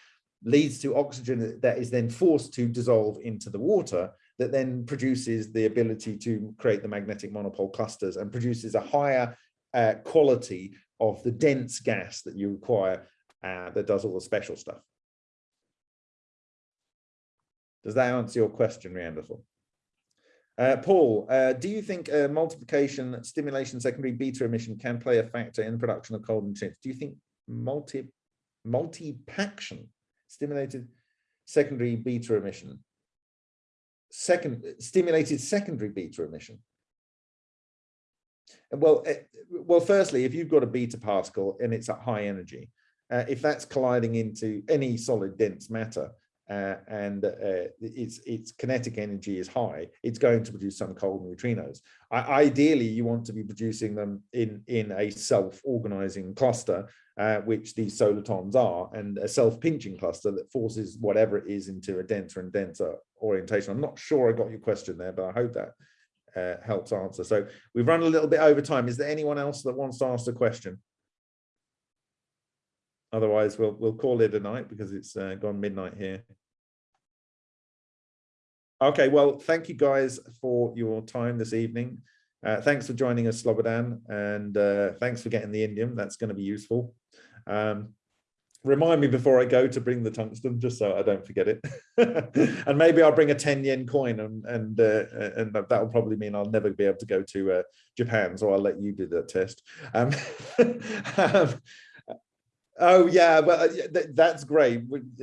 leads to oxygen that is then forced to dissolve into the water that then produces the ability to create the magnetic monopole clusters and produces a higher uh, quality of the dense gas that you require uh, that does all the special stuff. Does that answer your question, Neanderthal? Uh, Paul, uh, do you think uh, multiplication, stimulation, secondary beta emission can play a factor in the production of cold and chips? Do you think multi multipaction, stimulated secondary beta emission second stimulated secondary beta emission. Well, eh, well, firstly, if you've got a beta particle and it's at high energy, uh, if that's colliding into any solid dense matter uh, and uh, its its kinetic energy is high, it's going to produce some cold neutrinos. I, ideally, you want to be producing them in in a self-organizing cluster uh, which these solitons are, and a self-pinching cluster that forces whatever it is into a denser and denser orientation. I'm not sure I got your question there, but I hope that uh, helps answer. So we've run a little bit over time. Is there anyone else that wants to ask a question? Otherwise, we'll we'll call it a night because it's uh, gone midnight here. Okay, well, thank you guys for your time this evening. Uh, thanks for joining us, Slobodan, and uh, thanks for getting the Indium. That's going to be useful. Um, remind me before I go to bring the tungsten, just so I don't forget it. and maybe I'll bring a 10 yen coin and and uh, and that will probably mean I'll never be able to go to uh, Japan. So I'll let you do that test. Um, um, oh yeah, but uh, th- that's great.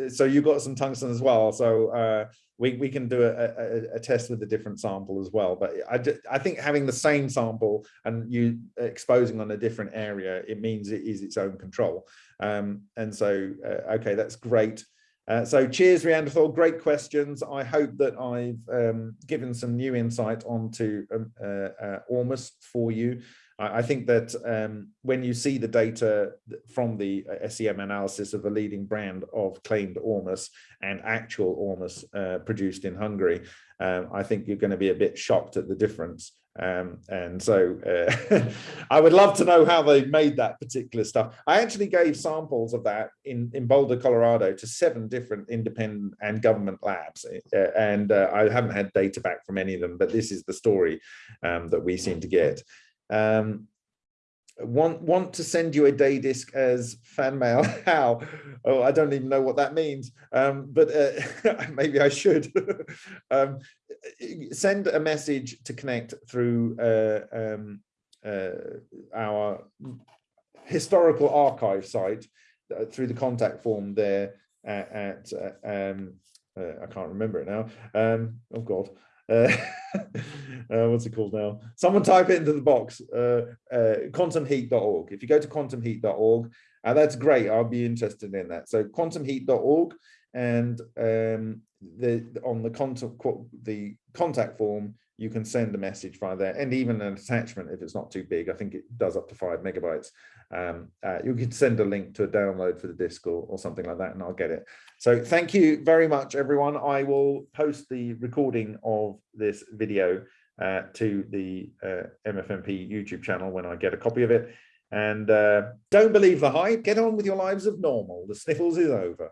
So you got some tungsten as well. So uh, we we can do a, a, a test with a different sample as well. But I I think having the same sample and you exposing on a different area, it means it is its own control. Um, and so, uh, okay, that's great. Uh, so cheers, Rianderthal, great questions. I hope that I've um, given some new insight onto um, uh, uh, Ormus for you. I, think that um, when you see the data from the uh, SEM analysis of a leading brand of claimed Ormus and actual Ormus uh, produced in Hungary, um, I think you're going to be a bit shocked at the difference. Um, and so uh, I would love to know how they made that particular stuff. I actually gave samples of that in, in Boulder, Colorado to seven different independent and government labs. Uh, and uh, I haven't had data back from any of them, but this is the story um, that we seem to get. Um, want want to send you a day disc as fan mail how oh i don't even know what that means um but uh, maybe i should um send a message to connect through uh, um, uh, our historical archive site uh, through the contact form there at, at um, uh, I can't remember it now. Um, oh God. Uh, uh, what's it called now? Someone type it into the box, uh, uh, quantumheat.org. If you go to quantumheat.org, uh, that's great. I'll be interested in that. So quantumheat.org and um, the on the contact the contact form you can send a message via there and even an attachment if it's not too big. I think it does up to five megabytes. Um, uh, you can send a link to a download for the disk or, or something like that and i'll get it. So thank you very much everyone. I will post the recording of this video uh, to the uh, mfmp youtube channel when i get a copy of it. And uh, don't believe the hype. Get on with your lives of normal. The sniffles is over